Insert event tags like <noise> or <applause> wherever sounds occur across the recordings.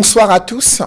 Bonsoir à tous.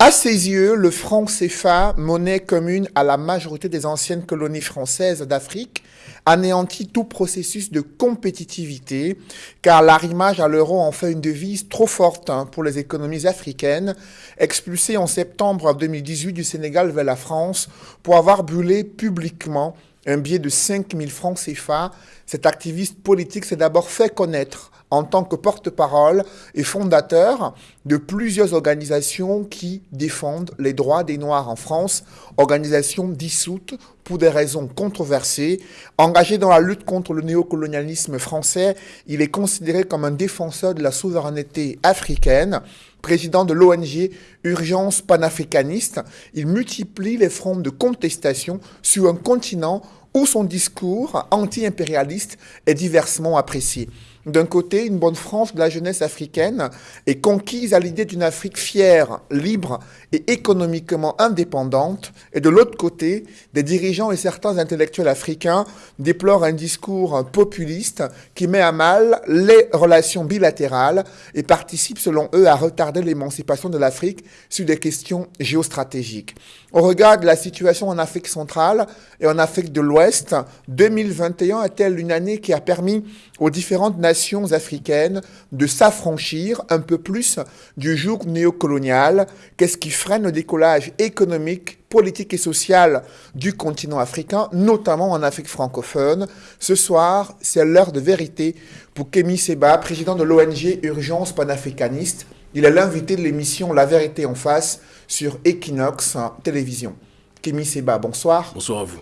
À ses yeux, le franc CFA, monnaie commune à la majorité des anciennes colonies françaises d'Afrique, anéantit tout processus de compétitivité, car l'arrimage à l'euro en fait une devise trop forte hein, pour les économies africaines, expulsées en septembre 2018 du Sénégal vers la France pour avoir brûlé publiquement un billet de 5 000 francs CFA. Cet activiste politique s'est d'abord fait connaître en tant que porte-parole et fondateur de plusieurs organisations qui défendent les droits des Noirs en France, organisations dissoutes pour des raisons controversées. Engagé dans la lutte contre le néocolonialisme français, il est considéré comme un défenseur de la souveraineté africaine. Président de l'ONG Urgence panafricaniste, il multiplie les fronts de contestation sur un continent où son discours anti-impérialiste est diversement apprécié. D'un côté, une bonne frange de la jeunesse africaine est conquise à l'idée d'une Afrique fière, libre et économiquement indépendante, et de l'autre côté, des dirigeants et certains intellectuels africains déplorent un discours populiste qui met à mal les relations bilatérales et participe selon eux à retarder l'émancipation de l'Afrique sur des questions géostratégiques. Au regard de la situation en Afrique centrale et en Afrique de l'Ouest, 2021 est-elle une année qui a permis aux différentes nations africaines de s'affranchir un peu plus du joug néocolonial Qu'est-ce qui freine le décollage économique, politique et social du continent africain, notamment en Afrique francophone? Ce soir, c'est l'heure de vérité pour Kémy Seba, président de l'ONG Urgence panafricaniste. Il est l'invité de l'émission La vérité en face sur Equinox Télévision. Kémy Seba, bonsoir. Bonsoir à vous.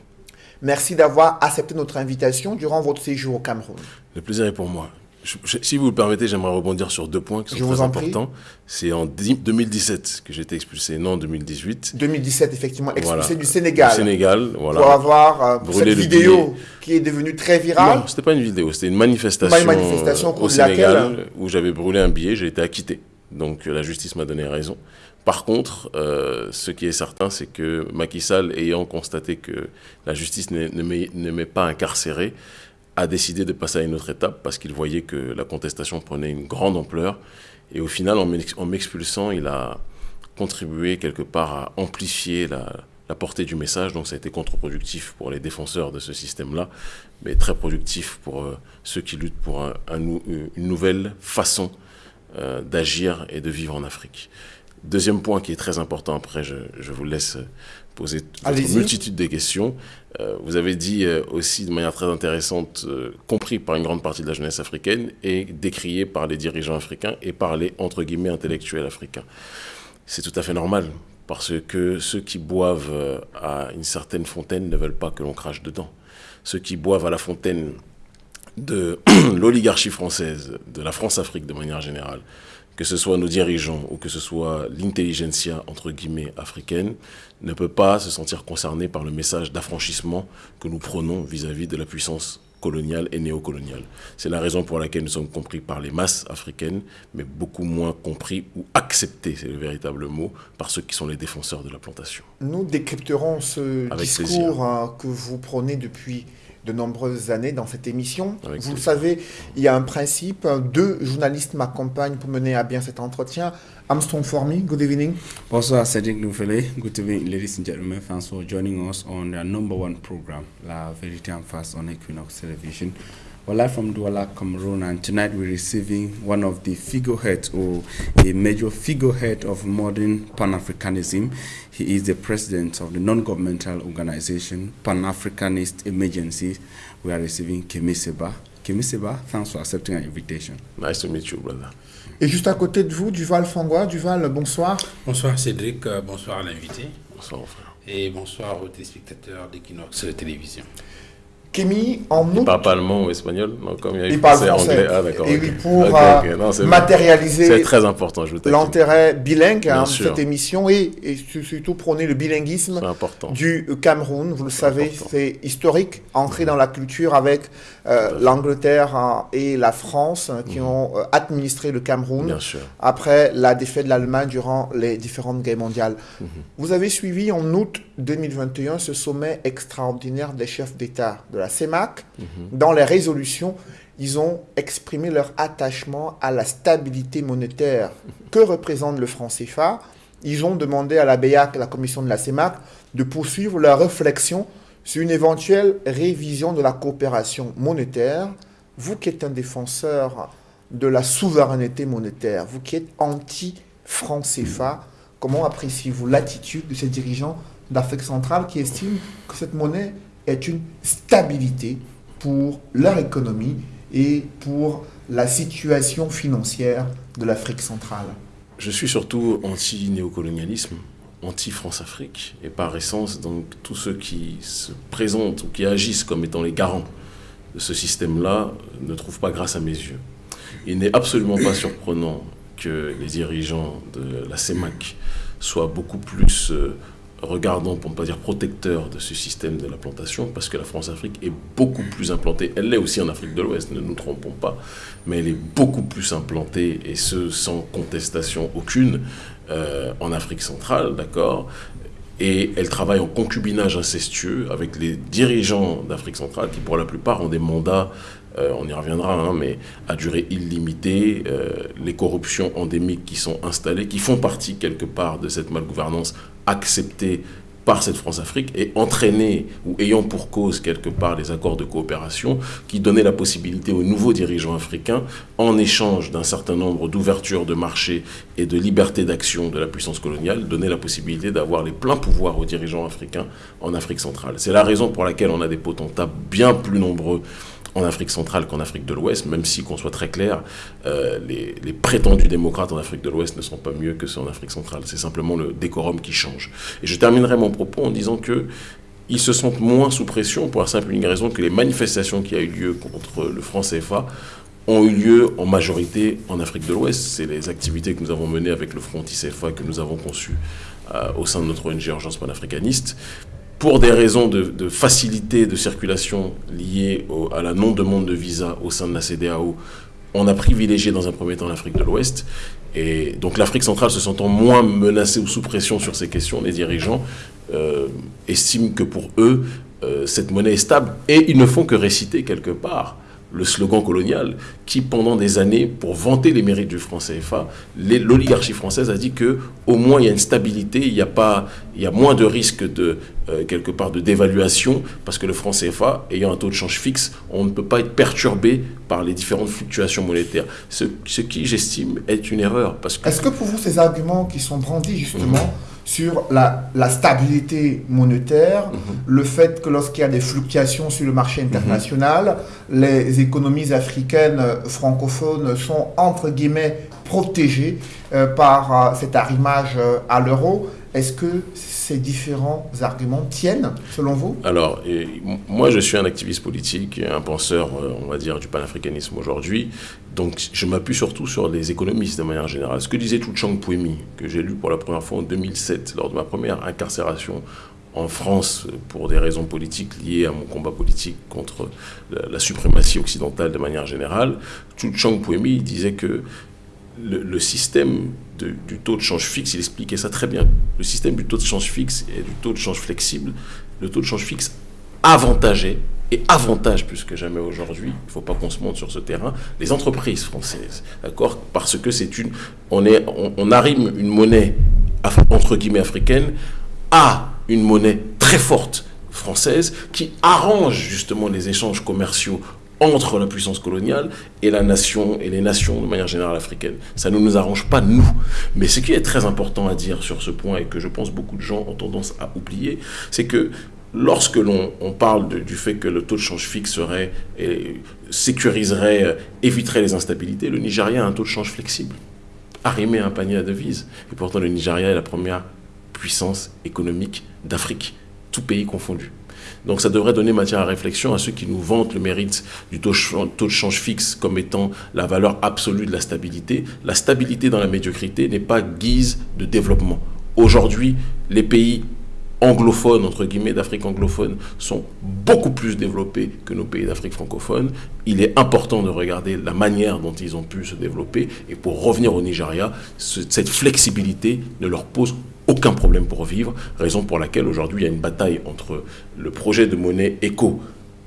Merci d'avoir accepté notre invitation durant votre séjour au Cameroun. Le plaisir est pour moi. Si vous le permettez, j'aimerais rebondir sur deux points qui sont très importants. C'est en 2017 que j'ai été expulsé, non en 2018. 2017, effectivement, expulsé du Sénégal. Du Sénégal, voilà. Pour avoir euh, cette vidéo qui est devenue très virale. Non, c'était pas une vidéo, c'était une manifestation, une manifestation au Sénégal où j'avais brûlé un billet, j'ai été acquitté. Donc la justice m'a donné raison. Par contre, euh, ce qui est certain, c'est que Macky Sall, ayant constaté que la justice ne m'est pas incarcérée, a décidé de passer à une autre étape parce qu'il voyait que la contestation prenait une grande ampleur. Et au final, en m'expulsant, il a contribué quelque part à amplifier la, portée du message. Donc ça a été contre-productif pour les défenseurs de ce système-là, mais très productif pour euh, ceux qui luttent pour une nouvelle façon euh, d'agir et de vivre en Afrique. Deuxième point qui est très important, après je, vous laisse poser une multitude de questions. Euh, vous avez dit euh, aussi de manière très intéressante, euh, compris par une grande partie de la jeunesse africaine et décrié par les dirigeants africains et par les, entre guillemets, intellectuels africains. C'est tout à fait normal, parce que ceux qui boivent à une certaine fontaine ne veulent pas que l'on crache dedans. Ceux qui boivent à la fontaine de <clears throat> l'oligarchie française, de la France-Afrique de manière générale, que ce soit nos dirigeants ou que ce soit l'intelligentsia, entre guillemets, africaine, ne peut pas se sentir concerné par le message d'affranchissement que nous prenons vis-à-vis de la puissance coloniale et néocoloniale. C'est la raison pour laquelle nous sommes compris par les masses africaines, mais beaucoup moins compris ou acceptés, c'est le véritable mot, par ceux qui sont les défenseurs de la plantation. Nous décrypterons ce discours hein, que vous prenez depuis de nombreuses années dans cette émission. Vous le savez, il y a un principe. Deux journalistes m'accompagnent pour mener à bien cet entretien. Armstrong Formi, good evening. Bonsoir, Cédric Noufele. Good evening, ladies and gentlemen. Thanks for joining us on the number one program, La Vérité en face on Equinox Television. We're live from Douala, Cameroon, and tonight we're receiving one of the figureheads or a major figurehead of modern Pan-Africanism. He is the president of the non-governmental organization Pan-Africanist Emergency. We are receiving Kemiseba. Kemiseba, thanks for accepting our invitation. Nice to meet you, brother. Et juste à côté de vous, Duval Fangois. Duval, bonsoir. Bonsoir Cédric, euh, bonsoir à l'invité. Bonsoir, frère. Et bonsoir aux téléspectateurs d'Equinox Télévision. Kémy, en août... Il parle pas allemand ou espagnol non, comme il, il parle français. Anglais. Ah, d'accord. Et oui, pour euh, matérialiser très important, l'intérêt bilingue hein, de cette émission et, et, surtout prôner le bilinguisme du Cameroun. Vous le savez, c'est historique, ancré dans la culture avec l'Angleterre hein, et la France hein, qui mhm. ont euh, administré le Cameroun après la défaite de l'Allemagne durant les différentes guerres mondiales. Mhm. Vous avez suivi en août 2021 ce sommet extraordinaire des chefs d'État de la CEMAC. Mhm. Dans les résolutions, ils ont exprimé leur attachement à la stabilité monétaire que représente le franc CFA. Ils ont demandé à la BEAC, la commission de la CEMAC, de poursuivre leur réflexion sur une éventuelle révision de la coopération monétaire. Vous qui êtes un défenseur de la souveraineté monétaire, vous qui êtes anti-franc CFA, comment appréciez-vous l'attitude de ces dirigeants d'Afrique centrale qui estiment que cette monnaie est une stabilité pour leur économie et pour la situation financière de l'Afrique centrale? Je suis surtout anti-néocolonialisme, anti-France-Afrique, et par essence, donc, tous ceux qui se présentent ou qui agissent comme étant les garants de ce système-là ne trouvent pas grâce à mes yeux. Il n'est absolument pas surprenant que les dirigeants de la CEMAC soient beaucoup plus euh, regardant, pour ne pas dire protecteur de ce système de la plantation, parce que la France-Afrique est beaucoup plus implantée. Elle l'est aussi en Afrique de l'Ouest, ne nous trompons pas, mais elle est beaucoup plus implantée, et ce sans contestation aucune, euh, en Afrique centrale, d'accord et elle travaille en concubinage incestueux avec les dirigeants d'Afrique centrale qui, pour la plupart, ont des mandats euh, on y reviendra, hein, mais à durée illimitée, euh, les corruptions endémiques qui sont installées, qui font partie quelque part de cette malgouvernance acceptée par cette France-Afrique et entraînée ou ayant pour cause quelque part les accords de coopération qui donnaient la possibilité aux nouveaux dirigeants africains, en échange d'un certain nombre d'ouvertures de marché et de liberté d'action de la puissance coloniale, donner la possibilité d'avoir les pleins pouvoirs aux dirigeants africains en Afrique centrale. C'est la raison pour laquelle on a des potentats bien plus nombreux en Afrique centrale qu'en Afrique de l'Ouest, même si, qu'on soit très clair, euh, les, prétendus démocrates en Afrique de l'Ouest ne sont pas mieux que ceux en Afrique centrale. C'est simplement le décorum qui change. Et je terminerai mon propos en disant que ils se sentent moins sous pression pour la simple et raison que les manifestations qui ont eu lieu contre le franc CFA ont eu lieu en majorité en Afrique de l'Ouest. C'est les activités que nous avons menées avec le Front CFA que nous avons conçues euh, au sein de notre ONG Urgence panafricaniste pour des raisons de, facilité de circulation liées à la non-demande de visa au sein de la CDAO, on a privilégié dans un premier temps l'Afrique de l'Ouest. Et donc l'Afrique centrale se sentant moins menacée ou sous pression sur ces questions, les dirigeants euh, estiment que pour eux, euh, cette monnaie est stable. Et ils ne font que réciter quelque part le slogan colonial qui, pendant des années, pour vanter les mérites du franc CFA, l'oligarchie française a dit que au moins il y a une stabilité, il y a pas, il y a moins de risques de euh, quelque part de dévaluation parce que le franc CFA ayant un taux de change fixe, on ne peut pas être perturbé par les différentes fluctuations monétaires. Ce, ce qui, j'estime, est une erreur Est-ce que pour vous ces arguments qui sont brandis justement sur la, la, stabilité monétaire, mhm. le fait que lorsqu'il y a des fluctuations sur le marché international, les économies africaines francophones sont entre guillemets protégées euh, par euh, cet arrimage euh, à l'euro. Est-ce que ces différents arguments tiennent, selon vous? Alors, moi, je suis un activiste politique, un penseur, on va dire, du panafricanisme aujourd'hui. Donc, je m'appuie surtout sur les économistes de manière générale. Ce que disait Chang Puemi, que j'ai lu pour la première fois en 2007, lors de ma première incarcération en France pour des raisons politiques liées à mon combat politique contre la, suprématie occidentale de manière générale, Chang Puemi disait que le, système du taux de change fixe, il expliquait ça très bien. Le système du taux de change fixe et du taux de change flexible, le taux de change fixe avantageait et avantage plus que jamais aujourd'hui, il ne faut pas qu'on se monte sur ce terrain, les entreprises françaises, d'accord? Parce que c'est une, on, est, on, arrime une monnaie entre guillemets africaine à une monnaie très forte française qui arrange justement les échanges commerciaux entre la puissance coloniale et la nation et les nations de manière générale africaines. Ça ne nous arrange pas nous. Mais ce qui est très important à dire sur ce point et que je pense beaucoup de gens ont tendance à oublier, c'est que lorsque l'on parle du fait que le taux de change fixe serait sécuriserait, éviterait les instabilités, le Nigeria a un taux de change flexible, arrimé à un panier à devises. Et pourtant, le Nigeria est la première puissance économique d'Afrique, tout pays confondu. Donc ça devrait donner matière à réflexion à ceux qui nous vantent le mérite du taux, de change fixe comme étant la valeur absolue de la stabilité. La stabilité dans la médiocrité n'est pas guise de développement. Aujourd'hui, les pays anglophones, entre guillemets, d'Afrique anglophone, sont beaucoup plus développés que nos pays d'Afrique francophone. Il est important de regarder la manière dont ils ont pu se développer. Et pour revenir au Nigeria, cette flexibilité ne leur pose aucun problème pour vivre, raison pour laquelle aujourd'hui il y a une bataille entre le projet de monnaie éco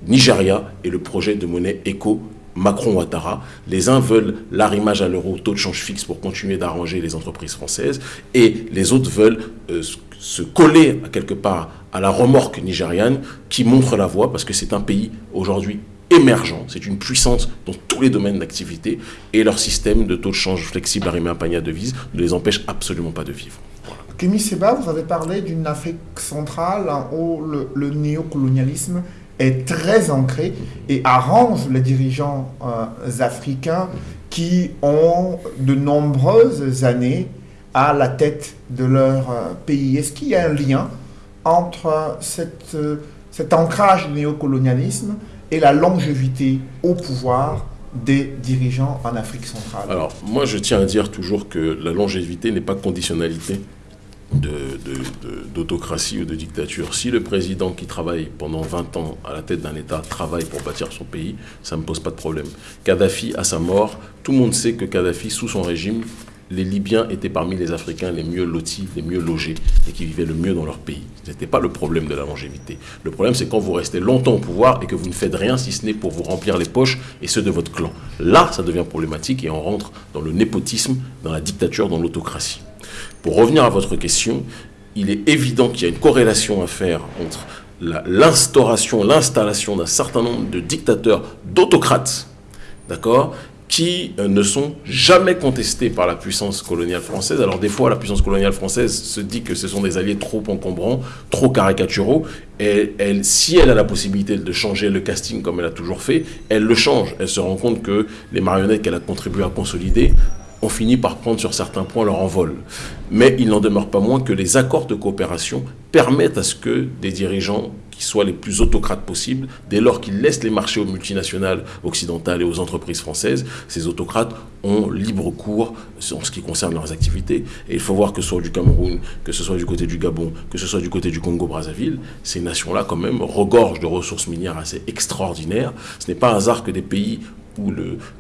Nigeria et le projet de monnaie éco Macron-Ouattara. Les uns veulent l'arrimage à l'euro, taux de change fixe pour continuer d'arranger les entreprises françaises, et les autres veulent euh, se coller quelque part à la remorque nigériane qui montre la voie parce que c'est un pays aujourd'hui émergent, c'est une puissance dans tous les domaines d'activité et leur système de taux de change flexible arrimé à un panier à devises ne les empêche absolument pas de vivre. Kémy Seba, vous avez parlé d'une Afrique centrale où le, néocolonialisme est très ancré et arrange les dirigeants euh, africains qui ont de nombreuses années à la tête de leur euh, pays. Est-ce qu'il y a un lien entre cette, euh, cet ancrage néocolonialisme et la longévité au pouvoir des dirigeants en Afrique centrale? Alors, moi, je tiens à dire toujours que la longévité n'est pas conditionnalité d'autocratie ou de dictature. Si le président qui travaille pendant 20 ans à la tête d'un État travaille pour bâtir son pays, ça ne me pose pas de problème. Kadhafi, à sa mort, tout le monde sait que Kadhafi, sous son régime, les Libyens étaient parmi les Africains les mieux lotis, les mieux logés et qui vivaient le mieux dans leur pays. Ce n'était pas le problème de la longévité. Le problème, c'est quand vous restez longtemps au pouvoir et que vous ne faites rien si ce n'est pour vous remplir les poches et ceux de votre clan. Là, ça devient problématique et on rentre dans le népotisme, dans la dictature, dans l'autocratie. Pour revenir à votre question, il est évident qu'il y a une corrélation à faire entre l'instauration, l'installation d'un certain nombre de dictateurs, d'autocrates, d'accord, qui euh, ne sont jamais contestés par la puissance coloniale française. Alors des fois, la puissance coloniale française se dit que ce sont des alliés trop encombrants, trop caricaturaux. Et si elle a la possibilité de changer le casting comme elle a toujours fait, elle le change. Elle se rend compte que les marionnettes qu'elle a contribué à consolider ont fini par prendre sur certains points leur envol. Mais il n'en demeure pas moins que les accords de coopération permettent à ce que des dirigeants qui soient les plus autocrates possibles, dès lors qu'ils laissent les marchés aux multinationales occidentales et aux entreprises françaises, ces autocrates ont libre cours en ce qui concerne leurs activités. Et il faut voir que ce soit du Cameroun, que ce soit du côté du Gabon, que ce soit du côté du Congo-Brazzaville, ces nations-là quand même regorgent de ressources minières assez extraordinaires. Ce n'est pas un hasard que des pays où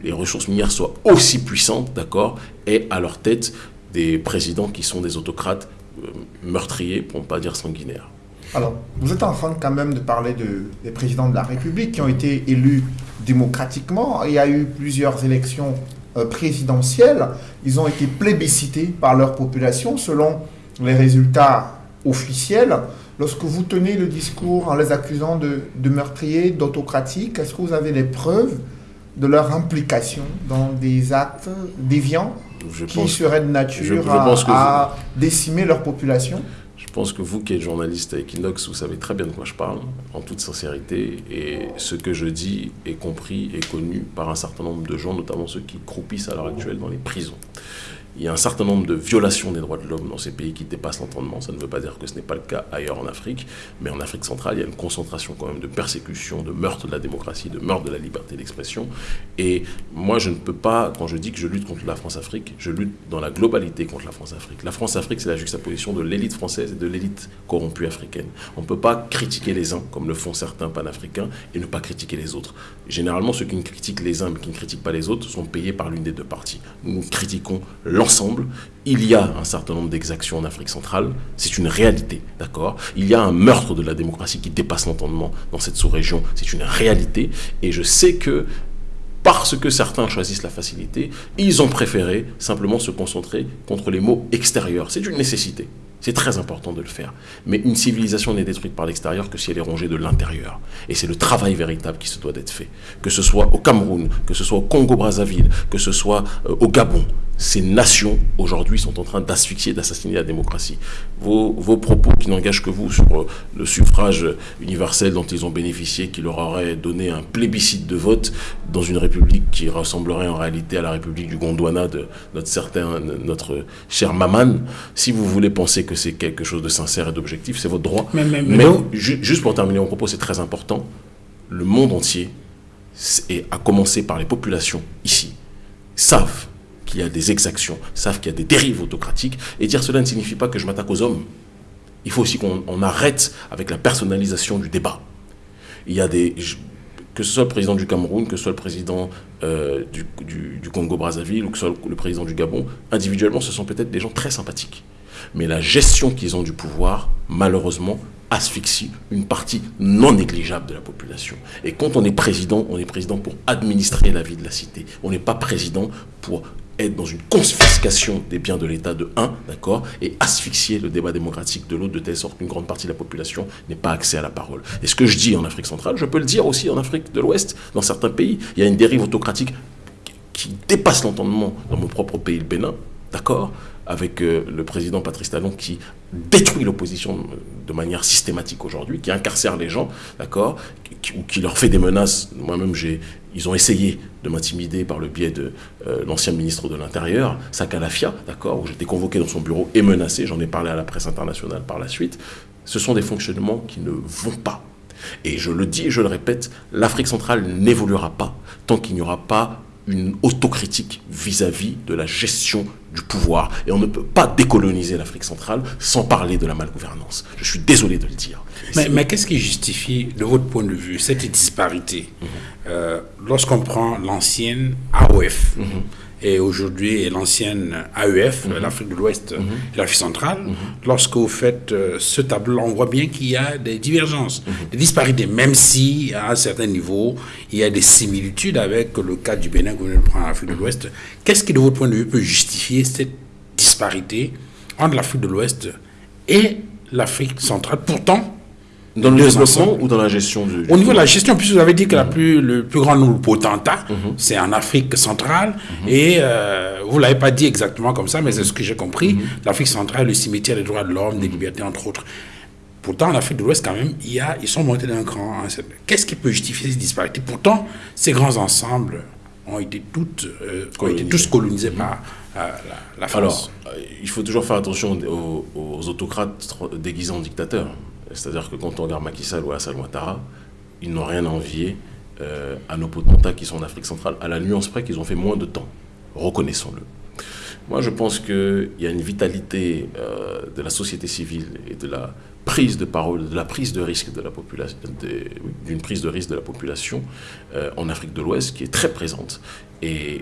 les ressources minières soient aussi puissantes, d'accord, et à leur tête des présidents qui sont des autocrates euh, meurtriers, pour ne pas dire sanguinaires. Alors, vous êtes en train quand même de parler de, des présidents de la République qui ont été élus démocratiquement. Il y a eu plusieurs élections euh, présidentielles. Ils ont été plébiscités par leur population selon les résultats officiels. Lorsque vous tenez le discours en les accusant de, de meurtriers, d'autocratiques, est-ce que vous avez des preuves de leur implication dans des actes déviants qui seraient de nature à, décimer leur population Je pense que vous qui êtes journaliste à Equinox, vous savez très bien de quoi je parle, en toute sincérité, et ce que je dis est compris et connu par un certain nombre de gens, notamment ceux qui croupissent à l'heure actuelle dans les prisons. Il y a un certain nombre de violations des droits de l'homme dans ces pays qui dépassent l'entendement. Ça ne veut pas dire que ce n'est pas le cas ailleurs en Afrique, mais en Afrique centrale, il y a une concentration quand même de persécution, de meurtre de la démocratie, de meurtre de la liberté d'expression. Et moi, je ne peux pas, quand je dis que je lutte contre la France-Afrique, je lutte dans la globalité contre la France-Afrique. La France-Afrique, c'est la juxtaposition de l'élite française et de l'élite corrompue africaine. On ne peut pas critiquer les uns, comme le font certains panafricains, et ne pas critiquer les autres. Généralement, ceux qui ne critiquent les uns mais qui ne critiquent pas les autres sont payés par l'une des deux parties. Nous critiquons ensemble, il y a un certain nombre d'exactions en Afrique centrale, c'est une réalité, d'accord? Il y a un meurtre de la démocratie qui dépasse l'entendement dans cette sous-région, c'est une réalité, et je sais que parce que certains choisissent la facilité, ils ont préféré simplement se concentrer contre les mots extérieurs. C'est une nécessité. C'est très important de le faire. Mais une civilisation n'est détruite par l'extérieur que si elle est rongée de l'intérieur. Et c'est le travail véritable qui se doit d'être fait. Que ce soit au Cameroun, que ce soit au Congo-Brazzaville, que ce soit euh, au Gabon, ces nations aujourd'hui sont en train d'asphyxier, d'assassiner la démocratie. Vos, propos qui n'engagent que vous sur euh, le suffrage universel dont ils ont bénéficié, qui leur aurait donné un plébiscite de vote dans une république qui ressemblerait en réalité à la république du Gondwana de notre notre cher Maman, si vous voulez penser que c'est quelque chose de sincère et d'objectif, c'est votre droit. Mais, mais juste pour terminer mon propos, c'est très important, le monde entier, et à commencer par les populations ici, savent qu'il y a des exactions, savent qu'il y a des dérives autocratiques, et dire cela ne signifie pas que je m'attaque aux hommes. Il faut aussi qu'on arrête avec la personnalisation du débat. Il y a des... Que ce soit le président du Cameroun, que ce soit le président euh, du, du Congo-Brazzaville ou que ce soit le président du Gabon, individuellement, ce sont peut-être des gens très sympathiques. Mais la gestion qu'ils ont du pouvoir, malheureusement, asphyxie une partie non négligeable de la population. Et quand on est président, on est président pour administrer la vie de la cité. On n'est pas président pour être dans une confiscation des biens de l'État de un, d'accord, et asphyxier le débat démocratique de l'autre de telle sorte qu'une grande partie de la population n'ait pas accès à la parole. Et ce que je dis en Afrique centrale, je peux le dire aussi en Afrique de l'Ouest, dans certains pays. Il y a une dérive autocratique qui dépasse l'entendement dans mon propre pays, le Bénin, d'accord avec euh, le président Patrice Talon qui détruit l'opposition de manière systématique aujourd'hui, qui incarcère les gens, d'accord, ou qui leur fait des menaces. Moi-même, j'ai, ils ont essayé de m'intimider par le biais de euh, l'ancien ministre de l'Intérieur, Sakalafia, d'accord, où j'étais convoqué dans son bureau et menacé. J'en ai parlé à la presse internationale par la suite. Ce sont des fonctionnements qui ne vont pas. Et je le dis et je le répète, l'Afrique centrale n'évoluera pas tant qu'il n'y aura pas une autocritique vis-à-vis de la gestion du pouvoir. Et on ne peut pas décoloniser l'Afrique centrale sans parler de la malgouvernance. Je suis désolé de le dire. Mais, qu'est-ce qui justifie, de votre point de vue, cette disparité? Mhm. euh, Lorsqu'on prend l'ancienne AOF, mhm et aujourd'hui l'ancienne AEF, mhm. l'Afrique de l'Ouest mhm. l'Afrique centrale, mhm. lorsque vous faites euh, ce tableau, on voit bien qu'il y a des divergences, des disparités, même si à un certain niveau, il y a des similitudes avec le cas du Bénin que vous venez de prendre en Afrique de l'Ouest. Qu'est-ce qui, de votre point de vue, peut justifier cette disparité entre l'Afrique de l'Ouest et l'Afrique centrale? Pourtant, dans le développement ou dans la gestion du, Au niveau de la gestion, puisque vous avez dit que la plus, le plus grand nombre de potentats, mhm. c'est en Afrique centrale, mhm. et euh, vous ne l'avez pas dit exactement comme ça, mais c'est ce que j'ai compris, mhm. l'Afrique centrale, le cimetière des droits de l'homme, des libertés, entre autres. Pourtant, en Afrique de l'Ouest, quand même, il y a, ils sont montés d'un cran. Hein. Qu'est-ce qui peut justifier ces disparités? Pourtant, ces grands ensembles ont été, toutes, euh, ont été tous colonisés par euh, la, France. Alors, il faut toujours faire attention aux, aux autocrates déguisés en dictateurs. C'est-à-dire que quand on regarde Macky Sall ou Hassan Ouattara, ils n'ont rien à envier euh, à nos potentats qui sont en Afrique centrale, à la nuance près qu'ils ont fait moins de temps. Reconnaissons-le. Moi, je pense qu'il y a une vitalité euh, de la société civile et de la prise de parole, de la prise de risque de la population, d'une prise de risque de la population euh, en Afrique de l'Ouest qui est très présente. Et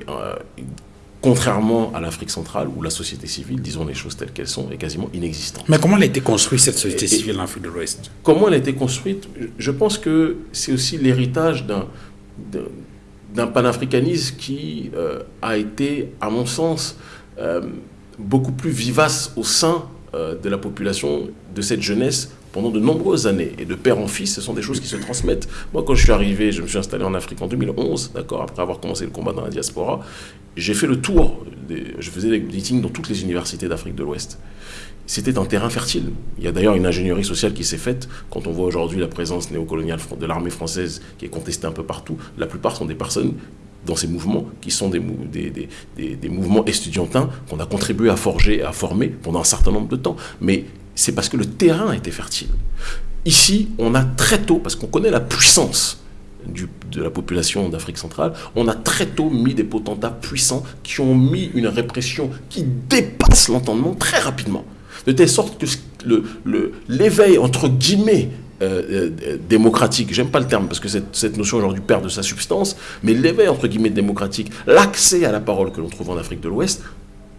contrairement à l'Afrique centrale où la société civile, disons les choses telles qu'elles sont, est quasiment inexistante. Mais comment elle a été construite cette société civile en Afrique de l'Ouest? Comment elle a été construite? Je pense que c'est aussi l'héritage d'un d'un panafricanisme qui euh, a été, à mon sens, euh, beaucoup plus vivace au sein euh, de la population, de cette jeunesse, de nombreuses années. Et de père en fils, ce sont des choses qui se transmettent. Moi, quand je suis arrivé, je me suis installé en Afrique en 2011, d'accord, après avoir commencé le combat dans la diaspora, j'ai fait le tour, je faisais des meetings dans toutes les universités d'Afrique de l'Ouest. C'était un terrain fertile. Il y a d'ailleurs une ingénierie sociale qui s'est faite. Quand on voit aujourd'hui la présence néocoloniale de l'armée française qui est contestée un peu partout, la plupart sont des personnes dans ces mouvements qui sont des, des mouvements estudiantins qu'on a contribué à forger et à former pendant un certain nombre de temps. Mais c'est parce que le terrain était fertile. Ici, on a très tôt, parce qu'on connaît la puissance de la population d'Afrique centrale, on a très tôt mis des potentats puissants qui ont mis une répression qui dépasse l'entendement très rapidement. De telle sorte que l'éveil, entre guillemets, euh, euh, démocratique, j'aime pas le terme parce que cette, cette notion aujourd'hui perd de sa substance, mais l'éveil entre guillemets démocratique, l'accès à la parole que l'on trouve en Afrique de l'Ouest,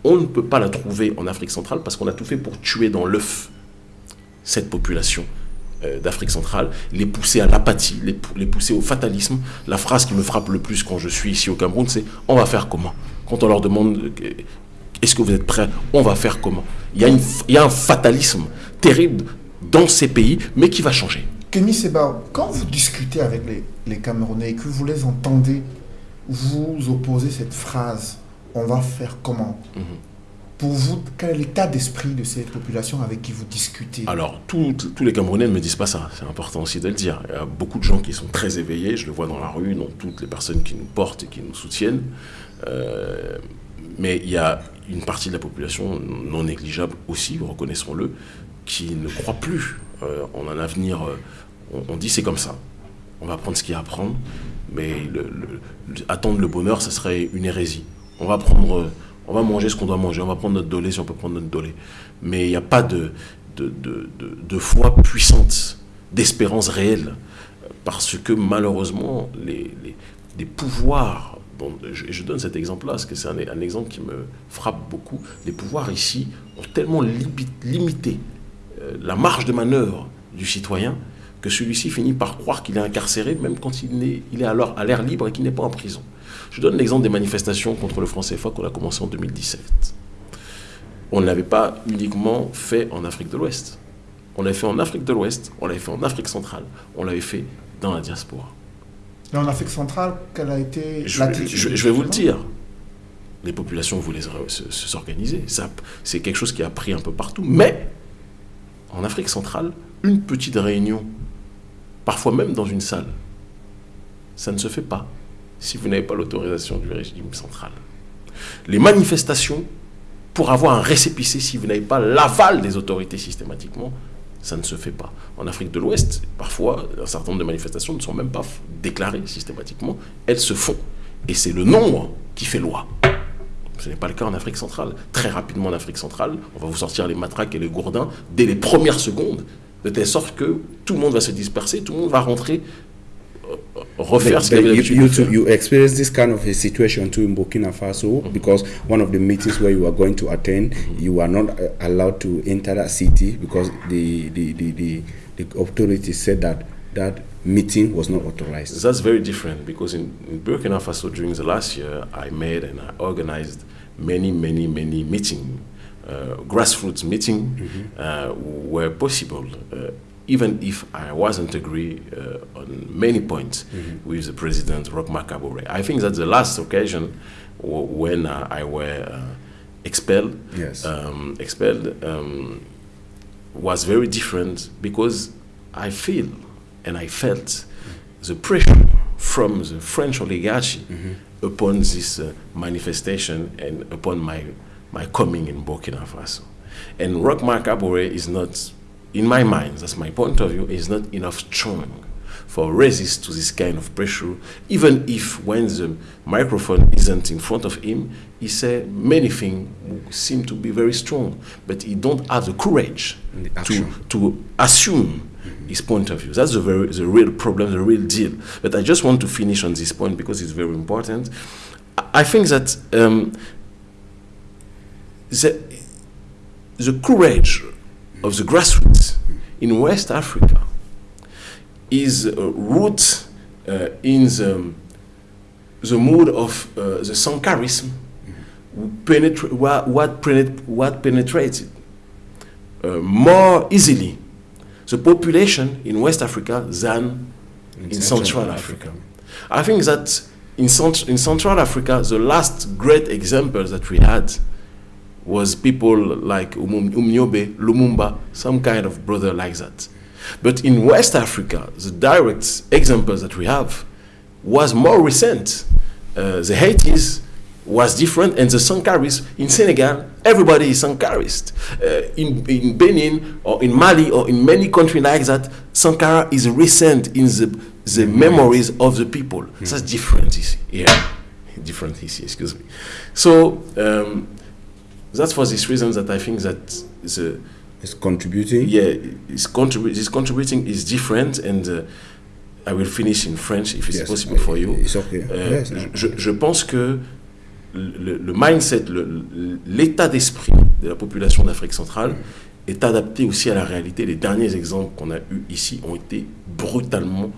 on ne peut pas la trouver en Afrique centrale parce qu'on a tout fait pour tuer dans l'œuf cette population euh, d'Afrique centrale, les pousser à l'apathie, les, pousser au fatalisme. La phrase qui me frappe le plus quand je suis ici au Cameroun, c'est on va faire comment? Quand on leur demande euh, est-ce que vous êtes prêts? On va faire comment? Il y, a un fatalisme terrible dans ces pays, mais qui va changer. Kémy Seba, quand vous discutez avec les, les Camerounais et que vous les entendez vous opposer cette phrase on va faire comment mhm. Pour vous, quel est l'état d'esprit de ces populations avec qui vous discutez Alors, tous les Camerounais ne me disent pas ça, c'est important aussi de le dire. Il y a beaucoup de gens qui sont très éveillés, je le vois dans la rue, dans toutes les personnes qui nous portent et qui nous soutiennent. Euh, mais il y a une partie de la population non négligeable aussi, reconnaissons-le, qui ne croit plus euh, en un avenir. Euh, on, dit c'est comme ça. On va prendre ce qu'il y a à prendre, mais attendre le bonheur, ça serait une hérésie on va prendre, on va manger ce qu'on doit manger, on va prendre notre dolé si on peut prendre notre dolé. Mais il n'y a pas de, de, de, foi puissante, d'espérance réelle, parce que malheureusement, les, les, pouvoirs, bon, je, donne cet exemple-là, parce que c'est un, exemple qui me frappe beaucoup, les pouvoirs ici ont tellement limité euh, la marge de manœuvre du citoyen que celui-ci finit par croire qu'il est incarcéré, même quand il est, il est alors à l'air libre et qu'il n'est pas en prison. Je donne l'exemple des manifestations contre le franc CFA qu'on a commencé en 2017. On ne l'avait pas uniquement fait en Afrique de l'Ouest. On l'avait fait en Afrique de l'Ouest, on l'avait fait en Afrique centrale, on l'avait fait dans la diaspora. Et en Afrique centrale, quelle a été je, je, vais vous le dire. Les populations voulaient s'organiser. C'est quelque chose qui a pris un peu partout. Mais en Afrique centrale, une petite réunion, parfois même dans une salle, ça ne se fait pas si vous n'avez pas l'autorisation du régime central. Les manifestations, pour avoir un récépissé, si vous n'avez pas l'aval des autorités systématiquement, ça ne se fait pas. En Afrique de l'Ouest, parfois, un certain nombre de manifestations ne sont même pas déclarées systématiquement. Elles se font. Et c'est le nombre qui fait loi. Ce n'est pas le cas en Afrique centrale. Très rapidement en Afrique centrale, on va vous sortir les matraques et les gourdins dès les premières secondes, de telle sorte que tout le monde va se disperser, tout le monde va rentrer refaire ce you, you, to, you experience this kind of a situation too in Burkina Faso mm-hmm. because one of the meetings where you are going to attend, mm-hmm. you are not uh, allowed to enter that city because the, the, the, the, the authorities said that that meeting was not authorized. That's very different because in, in Burkina Faso during the last year, I made and I organized many, many, many meetings, uh, grassroots meeting mm-hmm. uh, where possible. Uh, even if I wasn't agree uh, on many points mm-hmm. with the president, Roch Marc Kabore. I think that the last occasion w- when uh, I were uh, expelled, yes. um, expelled um, was very different because I feel and I felt mm-hmm. the pressure from the French oligarchy mm-hmm. upon this uh, manifestation and upon my, my coming in Burkina Faso. And Roch Marc is not in my mind, that's my point of view, is not enough strong for resist to this kind of pressure, even if when the microphone isn't in front of him, he say many things seem to be very strong, but he don't have the courage the to, to assume his point of view. That's the, very, the real problem, the real deal. But I just want to finish on this point because it's very important. I think that um, the, the courage of the grassroots in West Africa is uh, root uh, in the, the mood of uh, the Sankarism, penetra- what, what, penet- what penetrated uh, more easily the population in West Africa than in, in Central, Central Africa. Africa. I think that in, Cent- in Central Africa, the last great example that we had was people like Umnyobe, Lumumba, some kind of brother like that. But in West Africa, the direct examples that we have was more recent. Uh, the Haitis was different, and the Sankaris in Senegal, everybody is Sankarist. Uh, in, in Benin or in Mali or in many countries like that, Sankara is recent in the, the memories of the people. Mm. That's different, yeah, different, excuse me. So, um, that's for this reason that I think that the it's contributing? Yeah, it's, contribu- it's contributing is different, and uh, I will finish in French if it's yes, possible for you. It's okay. Euh, yes. je, je, pense que le, le mindset, l'état d'esprit de la population d'Afrique centrale est adapté aussi à la réalité. Les derniers exemples qu'on a eus ici ont été brutalement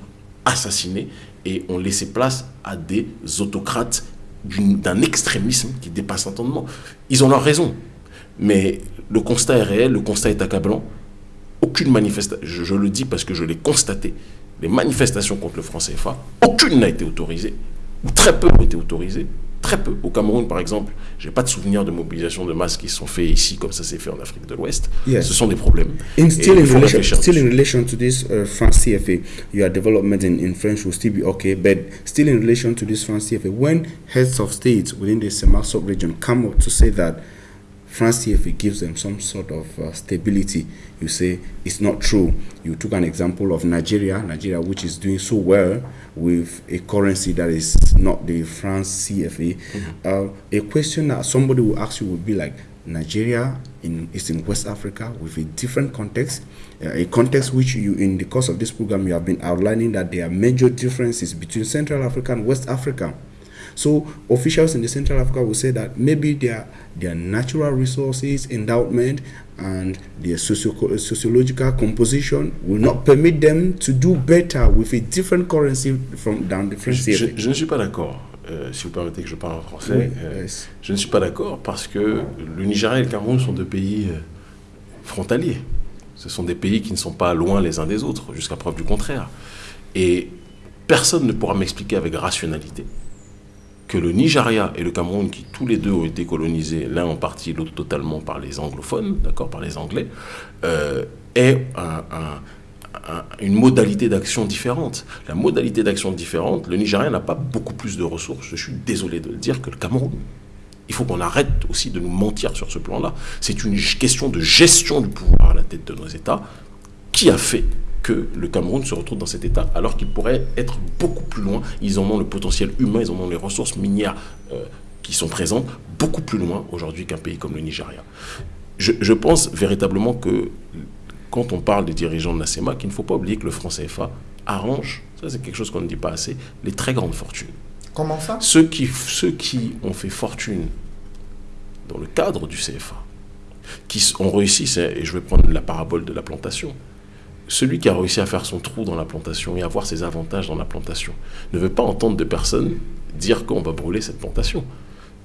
assassinés et ont laissé place à des autocrates d'un extrémisme qui dépasse l'entendement. Ils ont leur raison. Mais le constat est réel, le constat est accablant. Aucune manifestation, je, le dis parce que je l'ai constaté, les manifestations contre le franc CFA, aucune n'a été autorisée, ou très peu ont été autorisées. Très peu. Au Cameroun, par exemple, je n'ai pas de souvenir de mobilisation de masse qui sont faits ici comme ça s'est fait en Afrique de l'Ouest. Yes. Ce sont des problèmes. In still, in relation, still in relation to this uh, France CFA, your development in, in French will still be okay, but still in relation to this France CFA, when heads of states within the Semak region come up to say that France CFA gives them some sort of uh, stability. You say it's not true. You took an example of Nigeria, Nigeria, which is doing so well with a currency that is not the France CFA. Mm-hmm. Uh, a question that somebody will ask you would be like, Nigeria in, is in West Africa with a different context, uh, a context which you, in the course of this program, you have been outlining that there are major differences between Central Africa and West Africa. So officials in the Central Africa will say that maybe their their natural resources, endowment, and their socio sociological composition will not permit them to do better with a different currency from than the French je, je, je ne suis pas d'accord. Euh, si vous permettez que je parle en français, oui, euh, yes. je ne suis pas d'accord parce que le Nigeria et le Cameroun sont deux pays euh, frontaliers. Ce sont des pays qui ne sont pas loin les uns des autres, jusqu'à preuve du contraire. Et personne ne pourra m'expliquer avec rationalité que le Nigeria et le Cameroun, qui tous les deux ont été colonisés, l'un en partie, l'autre totalement par les anglophones, d'accord, par les Anglais, euh, un, une modalité d'action différente. La modalité d'action différente, le Nigeria n'a pas beaucoup plus de ressources, je suis désolé de le dire, que le Cameroun. Il faut qu'on arrête aussi de nous mentir sur ce plan-là. C'est une question de gestion du pouvoir à la tête de nos États qui a fait que le Cameroun se retrouve dans cet état, alors qu'il pourrait être beaucoup plus loin. Ils en ont le potentiel humain, ils en ont les ressources minières euh, qui sont présentes beaucoup plus loin aujourd'hui qu'un pays comme le Nigeria. Je, je, pense véritablement que quand on parle des dirigeants de la CEMA, qu'il ne faut pas oublier que le franc CFA arrange, ça c'est quelque chose qu'on ne dit pas assez, les très grandes fortunes. Comment ça? Ceux qui, ceux qui ont fait fortune dans le cadre du CFA, qui ont réussi, et je vais prendre la parabole de la plantation, celui qui a réussi à faire son trou dans la plantation et avoir ses avantages dans la plantation ne veut pas entendre de personnes dire qu'on va brûler cette plantation.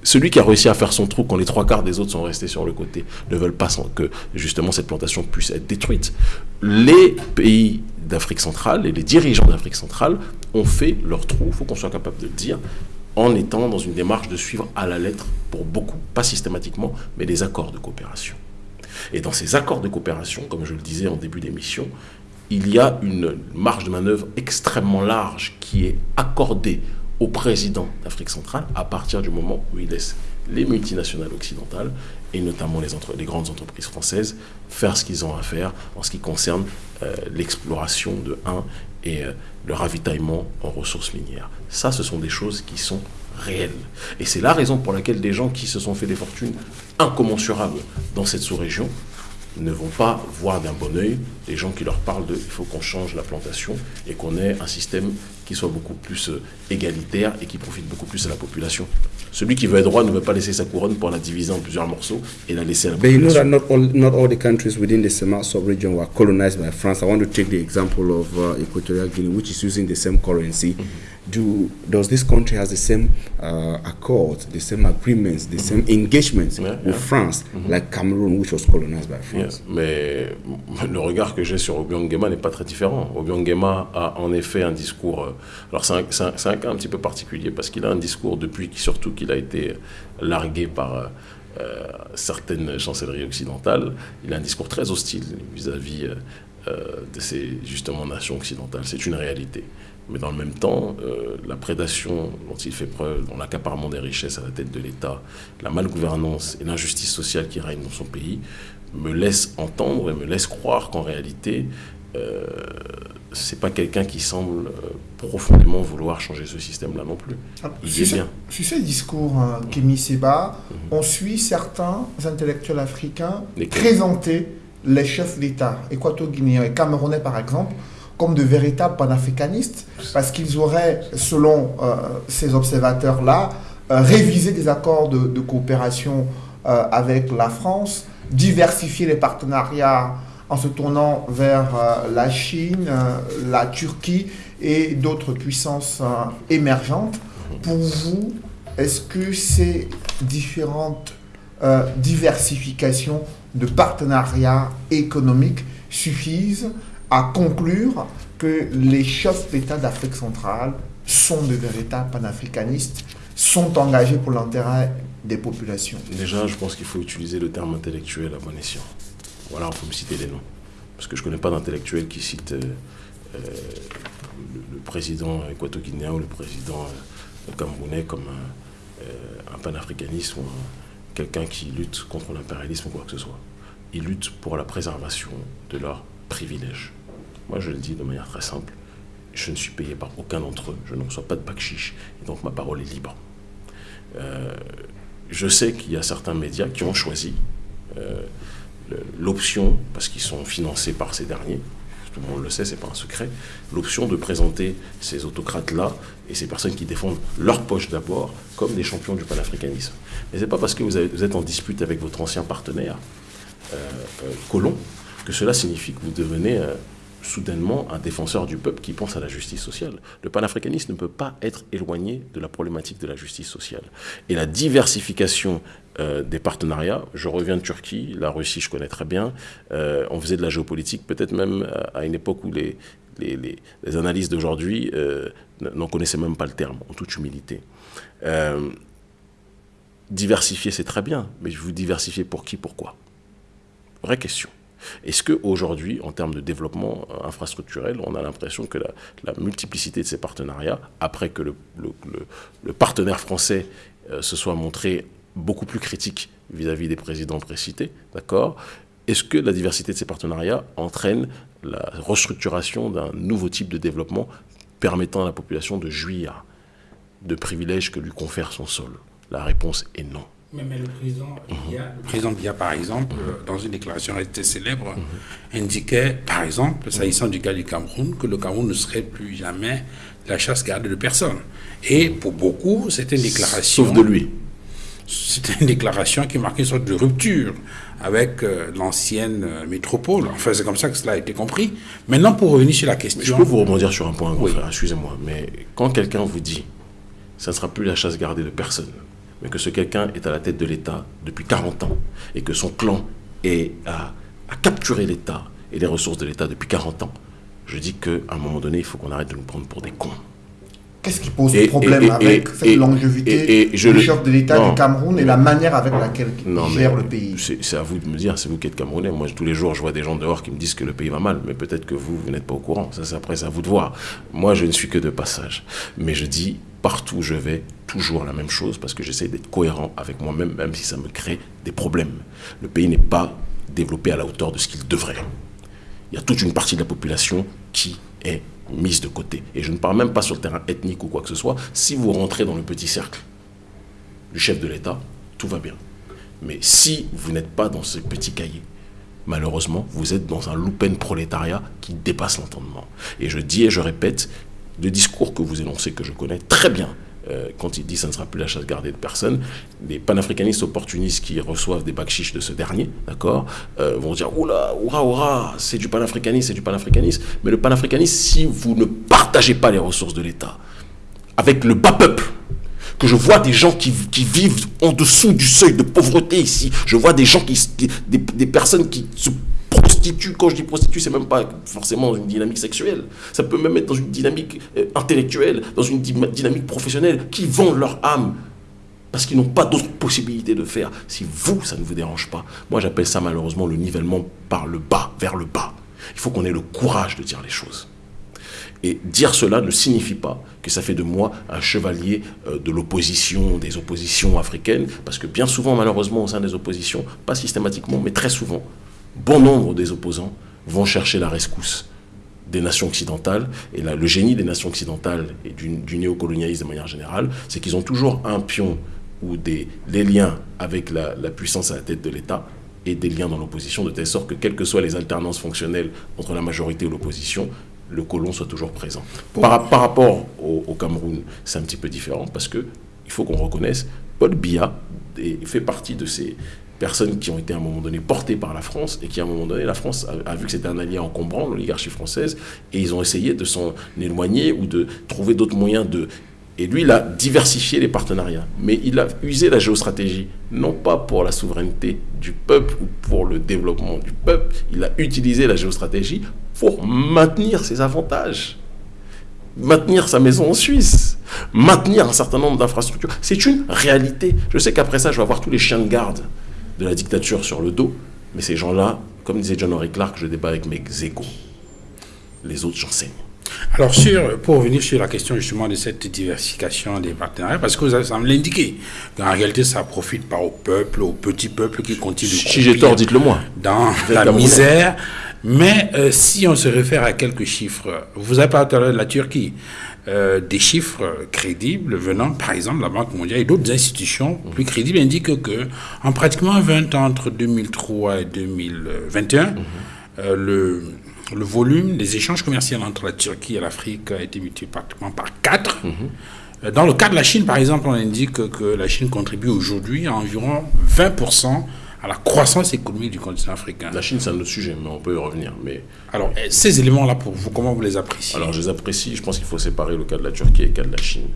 Celui qui a réussi à faire son trou quand les trois quarts des autres sont restés sur le côté ne veulent pas que justement cette plantation puisse être détruite. Les pays d'Afrique centrale et les dirigeants d'Afrique centrale ont fait leur trou, il faut qu'on soit capable de le dire, en étant dans une démarche de suivre à la lettre pour beaucoup, pas systématiquement, mais des accords de coopération. Et dans ces accords de coopération, comme je le disais en début d'émission, il y a une marge de manœuvre extrêmement large qui est accordée au président d'Afrique centrale à partir du moment où il laisse les multinationales occidentales et notamment les, grandes entreprises françaises faire ce qu'ils ont à faire en ce qui concerne euh, l'exploration de 1 et euh, le ravitaillement en ressources minières. Ça, ce sont des choses qui sont Et c'est la raison pour laquelle des gens qui se sont fait des fortunes incommensurables dans cette sous-région ne vont pas voir d'un bon oeil les gens qui leur parlent de il faut qu'on change la plantation et qu'on ait un système qui soit beaucoup plus euh, égalitaire et qui profite beaucoup plus à la population. Celui qui veut être roi ne veut pas laisser sa couronne pour la diviser en plusieurs morceaux et la laisser à la population. But you know that not all, not all the countries within the sub-region were colonized by France. I want to take the example of uh, Equatorial Guinea, which is using the same currency. Mm -hmm. Do, does this country has the same uh, accords, the same agreements, the same engagements yeah, with yeah. France, mm -hmm. like Cameroon, which was colonized by France? Yeah. Mais le regard que j'ai sur Obiang n'est pas très différent. Obiang a en effet un discours euh, alors c'est un, un, un, cas un petit peu particulier parce qu'il a un discours depuis surtout qu'il a été largué par euh, certaines chancelleries occidentales. Il a un discours très hostile vis-à-vis -vis, euh, de ces justement nations occidentales. C'est une réalité. Mais dans le même temps, euh, la prédation dont il fait preuve, dans l'accaparement des richesses à la tête de l'État, la malgouvernance et l'injustice sociale qui règne dans son pays, me laisse entendre et me laisse croire qu'en réalité, euh, c'est pas quelqu'un qui semble euh, profondément vouloir changer ce système-là non plus. Il est bien. Sur ce discours, hein, Kémy Seba, mm -hmm. on suit certains intellectuels africains présenter les chefs d'État équato-guinéens et camerounais, par exemple, comme de véritables panafricanistes, parce qu'ils auraient, selon euh, ces observateurs-là, euh, révisé des accords de, coopération euh, avec la France, diversifié les partenariats en se tournant vers la Chine, la Turquie et d'autres puissances émergentes. Pour vous, est-ce que ces différentes diversifications de partenariats économiques suffisent à conclure que les chefs d'État d'Afrique centrale sont de véritables panafricanistes, sont engagés pour l'intérêt des populations Déjà, je pense qu'il faut utiliser le terme intellectuel à bon escient. Voilà, il faut me citer des noms. Parce que je ne connais pas d'intellectuel qui cite euh, euh, le, président équato-guinéen ou le président euh, camerounais comme un, un panafricaniste ou quelqu'un qui lutte contre l'impérialisme ou quoi que ce soit. Ils luttent pour la préservation de leurs privilèges. Moi, je le dis de manière très simple. Je ne suis payé par aucun d'entre eux. Je ne reçois pas de bac chiche. Et donc, ma parole est libre. Euh, je sais qu'il y a certains médias qui ont choisi euh, l'option, parce qu'ils sont financés par ces derniers, tout le monde le sait, c'est pas un secret, l'option de présenter ces autocrates-là et ces personnes qui défendent leur poche d'abord comme des champions du panafricanisme. Mais c'est pas parce que vous, êtes en dispute avec votre ancien partenaire euh, euh, que cela signifie que vous devenez soudainement un défenseur du peuple qui pense à la justice sociale. Le panafricanisme ne peut pas être éloigné de la problématique de la justice sociale. Et la diversification euh, des partenariats, je reviens de Turquie, la Russie je connais très bien, euh, on faisait de la géopolitique peut-être même à une époque où les, les, d'aujourd'hui euh, n'en connaissaient même pas le terme, en toute humilité. diversifier c'est très bien, mais vous diversifier pour qui, pourquoi? Vraie question. Est-ce qu'aujourd'hui, en termes de développement euh, infrastructurel, on a l'impression que la, multiplicité de ces partenariats, après que le, partenaire français euh, se soit montré beaucoup plus critique vis-à-vis des présidents précités, d'accord? Est-ce que la diversité de ces partenariats entraîne la restructuration d'un nouveau type de développement permettant à la population de jouir de privilèges que lui confère son sol? La réponse est non. Mais, le, président Bia, le président Bia, par exemple, euh, dans une déclaration restée célèbre, indiquait, par exemple, s'agissant du cas du Cameroun, que le Cameroun ne serait plus jamais la chasse gardée de personne. Et pour beaucoup, c'était une déclaration. Sauf de lui. C'était une déclaration qui marquait une sorte de rupture avec euh, l'ancienne euh, métropole. Enfin, c'est comme ça que cela a été compris. Maintenant, pour revenir sur la question. je peux vous rebondir sur un point, oui. excusez-moi. Mais quand quelqu'un vous dit ça ne sera plus la chasse gardée de personne, mais que ce quelqu'un est à la tête de l'État depuis 40 ans et que son clan est à, capturer l'État et les ressources de l'État depuis 40 ans, je dis qu'à un moment donné, il faut qu'on arrête de nous prendre pour des cons. Qu'est-ce qui pose problème avec cette longévité du chef de l'État du Cameroun et la manière avec laquelle il gère le pays? C'est à vous de me dire, c'est vous qui êtes Camerounais. Moi, tous les jours, je vois des gens dehors qui me disent que le pays va mal, mais peut-être que vous, vous n'êtes pas au courant. Ça, c'est après, c'est à vous de voir. Moi, je ne suis que de passage. Mais je dis, partout où je vais, toujours la même chose, parce que j'essaie d'être cohérent avec moi-même, même si ça me crée des problèmes. Le pays n'est pas développé à la hauteur de ce qu'il devrait. Il y a toute une partie de la population qui est mise de côté. Et je ne parle même pas sur le terrain ethnique ou quoi que ce soit. Si vous rentrez dans le petit cercle du chef de l'État, tout va bien. Mais si vous n'êtes pas dans ce petit cahier, malheureusement, vous êtes dans un loupen prolétariat qui dépasse l'entendement. Et je dis et je répète, le discours que vous énoncez, que je connais très bien, euh, quand il dit ça ne sera plus la chasse gardée de personne, les panafricanistes opportunistes qui reçoivent des bacs de ce dernier, d'accord, euh, vont dire oula, oura, oura, c'est du panafricanisme, c'est du panafricanisme. Mais le panafricanisme, si vous ne partagez pas les ressources de l'État avec le bas peuple, que je vois des gens qui, vivent en dessous du seuil de pauvreté ici, je vois des gens qui, des, des personnes qui se prostitue, quand je dis prostitue, c'est même pas forcément une dynamique sexuelle. Ça peut même être dans une dynamique euh, intellectuelle, dans une dynamique professionnelle, qui vendent leur âme parce qu'ils n'ont pas d'autres possibilités de faire. Si vous, ça ne vous dérange pas, moi j'appelle ça malheureusement le nivellement par le bas, vers le bas. Il faut qu'on ait le courage de dire les choses. Et dire cela ne signifie pas que ça fait de moi un chevalier euh, de l'opposition, des oppositions africaines, parce que bien souvent, malheureusement, au sein des oppositions, pas systématiquement, mais très souvent, bon nombre des opposants vont chercher la rescousse des nations occidentales. Et là, le génie des nations occidentales et du, néocolonialisme de manière générale, c'est qu'ils ont toujours un pion ou des, liens avec la, puissance à la tête de l'État et des liens dans l'opposition, de telle sorte que, quelles que soient les alternances fonctionnelles entre la majorité ou l'opposition, le colon soit toujours présent. Par, rapport au, au Cameroun, c'est un petit peu différent parce que il faut qu'on reconnaisse, Paul Biya fait partie de ces, personnes qui ont été à un moment donné portées par la France et qui à un moment donné, la France a, vu que c'était un allié encombrant, l'oligarchie française, et ils ont essayé de s'en éloigner ou de trouver d'autres moyens de... Et lui, il a diversifié les partenariats, mais il a usé la géostratégie, non pas pour la souveraineté du peuple ou pour le développement du peuple, il a utilisé la géostratégie pour maintenir ses avantages, maintenir sa maison en Suisse, maintenir un certain nombre d'infrastructures. C'est une réalité. Je sais qu'après ça, je vais avoir tous les chiens de garde de la dictature sur le dos. Mais ces gens-là, comme disait John Henry Clark, je débat avec mes égaux. Les autres, j'enseigne. Alors, sur, pour revenir sur la question justement de cette diversification des partenariats, parce que vous avez semblé l'indiquer, qu'en réalité, ça profite pas au peuple, au petit peuple qui continue de Si j'ai tort, dites-le moi. Dans la misère. Mais euh, si on se réfère à quelques chiffres, vous avez parlé de la Turquie. Euh, des chiffres crédibles venant, par exemple, de la Banque mondiale et d'autres institutions plus crédibles indiquent que, en pratiquement 20 ans, entre 2003 et 2021, euh, le, le volume des échanges commerciaux entre la Turquie et l'Afrique a été multiplié pratiquement par 4. Mhm. Dans le cas de la Chine, par exemple, on indique que la Chine contribue aujourd'hui à environ 20% à la croissance économique du continent africain. La Chine, c'est un autre sujet, mais on peut y revenir. Mais... Alors, eh, ces éléments-là, pour vous, comment vous les appréciez? Alors, je les apprécie. Je pense qu'il faut séparer le cas de la Turquie et le cas de la Chine.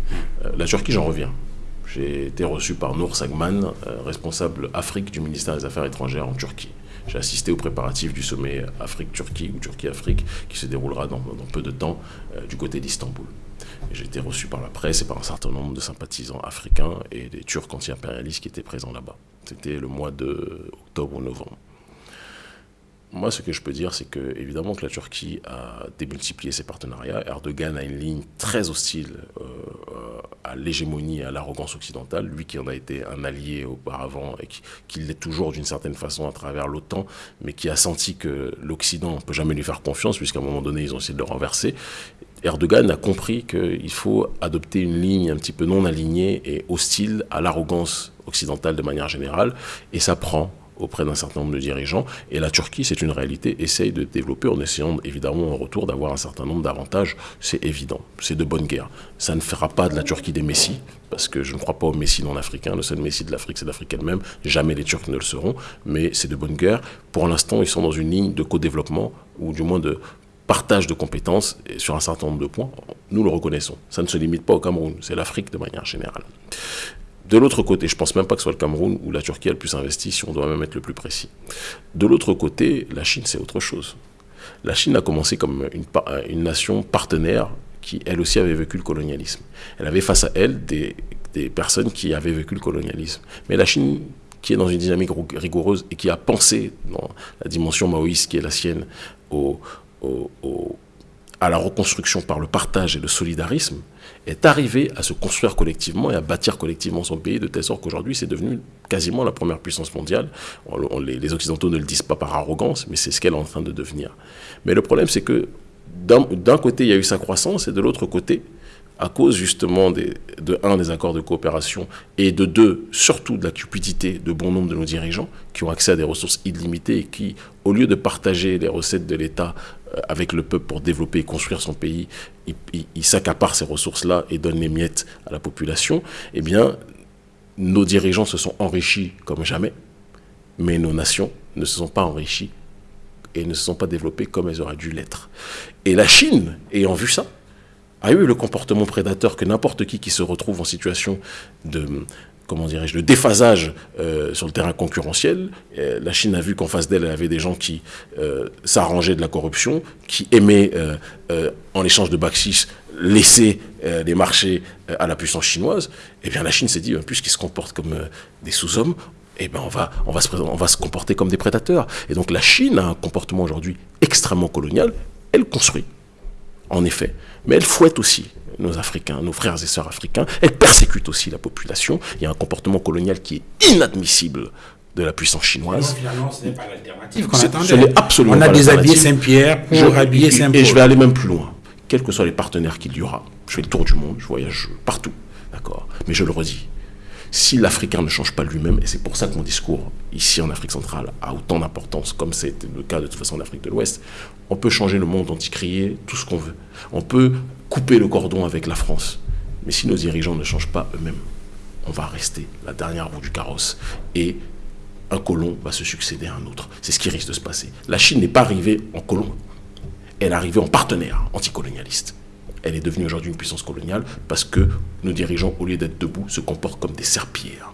Euh, la Turquie, j'en reviens. J'ai été reçu par Nour Sagman, euh, responsable Afrique du ministère des Affaires étrangères en Turquie. J'ai assisté aux préparatifs du sommet Afrique-Turquie ou Turquie-Afrique qui se déroulera dans, peu de temps euh, du côté d'Istanbul. J'ai été reçu par la presse et par un certain nombre de sympathisants africains et des Turcs anti-impérialistes qui étaient présents là-bas. C'était le mois de octobre ou novembre. Moi, ce que je peux dire, c'est que évidemment que la Turquie a démultiplié ses partenariats. Erdogan a une ligne très hostile euh, à l'hégémonie et à l'arrogance occidentale. Lui qui en a été un allié auparavant et qui, l'est toujours d'une certaine façon à travers l'OTAN, mais qui a senti que l'Occident ne peut jamais lui faire confiance, puisqu'à un moment donné, ils ont essayé de le renverser. Erdogan a compris qu'il faut adopter une ligne un petit peu non alignée et hostile à l'arrogance occidentale de manière générale, et ça prend auprès d'un certain nombre de dirigeants. Et la Turquie, c'est une réalité, essaye de développer en essayant évidemment en retour d'avoir un certain nombre d'avantages. C'est évident, c'est de bonne guerre. Ça ne fera pas de la Turquie des messies, parce que je ne crois pas aux messies non africains. Le seul messie de l'Afrique, c'est l'Afrique elle-même. Jamais les Turcs ne le seront, mais c'est de bonne guerre. Pour l'instant, ils sont dans une ligne de co-développement, ou du moins de partage de compétences sur un certain nombre de points, nous le reconnaissons. Ça ne se limite pas au Cameroun, c'est l'Afrique de manière générale. De l'autre côté, je ne pense même pas que ce soit le Cameroun ou la Turquie a le plus si on doit même être le plus précis. De l'autre côté, la Chine, c'est autre chose. La Chine a commencé comme une, nation partenaire qui, elle aussi, avait vécu le colonialisme. Elle avait face à elle des, des personnes qui avaient vécu le colonialisme. Mais la Chine, qui est dans une dynamique rigoureuse et qui a pensé dans la dimension maoïste qui est la sienne au, à la reconstruction par le partage et le solidarisme, est arrivé à se construire collectivement et à bâtir collectivement son pays de telle sorte qu'aujourd'hui c'est devenu quasiment la première puissance mondiale. les, Occidentaux ne le disent pas par arrogance, mais c'est ce qu'elle est en train de devenir. Mais le problème c'est que d'un côté il y a eu sa croissance et de l'autre côté, à cause justement de un des accords de coopération et de deux surtout de la cupidité de bon nombre de nos dirigeants qui ont accès à des ressources illimitées et qui au lieu de partager les recettes de l'État avec le peuple pour développer et construire son pays, il, s'accapare ces ressources-là et donne les miettes à la population, eh bien, nos dirigeants se sont enrichis comme jamais, mais nos nations ne se sont pas enrichies et ne se sont pas développées comme elles auraient dû l'être. Et la Chine, ayant vu ça, a eu le comportement prédateur que n'importe qui qui se retrouve en situation de, comment dirais-je, de déphasage euh, sur le terrain concurrentiel. la Chine a vu qu'en face d'elle, elle avait des gens qui euh, s'arrangeaient de la corruption, qui aimaient, euh, en échange de bakchis, laisser les marchés à la puissance chinoise. Eh bien la Chine s'est dit, puisqu'ils se comportent comme des sous-hommes, eh on, va, on, va se, on va se comporter comme des prédateurs. Et donc la Chine a un comportement aujourd'hui extrêmement colonial. Elle construit, en effet. Mais elle fouette aussi nos Africains, nos frères et sœurs africains. Elle persécute aussi la population. Il y a un comportement colonial qui est inadmissible de la puissance chinoise. finalement, ce n'est pas l'alternative qu'on attendait. absolument On a déshabillé Saint-Pierre pour habiller Saint-Paul. Et je vais aller même plus loin. Quels que soient les partenaires qu'il y aura, je fais le tour du monde, je voyage partout, d'accord Mais je le redis, si l'Africain ne change pas lui-même, et c'est pour ça que mon discours ici en Afrique centrale a autant d'importance, comme c'est le cas de toute façon en Afrique de l'Ouest, on peut changer le monde, anti-crier, tout ce qu'on veut. On peut couper le cordon avec la France. Mais si nos dirigeants ne changent pas eux-mêmes, on va rester la dernière roue du carrosse. Et un colon va se succéder à un autre. C'est ce qui risque de se passer. La Chine n'est pas arrivée en colon. Elle est arrivée en partenaire anticolonialiste. Elle est devenue aujourd'hui une puissance coloniale parce que nos dirigeants, au lieu d'être debout, se comportent comme des serpillères.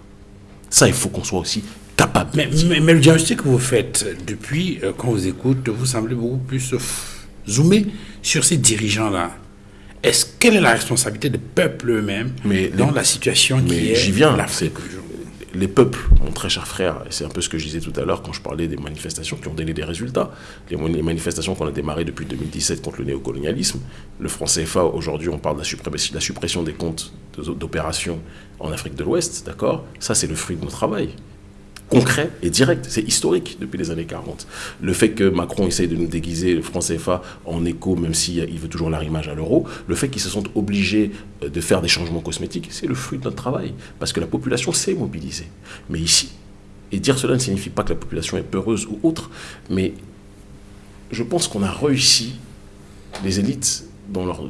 Ça, il faut qu'on soit aussi capable. Mais, mais, le diagnostic que vous faites depuis, euh, quand vous écoute, vous semblez beaucoup plus euh, zoomer sur ces dirigeants-là. Est-ce quelle est la responsabilité des peuples eux-mêmes dans la situation qui est j'y viens, les peuples, mon très cher frère, et c'est un peu ce que je disais tout à l'heure quand je parlais des manifestations qui ont donné des résultats. Les, manifestations qu'on a démarrées depuis 2017 contre le néocolonialisme. Le franc CFA, aujourd'hui, on parle de la, la suppression des comptes d'opérations en Afrique de l'Ouest, d'accord? Ça, c'est le fruit de nos travail concret et direct. C'est historique depuis les années 40. Le fait que Macron essaye de nous déguiser le franc CFA en écho, même s'il veut toujours l'arrimage à l'euro, le fait qu'ils se sont obligés euh, de faire des changements cosmétiques, c'est le fruit de notre travail. Parce que la population s'est mobilisée. Mais ici, et dire cela ne signifie pas que la population est peureuse ou autre, mais je pense qu'on a réussi, les élites, dans leur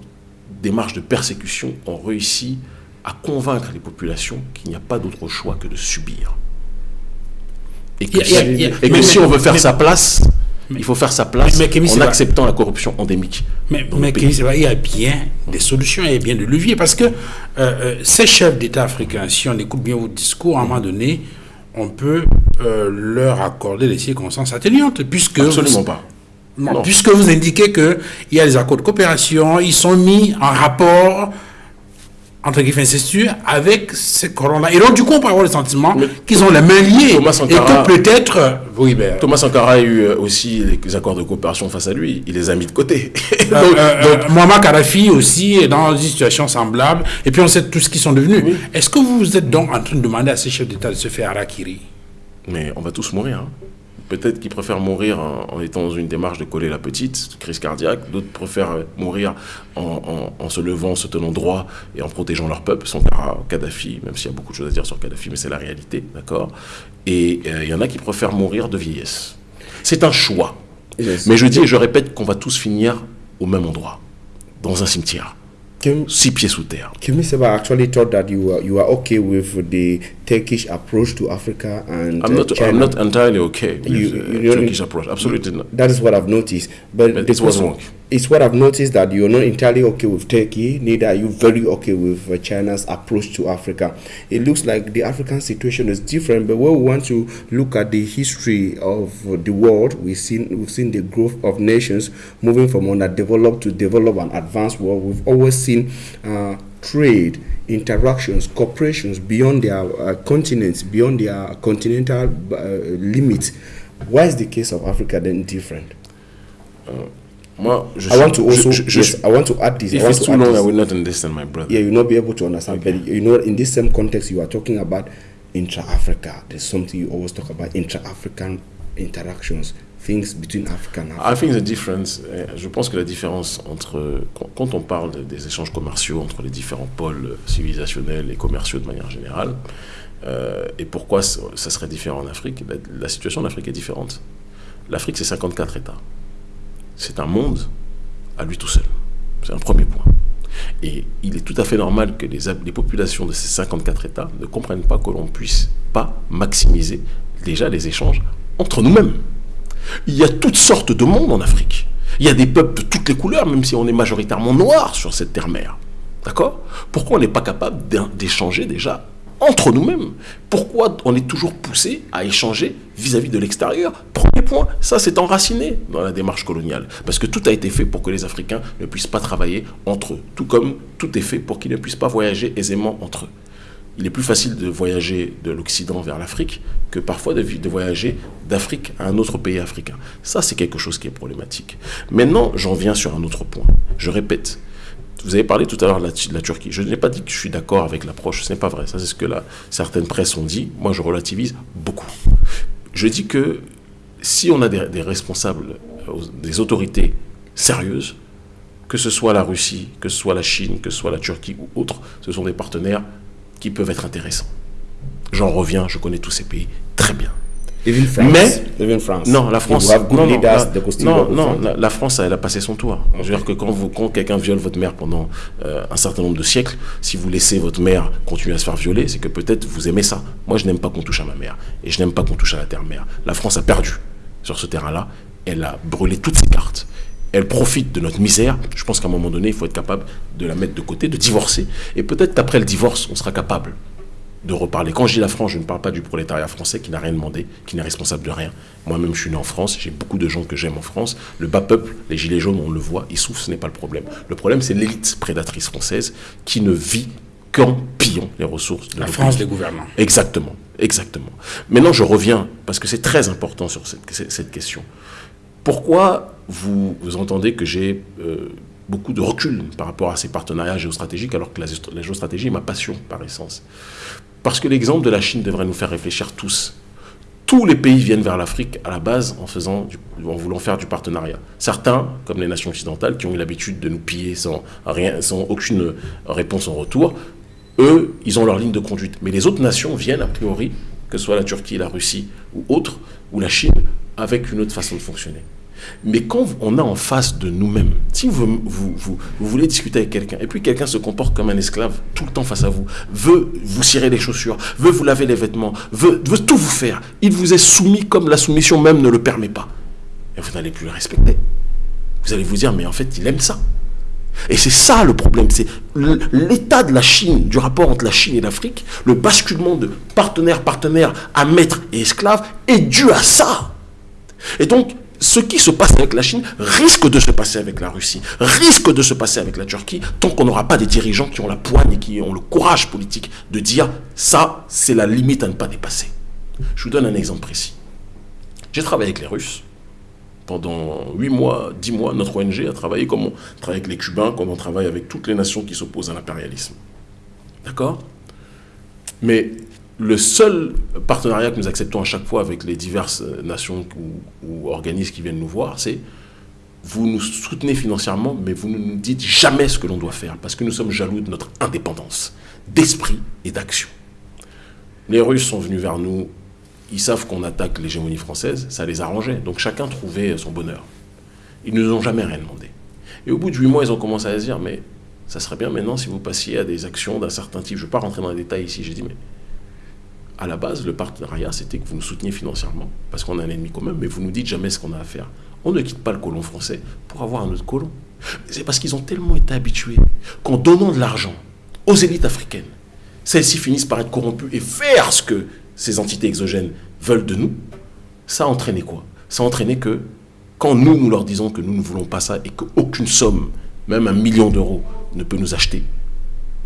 démarche de persécution, ont réussi à convaincre les populations qu'il n'y a pas d'autre choix que de subir. Et que, si, on veut faire sa place, il faut faire sa place en acceptant la corruption endémique. Mais, il y a bien des solutions, il y a bien des leviers. Parce que euh, euh, ces chefs d'État africains, si on écoute bien vos discours, à un moment donné, on peut euh, leur accorder des circonstances atténuantes. Puisque Absolument pas. Puisque vous indiquez qu'il y a des accords de coopération, ils sont mis en rapport entre guillemets incestueux avec ces colons-là. Et donc, du coup, on peut avoir le sentiment qu'ils ont les mains liées. Thomas Sankara, et que peut-être. Euh, oui, ben, Thomas Sankara a eu euh, aussi les accords de coopération face à lui. Il les a mis de côté. <laughs> Euh, donc, Muammar Kadhafi aussi est dans une situation semblable. Et puis, on sait tout ce qu'ils sont devenus. Est-ce que vous êtes donc en train de demander à ces chefs d'État de se faire harakiri? Mais on va tous mourir. Hein. Peut-être qu'ils préfèrent mourir en, étant dans une démarche de coller la petite, crise cardiaque. D'autres préfèrent mourir en, se levant, en se tenant droit et en protégeant leur peuple. Sankara, Kadhafi, même s'il y a beaucoup de choses à dire sur Kadhafi, mais c'est la réalité, d'accord? Et euh, il y en a qui préfèrent mourir de vieillesse. C'est un choix. Mais je dis et je répète qu'on va tous finir au même endroit, dans un cimetière. Six pieds sous terre. Kimi Seba actually thought that you were, you are okay with the Turkish approach to Africa and I'm not, China. I'm not entirely okay with you, uh, Turkish approach. Absolutely not. That is what I've noticed. But, but it was wrong it's what I've noticed that you're not entirely okay with Turkey, neither are you very okay with uh, China's approach to Africa. It looks like the African situation is different, but when we want to look at the history of the world, we've seen we've seen the growth of nations moving from underdeveloped to developed and advanced world. We've always seen uh, trade, interactions, corporations beyond their uh, continents, beyond their continental uh, limits. Why is the case of Africa then different? Moi, je I want to also yes, I want to add this. If it's too long, this. I will not understand, my brother. Yeah, you'll not be able to understand. Okay. But you know, in this same context, you are talking about intra-Africa. There's something you always talk about intra-African interactions, things between Africa and Africa. I think the difference. Eh, je pense que la différence entre quand on parle des échanges commerciaux entre les différents pôles civilisationnels et commerciaux de manière générale, euh, et pourquoi ça serait différent en Afrique, la, la situation en Afrique est différente. L'Afrique, c'est 54 États c'est un monde à lui tout seul. C'est un premier point. Et il est tout à fait normal que les, populations de ces 54 États ne comprennent pas que l'on puisse pas maximiser déjà les échanges entre nous-mêmes. Il y a toutes sortes de mondes en Afrique. Il y a des peuples de toutes les couleurs, même si on est majoritairement noir sur cette terre-mère. D'accord? Pourquoi on n'est pas capable d'échanger déjà entre nous-mêmes. Pourquoi on est toujours poussé à échanger vis-à-vis de l'extérieur? Premier point, ça c'est enraciné dans la démarche coloniale. Parce que tout a été fait pour que les Africains ne puissent pas travailler entre eux. Tout comme tout est fait pour qu'ils ne puissent pas voyager aisément entre eux. Il est plus facile de voyager de l'Occident vers l'Afrique que parfois de, de voyager d'Afrique à un autre pays africain. Ça, c'est quelque chose qui est problématique. Maintenant, j'en viens sur un autre point. Je répète, vous avez parlé tout à l'heure de, la, Turquie. Je n'ai pas dit que je suis d'accord avec l'approche, ce n'est pas vrai. Ça, c'est ce que certaines presses ont dit. Moi, je relativise beaucoup. Je dis que si on a des, responsables, euh, des autorités sérieuses, que ce soit la Russie, que ce soit la Chine, que ce soit la Turquie ou autres, ce sont des partenaires qui peuvent être intéressants. J'en reviens, je connais tous ces pays très bien. Mais non, la France, non, non, la, France, elle a passé son tour. Je veux dire que quand, vous, quand quelqu'un viole votre mère pendant euh, un certain nombre de siècles, si vous laissez votre mère continuer à se faire violer, c'est que peut-être vous aimez ça. Moi, je n'aime pas qu'on touche à ma mère et je n'aime pas qu'on touche à la terre-mère. La France a perdu sur ce terrain-là. Elle a brûlé toutes ses cartes elle profite de notre misère. Je pense qu'à un moment donné, il faut être capable de la mettre de côté, de divorcer. Et peut-être qu'après le divorce, on sera capable de reparler. Quand je dis la France, je ne parle pas du prolétariat français qui n'a rien demandé, qui n'est responsable de rien. Moi-même, je suis né en France, j'ai beaucoup de gens que j'aime en France. Le bas peuple, les gilets jaunes, on le voit, ils souffrent, ce n'est pas le problème. Le problème, c'est l'élite prédatrice française qui ne vit qu'en pillant les ressources de la France des gouvernements. Exactement, exactement. Maintenant, je reviens, parce que c'est très important sur cette, question. Pourquoi vous, vous entendez que j'ai euh, beaucoup de recul par rapport à ces partenariats géostratégiques, alors que la, la géostratégie est ma passion par essence? Parce que l'exemple de la Chine devrait nous faire réfléchir tous. Tous les pays viennent vers l'Afrique à la base en, voulant faire du partenariat. Certains, comme les nations occidentales, qui ont eu l'habitude de nous piller sans aucune réponse en retour, eux, ils ont leur ligne de conduite. Mais les autres nations viennent, a priori, que ce soit la Turquie, la Russie ou autres, ou la Chine, avec une autre façon de fonctionner. Mais quand on a en face de nous-mêmes, si vous, vous, vous, voulez discuter avec quelqu'un, et puis quelqu'un se comporte comme un esclave tout le temps face à vous, veut vous cirer les chaussures, veut vous laver les vêtements, veut, veut tout vous faire, il vous est soumis comme la soumission même ne le permet pas. Et vous n'allez plus le respecter. Vous allez vous dire, mais en fait, il aime ça. Et c'est ça le problème, c'est l'état de la Chine, du rapport entre la Chine et l'Afrique, le basculement de partenaire-partenaire à maître et esclave est dû à ça. Et donc, ce qui se passe avec la Chine risque de se passer avec la Russie, risque de se passer avec la Turquie, tant qu'on n'aura pas des dirigeants qui ont la poigne et qui ont le courage politique de dire ça, c'est la limite à ne pas dépasser. Je vous donne un exemple précis. J'ai travaillé avec les Russes pendant 8 mois, 10 mois. Notre ONG a travaillé comme on travaille avec les Cubains, comme on travaille avec toutes les nations qui s'opposent à l'impérialisme. D'accord? Mais le seul partenariat que nous acceptons à chaque fois avec les diverses nations ou, organismes qui viennent nous voir, c'est vous nous soutenez financièrement, mais vous ne nous dites jamais ce que l'on doit faire, parce que nous sommes jaloux de notre indépendance d'esprit et d'action. Les Russes sont venus vers nous, ils savent qu'on attaque l'hégémonie française, ça les arrangeait, donc chacun trouvait son bonheur. Ils ne nous ont jamais rien demandé. Et au bout de huit mois, ils ont commencé à se dire, mais ça serait bien maintenant si vous passiez à des actions d'un certain type. Je ne vais pas rentrer dans les détails ici, j'ai dit, mais à la base, le partenariat, c'était que vous nous souteniez financièrement, parce qu'on a un ennemi commun, mais vous nous dites jamais ce qu'on a à faire. On ne quitte pas le colon français pour avoir un autre colon. C'est parce qu'ils ont tellement été habitués qu'en donnant de l'argent aux élites africaines, celles-ci finissent par être corrompues et faire ce que ces entités exogènes veulent de nous. Ça a entraîné quoi? Ça a entraîné que quand nous, nous leur disons que nous ne voulons pas ça et qu'aucune somme, même un million d'euros, ne peut nous acheter,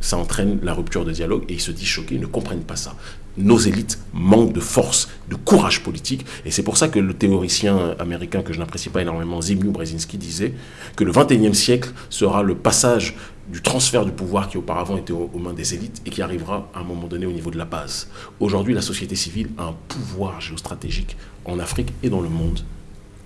ça entraîne la rupture de dialogue et ils se disent choqués, ils ne comprennent pas ça nos élites manquent de force, de courage politique. Et c'est pour ça que le théoricien américain que je n'apprécie pas énormément, Zbigniew Brzezinski, disait que le 21e siècle sera le passage du transfert du pouvoir qui auparavant était aux, mains des élites et qui arrivera à un moment donné au niveau de la base. Aujourd'hui, la société civile a un pouvoir géostratégique en Afrique et dans le monde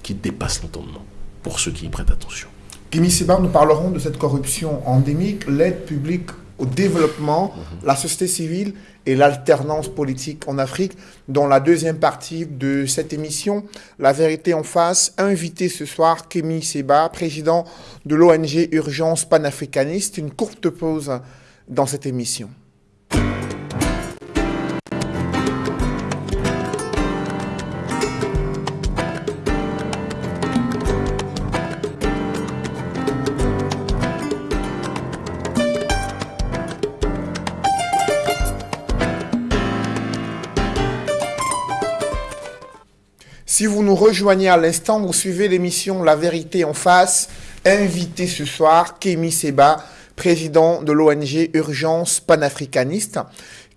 qui dépasse l'entendement, pour ceux qui y prêtent attention. Kimi Sebar, nous parlerons de cette corruption endémique, l'aide publique au développement, la société civile et l'alternance politique en Afrique, dans la deuxième partie de cette émission. La vérité en face, invité ce soir Kémy Seba, président de l'ONG Urgence panafricaniste. Une courte pause dans cette émission. Si vous nous rejoignez à l'instant, vous suivez l'émission La vérité en face. Invité ce soir, Kémy Seba, président de l'ONG Urgence panafricaniste.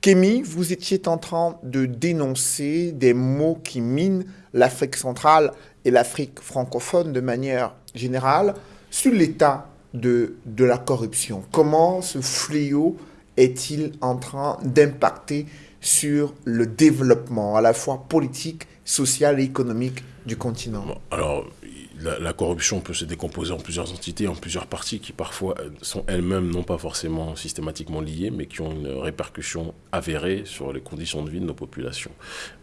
Kémy, vous étiez en train de dénoncer des mots qui minent l'Afrique centrale et l'Afrique francophone de manière générale sur l'état de, de la corruption. Comment ce fléau est-il en train d'impacter sur le développement à la fois politique sociale et économique du continent Alors, la, corruption peut se décomposer en plusieurs entités, en plusieurs parties qui parfois sont elles-mêmes non pas forcément systématiquement liées, mais qui ont une répercussion avérée sur les conditions de vie de nos populations.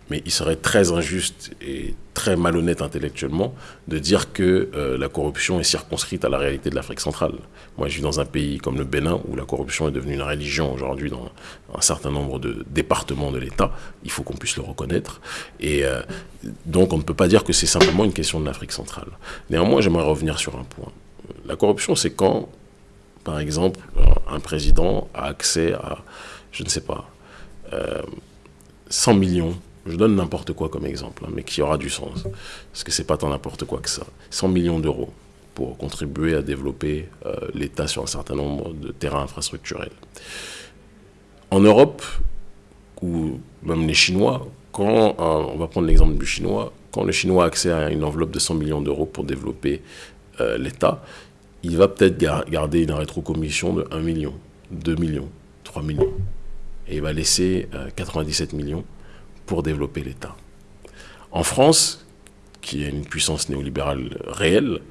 Mais il serait très injuste et très malhonnête intellectuellement de dire que euh, la corruption est circonscrite à la réalité de l'Afrique centrale. Moi, je vis dans un pays comme le Bénin où la corruption est devenue une religion aujourd'hui dans un certain nombre de départements de l'État. Il faut qu'on puisse le reconnaître. Et euh, donc, on ne peut pas dire que c'est simplement une question de l'Afrique centrale. Néanmoins, j'aimerais revenir sur un point. La corruption, c'est quand, par exemple, un président a accès à, je ne sais pas, 100 euh, millions je donne n'importe quoi comme exemple, hein, mais qui aura du sens. Parce que c'est pas tant n'importe quoi que ça. 100 millions d'euros pour contribuer à développer euh, l'État sur un certain nombre de terrains infrastructurels. En Europe, ou même les Chinois, quand, euh, on va prendre l'exemple du Chinois, quand le Chinois a accès à une enveloppe de 100 millions d'euros pour développer euh, l'État, il va peut-être garder une rétrocommission de 1 million, 2 millions, 3 millions. Et il va laisser 97 millions pour développer l'État. En France, qui est une puissance néolibérale réelle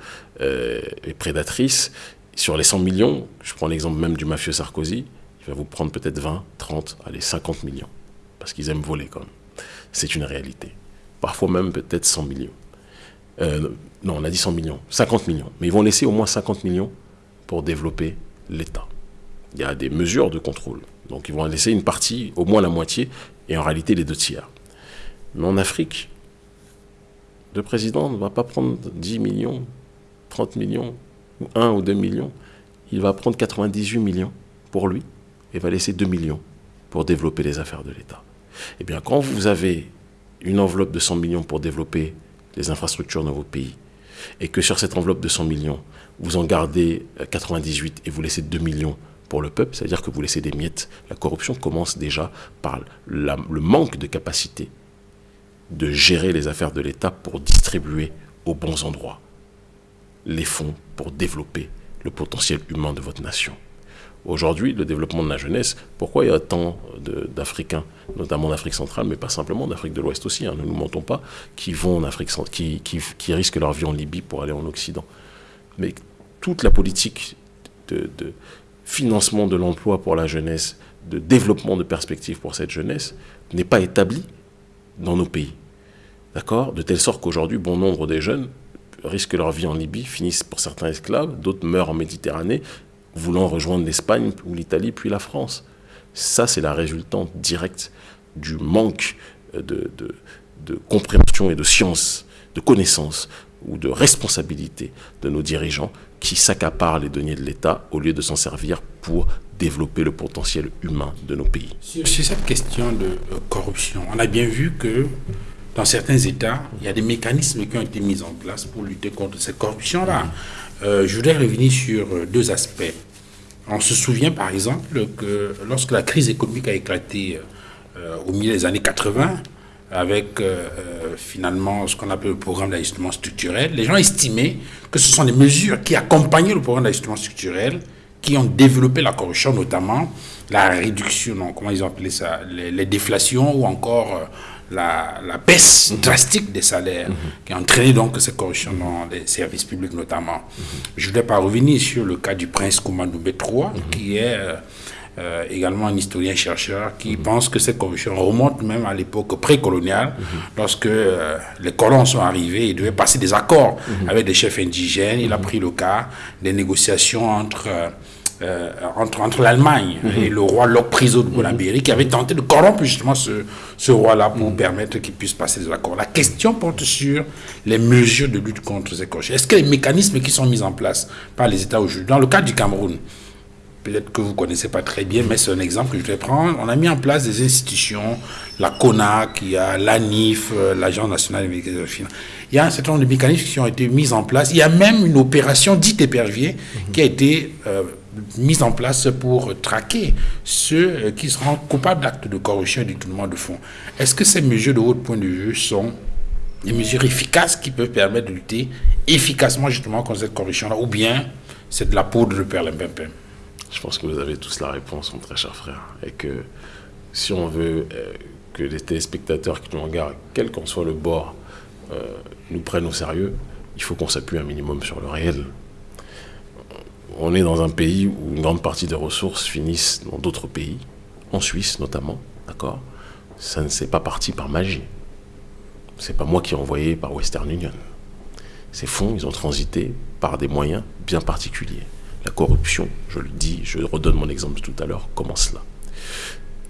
euh, et prédatrice, sur les 100 millions, je prends l'exemple même du mafieux Sarkozy, il va vous prendre peut-être 20, 30, allez, 50 millions. Parce qu'ils aiment voler quand même. C'est une réalité. Parfois même peut-être 100 millions. Euh, non, on a dit 100 millions, 50 millions. Mais ils vont laisser au moins 50 millions pour développer l'État. Il y a des mesures de contrôle. Donc ils vont laisser une partie, au moins la moitié, et en réalité les deux tiers. Mais en Afrique, le président ne va pas prendre 10 millions, 30 millions, ou 1 ou 2 millions. Il va prendre 98 millions pour lui et va laisser 2 millions pour développer les affaires de l'État. Eh bien, quand vous avez une enveloppe de 100 millions pour développer les infrastructures dans vos pays, et que sur cette enveloppe de 100 millions, vous en gardez 98 et vous laissez 2 millions pour le peuple, c'est-à-dire que vous laissez des miettes. La corruption commence déjà par le manque de capacité de gérer les affaires de l'État pour distribuer aux bons endroits les fonds pour développer le potentiel humain de votre nation. Aujourd'hui, le développement de la jeunesse, pourquoi il y a tant d'Africains, notamment d'Afrique centrale, mais pas simplement d'Afrique de l'Ouest aussi, hein, ne nous mentons pas, qui vont en Afrique qui, qui, qui, risquent leur vie en Libye pour aller en Occident. Mais toute la politique de, de financement de l'emploi pour la jeunesse, de développement de perspectives pour cette jeunesse, n'est pas établie dans nos pays. D'accord? De telle sorte qu'aujourd'hui, bon nombre des jeunes risquent leur vie en Libye, finissent pour certains esclaves, d'autres meurent en Méditerranée, voulant rejoindre l'Espagne ou l'Italie, puis la France. Ça, c'est la résultante directe du manque de, de, compréhension et de science, de connaissance ou de responsabilité de nos dirigeants qui s'accaparent les deniers de l'État au lieu de s'en servir pour développer le potentiel humain de nos pays. Sur cette question de euh, corruption, on a bien vu que dans certains États, il y a des mécanismes qui ont été mis en place pour lutter contre cette corruption-là. Euh, je voudrais revenir sur euh, deux aspects. On se souvient par exemple que lorsque la crise économique a éclaté euh, au milieu des années 80, avec finalement ce qu'on appelle le programme d'ajustement structurel, les gens estimaient que ce sont des mesures qui accompagnaient le programme d'ajustement structurel qui ont développé la corruption, notamment la réduction, non, comment ils ont appelé ça, les déflations ou encore la, baisse drastique des salaires qui a entraîné donc cette corruption dans les services publics notamment. Je ne voudrais pas revenir sur le cas du prince Koumandoubé III, qui est euh, euh, également un historien-chercheur qui pense que cette corruption remonte même à l'époque précoloniale, lorsque euh, les colons sont arrivés, ils devaient passer des accords avec des chefs indigènes. Il a pris le cas des négociations entre... Euh, entre, entre l'Allemagne mhm. et le roi Locke Priso de Bolabéry, qui avait tenté de corrompre justement ce, ce roi-là pour mhm. permettre qu'il puisse passer des accords. La question porte sur les mesures de lutte contre ces corruptions. Est-ce que les mécanismes qui sont mis en place par les États aujourd'hui, dans le cas du Cameroun, peut-être que vous ne connaissez pas très bien, mais c'est un exemple que je vais prendre. On a mis en place des institutions, la CONAC, il y a l'ANIF, euh, l'Agence nationale de finances. Il y a un certain nombre de mécanismes qui ont été mis en place. Il y a même une opération dite épervier mhm. qui a été euh, mise en place pour traquer ceux euh, qui seront coupables d'actes de corruption et détournement de fonds. Est-ce que ces mesures, de votre point de vue, sont des mesures efficaces qui peuvent permettre de lutter efficacement justement contre cette corruption-là, ou bien c'est de la poudre de perlimpinpin? Je pense que vous avez tous la réponse, mon très cher frère, et que si on veut euh, que les téléspectateurs qui nous regardent, quel qu'en soit le bord, euh, nous prennent au sérieux, il faut qu'on s'appuie un minimum sur le réel on est dans un pays où une grande partie des ressources finissent dans d'autres pays, en Suisse notamment, d'accord? Ça ne s'est pas parti par magie. C'est pas moi qui ai envoyé par Western Union. Ces fonds, ils ont transité par des moyens bien particuliers. La corruption, je le dis, je redonne mon exemple tout à l'heure, commence là.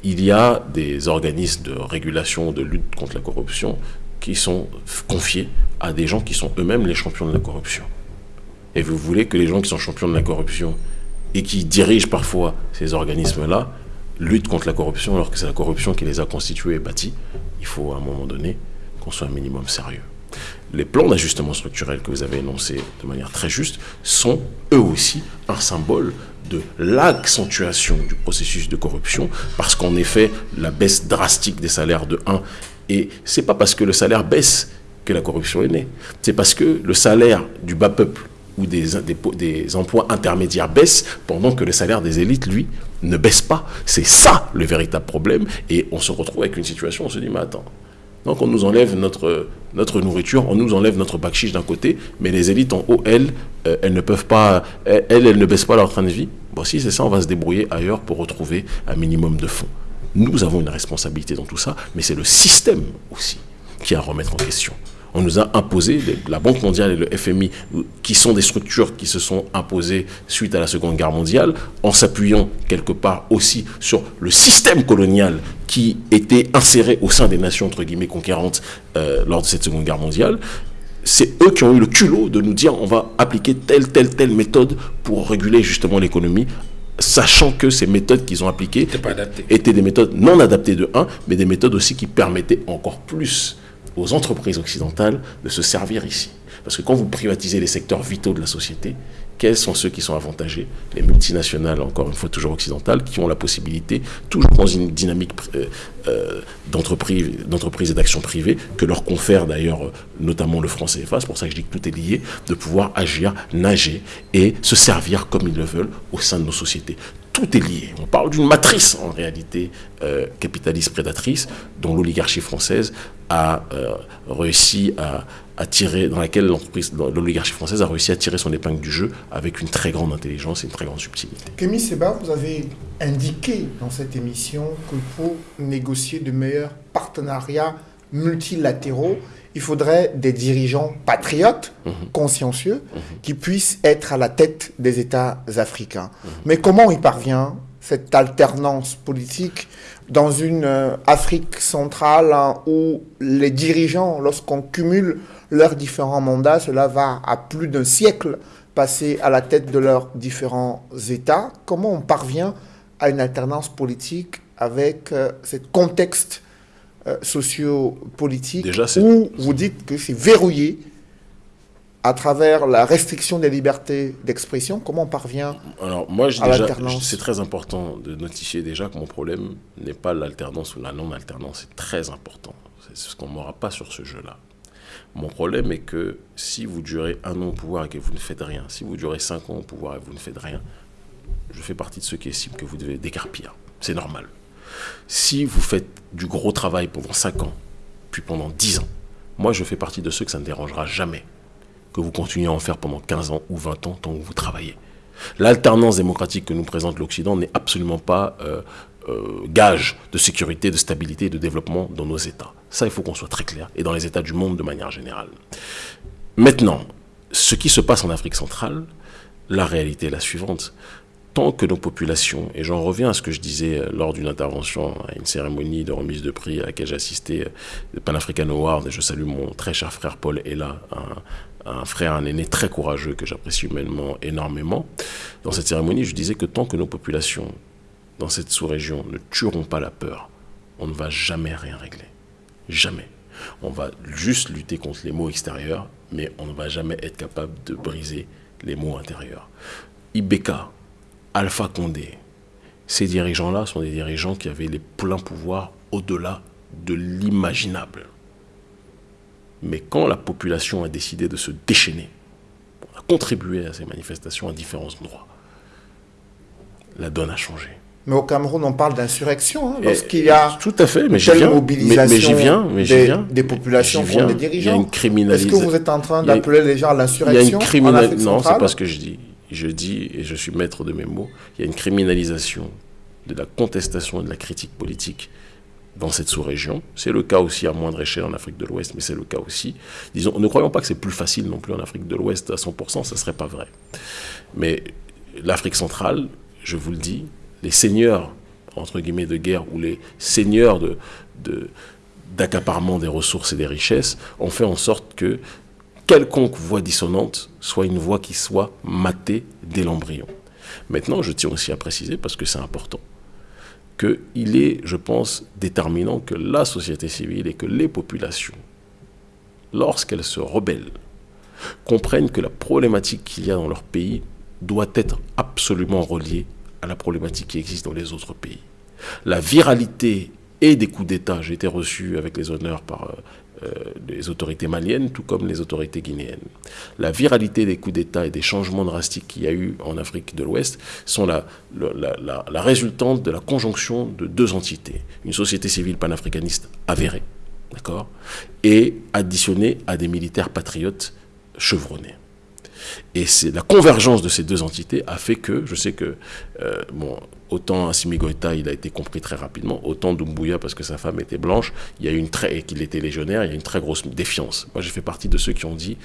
Il y a des organismes de régulation, de lutte contre la corruption qui sont confiés à des gens qui sont eux-mêmes les champions de la corruption. Et vous voulez que les gens qui sont champions de la corruption et qui dirigent parfois ces organismes-là luttent contre la corruption alors que c'est la corruption qui les a constitués et bâtis. Il faut à un moment donné qu'on soit un minimum sérieux. Les plans d'ajustement structurel que vous avez énoncés de manière très juste sont eux aussi un symbole de l'accentuation du processus de corruption parce qu'en effet, la baisse drastique des salaires de 1 et c'est pas parce que le salaire baisse que la corruption est née. C'est parce que le salaire du bas peuple ou des, emplois intermédiaires baissent pendant que le salaire des élites, lui, ne baisse pas. C'est ça le véritable problème. Et on se retrouve avec une situation, on se dit, mais attends. Donc on nous enlève notre, nourriture, on nous enlève notre bakchich d'un côté, mais les élites en haut, elles, euh, elles ne peuvent pas, elles, elles ne baissent pas leur train de vie. Bon, si c'est ça, on va se débrouiller ailleurs pour retrouver un minimum de fonds. Nous avons une responsabilité dans tout ça, mais c'est le système aussi qui a à remettre en question. On nous a imposé, la Banque mondiale et le FMI, qui sont des structures qui se sont imposées suite à la Seconde Guerre mondiale, en s'appuyant quelque part aussi sur le système colonial qui était inséré au sein des nations, entre guillemets, conquérantes euh, lors de cette Seconde Guerre mondiale, c'est eux qui ont eu le culot de nous dire on va appliquer telle, telle, telle méthode pour réguler justement l'économie, sachant que ces méthodes qu'ils ont appliquées étaient des méthodes non adaptées de 1, mais des méthodes aussi qui permettaient encore plus aux entreprises occidentales de se servir ici. Parce que quand vous privatisez les secteurs vitaux de la société, quels sont ceux qui sont avantagés Les multinationales, encore une fois toujours occidentales, qui ont la possibilité, toujours dans une dynamique euh, euh, d'entreprise et d'action privée, que leur confère d'ailleurs notamment le franc CFA, c'est pour ça que je dis que tout est lié, de pouvoir agir, nager et se servir comme ils le veulent au sein de nos sociétés tout est lié. On parle d'une matrice en réalité euh, capitaliste prédatrice dont l'oligarchie française a réussi à, tirer, dans laquelle l'oligarchie française a réussi à tirer son épingle du jeu avec une très grande intelligence et une très grande subtilité. Kémy Seba, vous avez indiqué dans cette émission que pour négocier de meilleurs partenariats multilatéraux, il faudrait des dirigeants patriotes, mhm. consciencieux, mhm. qui puissent être à la tête des États africains. Mhm. Mais comment y parvient cette alternance politique dans une euh, Afrique centrale hein, où les dirigeants, lorsqu'on cumule leurs différents mandats, cela va à plus d'un siècle passer à la tête de leurs différents États. Comment on parvient à une alternance politique avec euh, ce contexte euh, socio-politique où vous dites que c'est verrouillé à travers la restriction des libertés d'expression Comment on parvient Alors, moi, je, déjà, c'est très important de notifier déjà que mon problème n'est pas l'alternance ou la non-alternance. C'est très important. C'est ce qu'on n'aura pas sur ce jeu-là. Mon problème est que si vous durez un an au pouvoir et que vous ne faites rien, si vous durez cinq ans au pouvoir et que vous ne faites rien, je fais partie de ceux qui estiment que vous devez décarpir. C'est normal. Si vous faites du gros travail pendant cinq ans, puis pendant dix ans, moi je fais partie de ceux que ça ne dérangera jamais que vous continuez à en faire pendant 15 ans ou 20 ans tant que vous travaillez. L'alternance démocratique que nous présente l'Occident n'est absolument pas euh, euh, gage de sécurité, de stabilité et de développement dans nos États. Ça, il faut qu'on soit très clair, et dans les États du monde de manière générale. Maintenant, ce qui se passe en Afrique centrale, la réalité est la suivante. Tant que nos populations, et j'en reviens à ce que je disais euh, lors d'une intervention à une cérémonie de remise de prix à laquelle j'ai assisté, le Pan African Award, et je salue mon très cher frère Paul Ella, un, un frère, un aîné très courageux que j'apprécie humainement énormément. Dans cette cérémonie, je disais que tant que nos populations dans cette sous-région ne tueront pas la peur, on ne va jamais rien régler. Jamais. On va juste lutter contre les maux extérieurs, mais on ne va jamais être capable de briser les maux intérieurs. Ibeka, Alpha Condé, ces dirigeants-là sont des dirigeants qui avaient les pleins pouvoirs au-delà de l'imaginable. Mais quand la population a décidé de se déchaîner, on a contribué à ces manifestations à différents endroits, la donne a changé. Mais au Cameroun, on parle d'insurrection hein, lorsqu'il y a tout à fait, mais j'y viens, mobilisation viens, mais des, viens, des, populations viens, des dirigeants. Est-ce que vous êtes en train d'appeler les gens à l'insurrection Non, c'est pas ce que je dis. Je dis, et je suis maître de mes mots, il y a une criminalisation de la contestation et de la critique politique dans cette sous-région. C'est le cas aussi à moindre échelle en Afrique de l'Ouest, mais c'est le cas aussi. Disons, ne croyons pas que c'est plus facile non plus en Afrique de l'Ouest à 100%, ce ne serait pas vrai. Mais l'Afrique centrale, je vous le dis, les seigneurs, entre guillemets, de guerre, ou les seigneurs de, d'accaparement des ressources et des richesses, ont fait en sorte que quelconque voix dissonante soit une voix qui soit matée dès l'embryon. Maintenant, je tiens aussi à préciser, parce que c'est important, qu'il est, je pense, déterminant que la société civile et que les populations, lorsqu'elles se rebellent, comprennent que la problématique qu'il y a dans leur pays doit être absolument reliée à la problématique qui existe dans les autres pays. La viralité et des coups d'État, j'ai été reçu avec les honneurs par euh, les autorités maliennes, tout comme les autorités guinéennes. La viralité des coups d'État et des changements drastiques qu'il y a eu en Afrique de l'Ouest sont la, la, résultante de la conjonction de deux entités. Une société civile panafricaniste avérée, d'accord, et additionnée à des militaires patriotes chevronnés. Et c'est la convergence de ces deux entités a fait que, je sais que, euh, bon, autant Assimi Goïta, il a été compris très rapidement, autant Doumbouya, parce que sa femme était blanche, il y a une très, et qu'il était légionnaire, il y a une très grosse défiance. Moi, j'ai fait partie de ceux qui ont dit,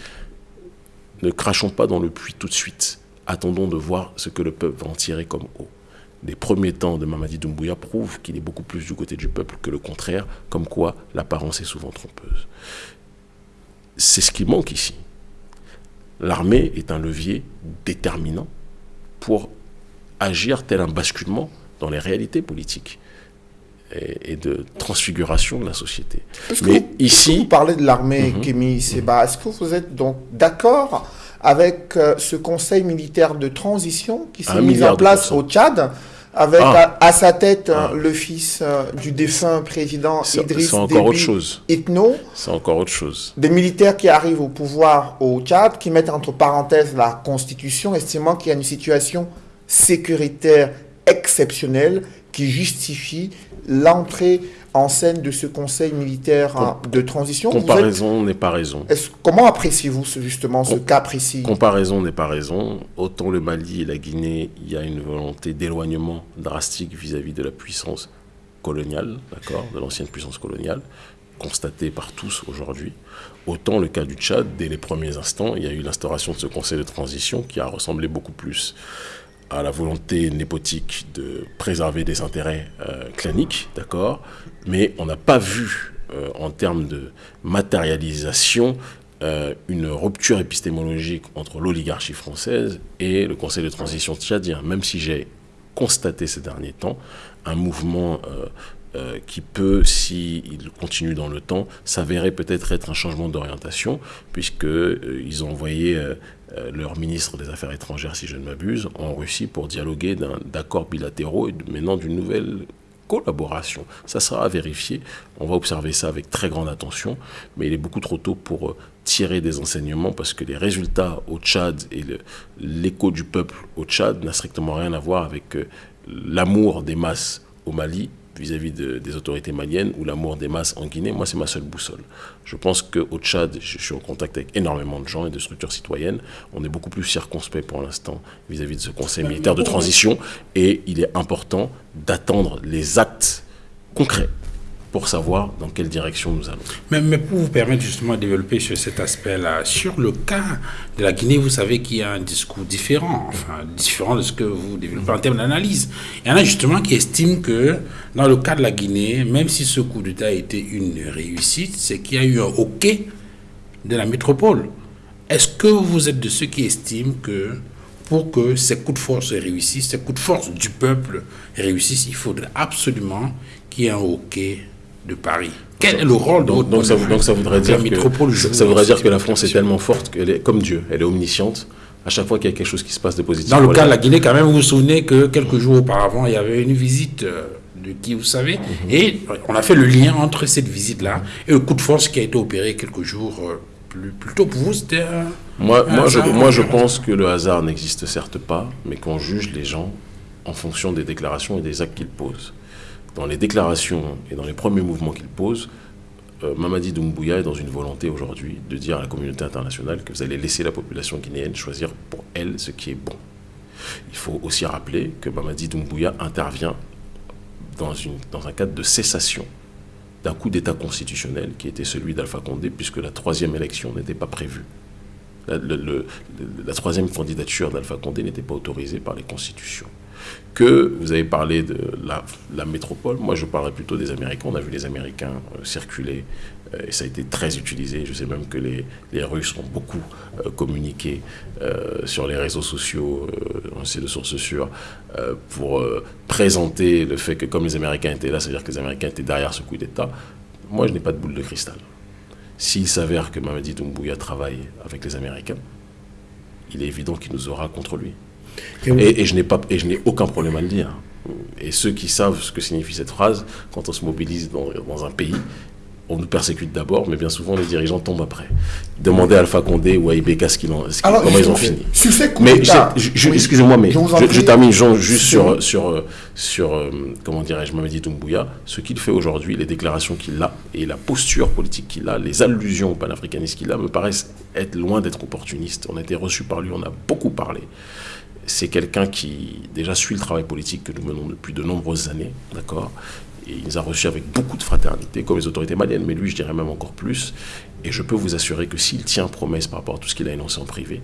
ne crachons pas dans le puits tout de suite. Attendons de voir ce que le peuple va en tirer comme eau. Les premiers temps de Mamadi Doumbouya prouvent qu'il est beaucoup plus du côté du peuple que le contraire, comme quoi l'apparence est souvent trompeuse. C'est ce qui manque ici. L'armée est un levier déterminant pour agir tel un basculement dans les réalités politiques et, de transfiguration de la société. Mais ici, vous parlez de l'armée, mm Kémy Seba, est-ce que vous êtes donc d'accord avec euh, ce conseil militaire de transition qui s'est mis en place au Tchad avec ah. à, sa tête ah. le fils euh, du défunt président Idriss encore autre chose. Itno. C'est encore autre chose. Des militaires qui arrivent au pouvoir au Tchad, qui mettent entre parenthèses la constitution, estimant qu'il y a une situation sécuritaire exceptionnelle qui justifie l'entrée en scène de ce conseil militaire hein, de transition. Comparaison n'est pas raison. comment appréciez-vous justement ce cas précis? Comparaison n'est pas raison. Autant le Mali et la Guinée, il y a une volonté d'éloignement drastique vis-à-vis de la puissance coloniale, d'accord, de l'ancienne puissance coloniale, constatée par tous aujourd'hui. Autant le cas du Tchad, dès les premiers instants, il y a eu l'instauration de ce conseil de transition qui a ressemblé beaucoup plus à la volonté népotique de préserver des intérêts euh, claniques, d'accord Mais on n'a pas vu, euh, en termes de matérialisation, euh, une rupture épistémologique entre l'oligarchie française et le Conseil de transition tchadien, même si j'ai constaté ces derniers temps un mouvement qui peut, s'il continue dans le temps, s'avérer peut-être être un changement d'orientation, puisqu'ils ont envoyé euh, leur ministre des Affaires étrangères, si je ne m'abuse, en Russie pour dialoguer d'accords bilatéraux et maintenant d'une nouvelle collaboration. Ça sera à vérifier. On va observer ça avec très grande attention, mais il est beaucoup trop tôt pour euh, tirer des enseignements parce que les résultats au Tchad et l'écho du peuple au Tchad n'a strictement rien à voir avec euh, l'amour des masses au Mali vis-à-vis des autorités maliennes ou l'amour des masses en Guinée, moi, c'est ma seule boussole. Je pense qu'au Tchad, je suis en contact avec énormément de gens et de structures citoyennes. On est beaucoup plus circonspect pour l'instant vis-à-vis de ce conseil militaire de transition et il est important d'attendre les actes concrets pour savoir dans quelle direction nous allons. Mais, pour vous permettre justement de développer sur cet aspect-là, sur le cas de la Guinée, vous savez qu'il y a un discours différent, enfin différent de ce que vous développez en termes d'analyse. Il y en a justement qui estiment que dans le cas de la Guinée, même si ce coup d'État a été une réussite, c'est qu'il y a eu un hockey de la métropole. Est-ce que vous êtes de ceux qui estiment que pour que ces coups de force réussissent, ces coups de force du peuple réussissent, il faudrait absolument qu'il y ait un hockey de Paris. Quel est le rôle de donc, ça, donc ça voudrait dire que ça voudrait dire que la France est tellement forte qu'elle est comme Dieu, elle est omnisciente. À chaque fois qu'il y a quelque chose qui se passe de positif. Dans le cas de la Guinée, quand même, vous vous souvenez que quelques jours auparavant, il y avait une visite euh, de qui vous savez, mhm. et on a fait le lien entre cette visite-là et le coup de force qui a été opéré quelques jours euh, plus, plus tôt pour vous. C'était moi, moi, je, moi, je pense que le hasard n'existe certes pas, mais qu'on juge les gens en fonction des déclarations et des actes qu'ils posent dans les déclarations et dans les premiers mouvements qu'il pose, euh, Mamadi Doumbouya est dans une volonté aujourd'hui de dire à la communauté internationale que vous allez laisser la population guinéenne choisir pour elle ce qui est bon. Il faut aussi rappeler que Mamadi Doumbouya intervient dans, un cadre de cessation d'un coup d'État constitutionnel qui était celui d'Alpha Condé, puisque la troisième élection n'était pas prévue. La troisième candidature d'Alpha Condé n'était pas autorisée par les constitutions que vous avez parlé de la, métropole. Moi, je parlerais plutôt des Américains. On a vu les Américains euh, circuler euh, et ça a été très utilisé. Je sais même que les, les Russes ont beaucoup euh, communiqué sur les réseaux sociaux, on sait de sources sûres, pour présenter le fait que comme les Américains étaient là, c'est-à-dire que les Américains étaient derrière ce coup d'État. Moi, je n'ai pas de boule de cristal. S'il s'avère que Mamadi Doumbouya travaille avec les Américains, il est évident qu'il nous aura contre lui. Et, je n'ai pas, et je n'ai aucun problème à le dire. Et ceux qui savent ce que signifie cette phrase, quand on se mobilise dans, dans un pays, on nous persécute d'abord, mais bien souvent les dirigeants tombent après. Demandez à Alpha Condé ou à Ibeka ce qu'ils ont, comment ils ont fini. mais excusez-moi, mais je, termine juste sur sur sur euh, comment dirais-je, Mamadi Doumbouya, ce qu'il fait aujourd'hui, les déclarations qu'il a et la posture politique qu'il a, les allusions au panafricanisme qu'il a, me paraissent être loin d'être opportunistes. On a été reçus par lui, on a beaucoup parlé. C'est quelqu'un qui déjà suit le travail politique que nous menons depuis de nombreuses années, d'accord? Il nous a reçus avec beaucoup de fraternité, comme les autorités maliennes, mais lui, je dirais même encore plus. Et je peux vous assurer que s'il tient promesse par rapport à tout ce qu'il a énoncé en privé,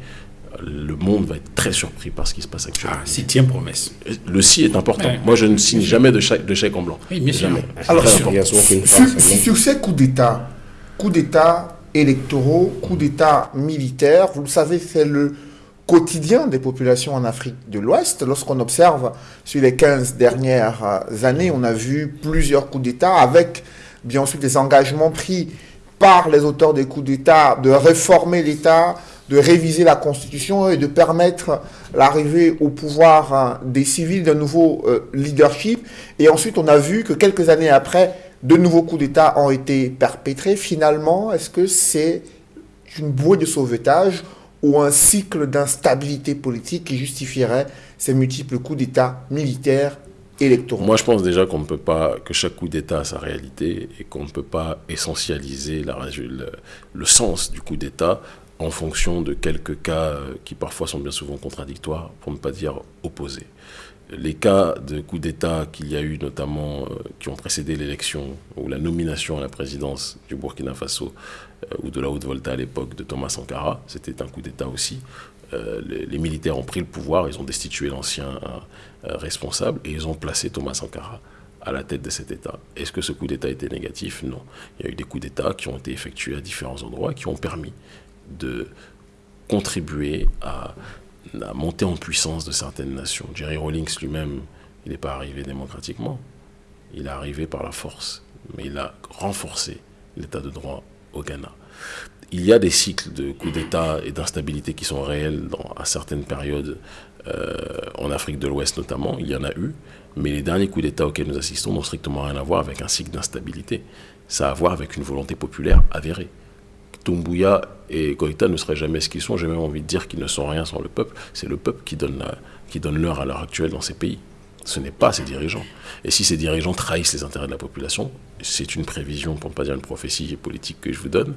le monde va être très surpris par ce qui se passe actuellement. Ah, s'il tient promesse. Le si est important. Moi, je ne signe jamais de chèque, de chèque en blanc. Oui, bien sûr. Alors, sur, sur, ces coups d'État, coups d'État électoraux, coups d'État militaires, vous le savez, c'est le quotidien des populations en Afrique de l'Ouest. Lorsqu'on observe sur les 15 dernières euh, années, on a vu plusieurs coups d'État avec bien sûr des engagements pris par les auteurs des coups d'État de réformer l'État, de réviser la Constitution et de permettre l'arrivée au pouvoir hein, des civils d'un nouveau euh, leadership. Et ensuite, on a vu que quelques années après, de nouveaux coups d'État ont été perpétrés. Finalement, est-ce que c'est une bouée de sauvetage ou un cycle d'instabilité politique qui justifierait ces multiples coups d'État militaires électoraux Moi, je pense déjà qu'on ne peut pas, que chaque coup d'État a sa réalité et qu'on ne peut pas essentialiser le sens du coup d'État en fonction de quelques cas euh, qui parfois sont bien souvent contradictoires, pour ne pas dire opposés. Les cas de coup d'État qu'il y a eu notamment, euh, qui ont précédé l'élection ou la nomination à la présidence du Burkina Faso euh, ou de la Haute-Volta à l'époque de Thomas Sankara. C'était un coup d'État aussi. Euh, les, militaires ont pris le pouvoir, ils ont destitué l'ancien responsable et ils ont placé Thomas Sankara à la tête de cet État. Est-ce que ce coup d'État était négatif? Non. Il y a eu des coups d'État qui ont été effectués à différents endroits qui ont permis de contribuer à la montée en puissance de certaines nations. Jerry Rawlings lui-même, il n'est pas arrivé démocratiquement. Il est arrivé par la force, mais il a renforcé l'état de droit au Ghana. Il y a des cycles de coups d'État et d'instabilité qui sont réels dans, à certaines périodes, euh, en Afrique de l'Ouest notamment, il y en a eu, mais les derniers coups d'État auxquels nous assistons n'ont strictement rien à voir avec un cycle d'instabilité. Ça a à voir avec une volonté populaire avérée. Tumbuya et Goïta ne seraient jamais ce qu'ils sont, j'ai même envie de dire qu'ils ne sont rien sans le peuple. C'est le peuple qui donne l'heure à l'heure actuelle dans ces pays. Ce n'est pas ces dirigeants. Et si ces dirigeants trahissent les intérêts de la population, c'est une prévision, pour ne pas dire une prophétie politique que je vous donne,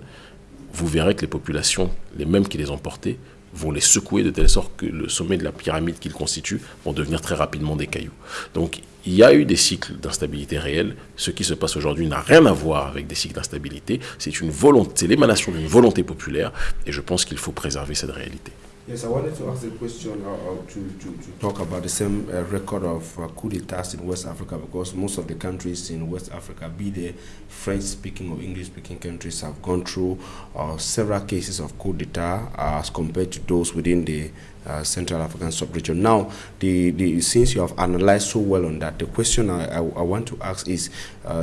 vous verrez que les populations, les mêmes qui les ont portés, vont les secouer de telle sorte que le sommet de la pyramide qu'ils constituent vont devenir très rapidement des cailloux. Donc il y a eu des cycles d'instabilité réels. Ce qui se passe aujourd'hui n'a rien à voir avec des cycles d'instabilité. C'est une volonté, l'émanation d'une volonté populaire et je pense qu'il faut préserver cette réalité. Yes, I wanted to ask a question uh, uh, to, to, to talk about the same uh, record of uh, coup d'etats in West Africa because most of the countries in West Africa, be they French speaking or English speaking countries, have gone through uh, several cases of coup d'etat as compared to those within the uh, Central African sub-region. Now, the, the, since you have analyzed so well on that, the question I, I, I want to ask is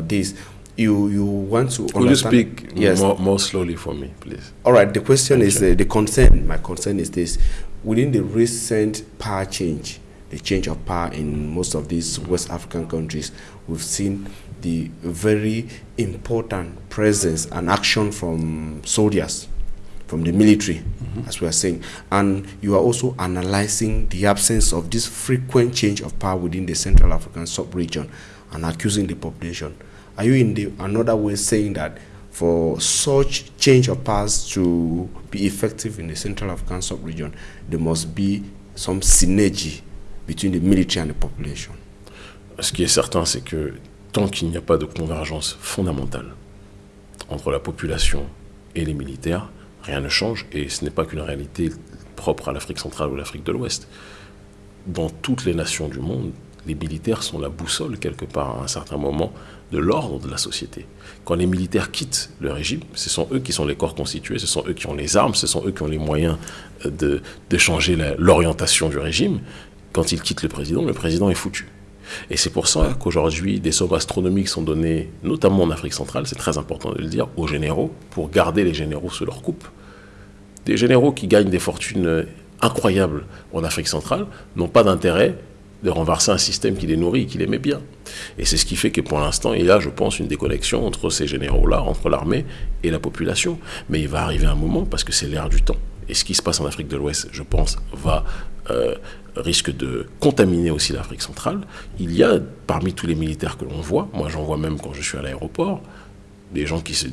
this you you want to Could you speak yes. more, more slowly for me, please? All right. The question Thank is uh, the concern. My concern is this: within the recent power change, the change of power in most of these West African countries, we've seen the very important presence and action from soldiers, from the military, mm -hmm. as we are saying. And you are also analyzing the absence of this frequent change of power within the Central African sub-region and accusing the population are you in the another way saying that for such change of paths to be effective in the Central African sub-region, there must be some synergy between the military and the population? Ce qui est certain, c'est que tant qu'il n'y a pas de convergence fondamentale entre la population et les militaires, rien ne change et ce n'est pas qu'une réalité propre à l'Afrique centrale ou l'Afrique de l'Ouest. Dans toutes les nations du monde, les militaires sont la boussole quelque part à un certain moment de l'ordre de la société. Quand les militaires quittent le régime, ce sont eux qui sont les corps constitués, ce sont eux qui ont les armes, ce sont eux qui ont les moyens euh, de, changer l'orientation du régime. Quand ils quittent le président, le président est foutu. Et c'est pour ça qu'aujourd'hui, des sommes astronomiques sont données, notamment en Afrique centrale, c'est très important de le dire, aux généraux, pour garder les généraux sous leur coupe. Des généraux qui gagnent des fortunes incroyables en Afrique centrale n'ont pas d'intérêt de renverser un système qui les nourrit, qui les met bien. Et c'est ce qui fait que pour l'instant, il y a, je pense, une déconnexion entre ces généraux-là, entre l'armée et la population. Mais il va arriver un moment, parce que c'est l'ère du temps. Et ce qui se passe en Afrique de l'Ouest, je pense, va euh, risque de contaminer aussi l'Afrique centrale. Il y a parmi tous les militaires que l'on voit, moi j'en vois même quand je suis à l'aéroport, des gens qui se,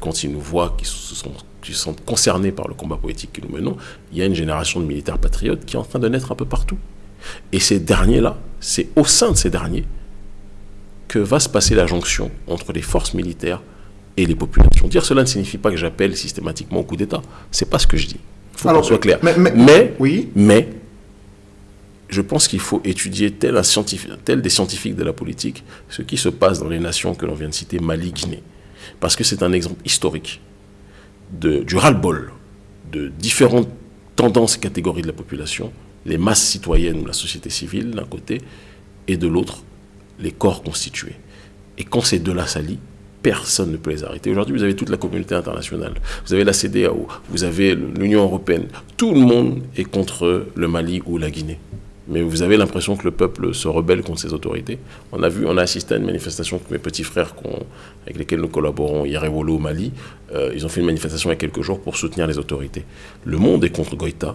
quand ils nous voient, qui sont, qui sont concernés par le combat politique que nous menons, il y a une génération de militaires patriotes qui est en train de naître un peu partout. Et ces derniers-là, c'est au sein de ces derniers que va se passer la jonction entre les forces militaires et les populations. Dire cela ne signifie pas que j'appelle systématiquement au coup d'État. C'est pas ce que je dis. Il faut qu'on soit clair. Mais, oui. mais je pense qu'il faut étudier tel, un scientifique, tel des scientifiques de la politique ce qui se passe dans les nations que l'on vient de citer, Mali, Guinée. Parce que c'est un exemple historique de, du ras-le-bol de différentes tendances et catégories de la population, les masses citoyennes ou la société civile d'un côté, et de l'autre, les corps constitués. Et quand ces deux-là s'allient, personne ne peut les arrêter. Aujourd'hui, vous avez toute la communauté internationale, vous avez la CDAO, vous avez l'Union européenne. Tout le monde est contre le Mali ou la Guinée. Mais vous avez l'impression que le peuple se rebelle contre ses autorités. On a vu, on a assisté à une manifestation que mes petits frères avec lesquels nous collaborons, Yerewolo au Mali, euh, ils ont fait une manifestation il y a quelques jours pour soutenir les autorités. Le monde est contre Goïta,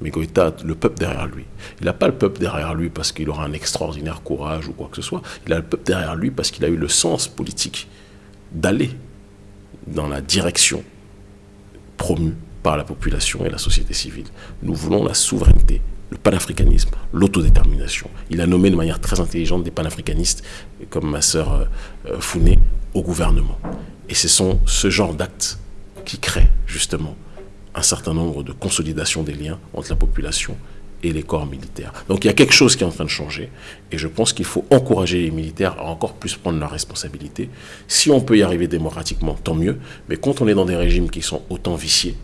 mais Goïta a le peuple derrière lui. Il n'a pas le peuple derrière lui parce qu'il aura un extraordinaire courage ou quoi que ce soit. Il a le peuple derrière lui parce qu'il a eu le sens politique d'aller dans la direction promue par la population et la société civile. Nous voulons la souveraineté, le panafricanisme, l'autodétermination. Il a nommé de manière très intelligente des panafricanistes, comme ma sœur euh, Founé, au gouvernement. Et ce sont ce genre d'actes qui créent justement un certain nombre de consolidations des liens entre la population et les corps militaires. Donc il y a quelque chose qui est en train de changer et je pense qu'il faut encourager les militaires à encore plus prendre leurs responsabilités. Si on peut y arriver démocratiquement, tant mieux, mais quand on est dans des régimes qui sont autant viciés,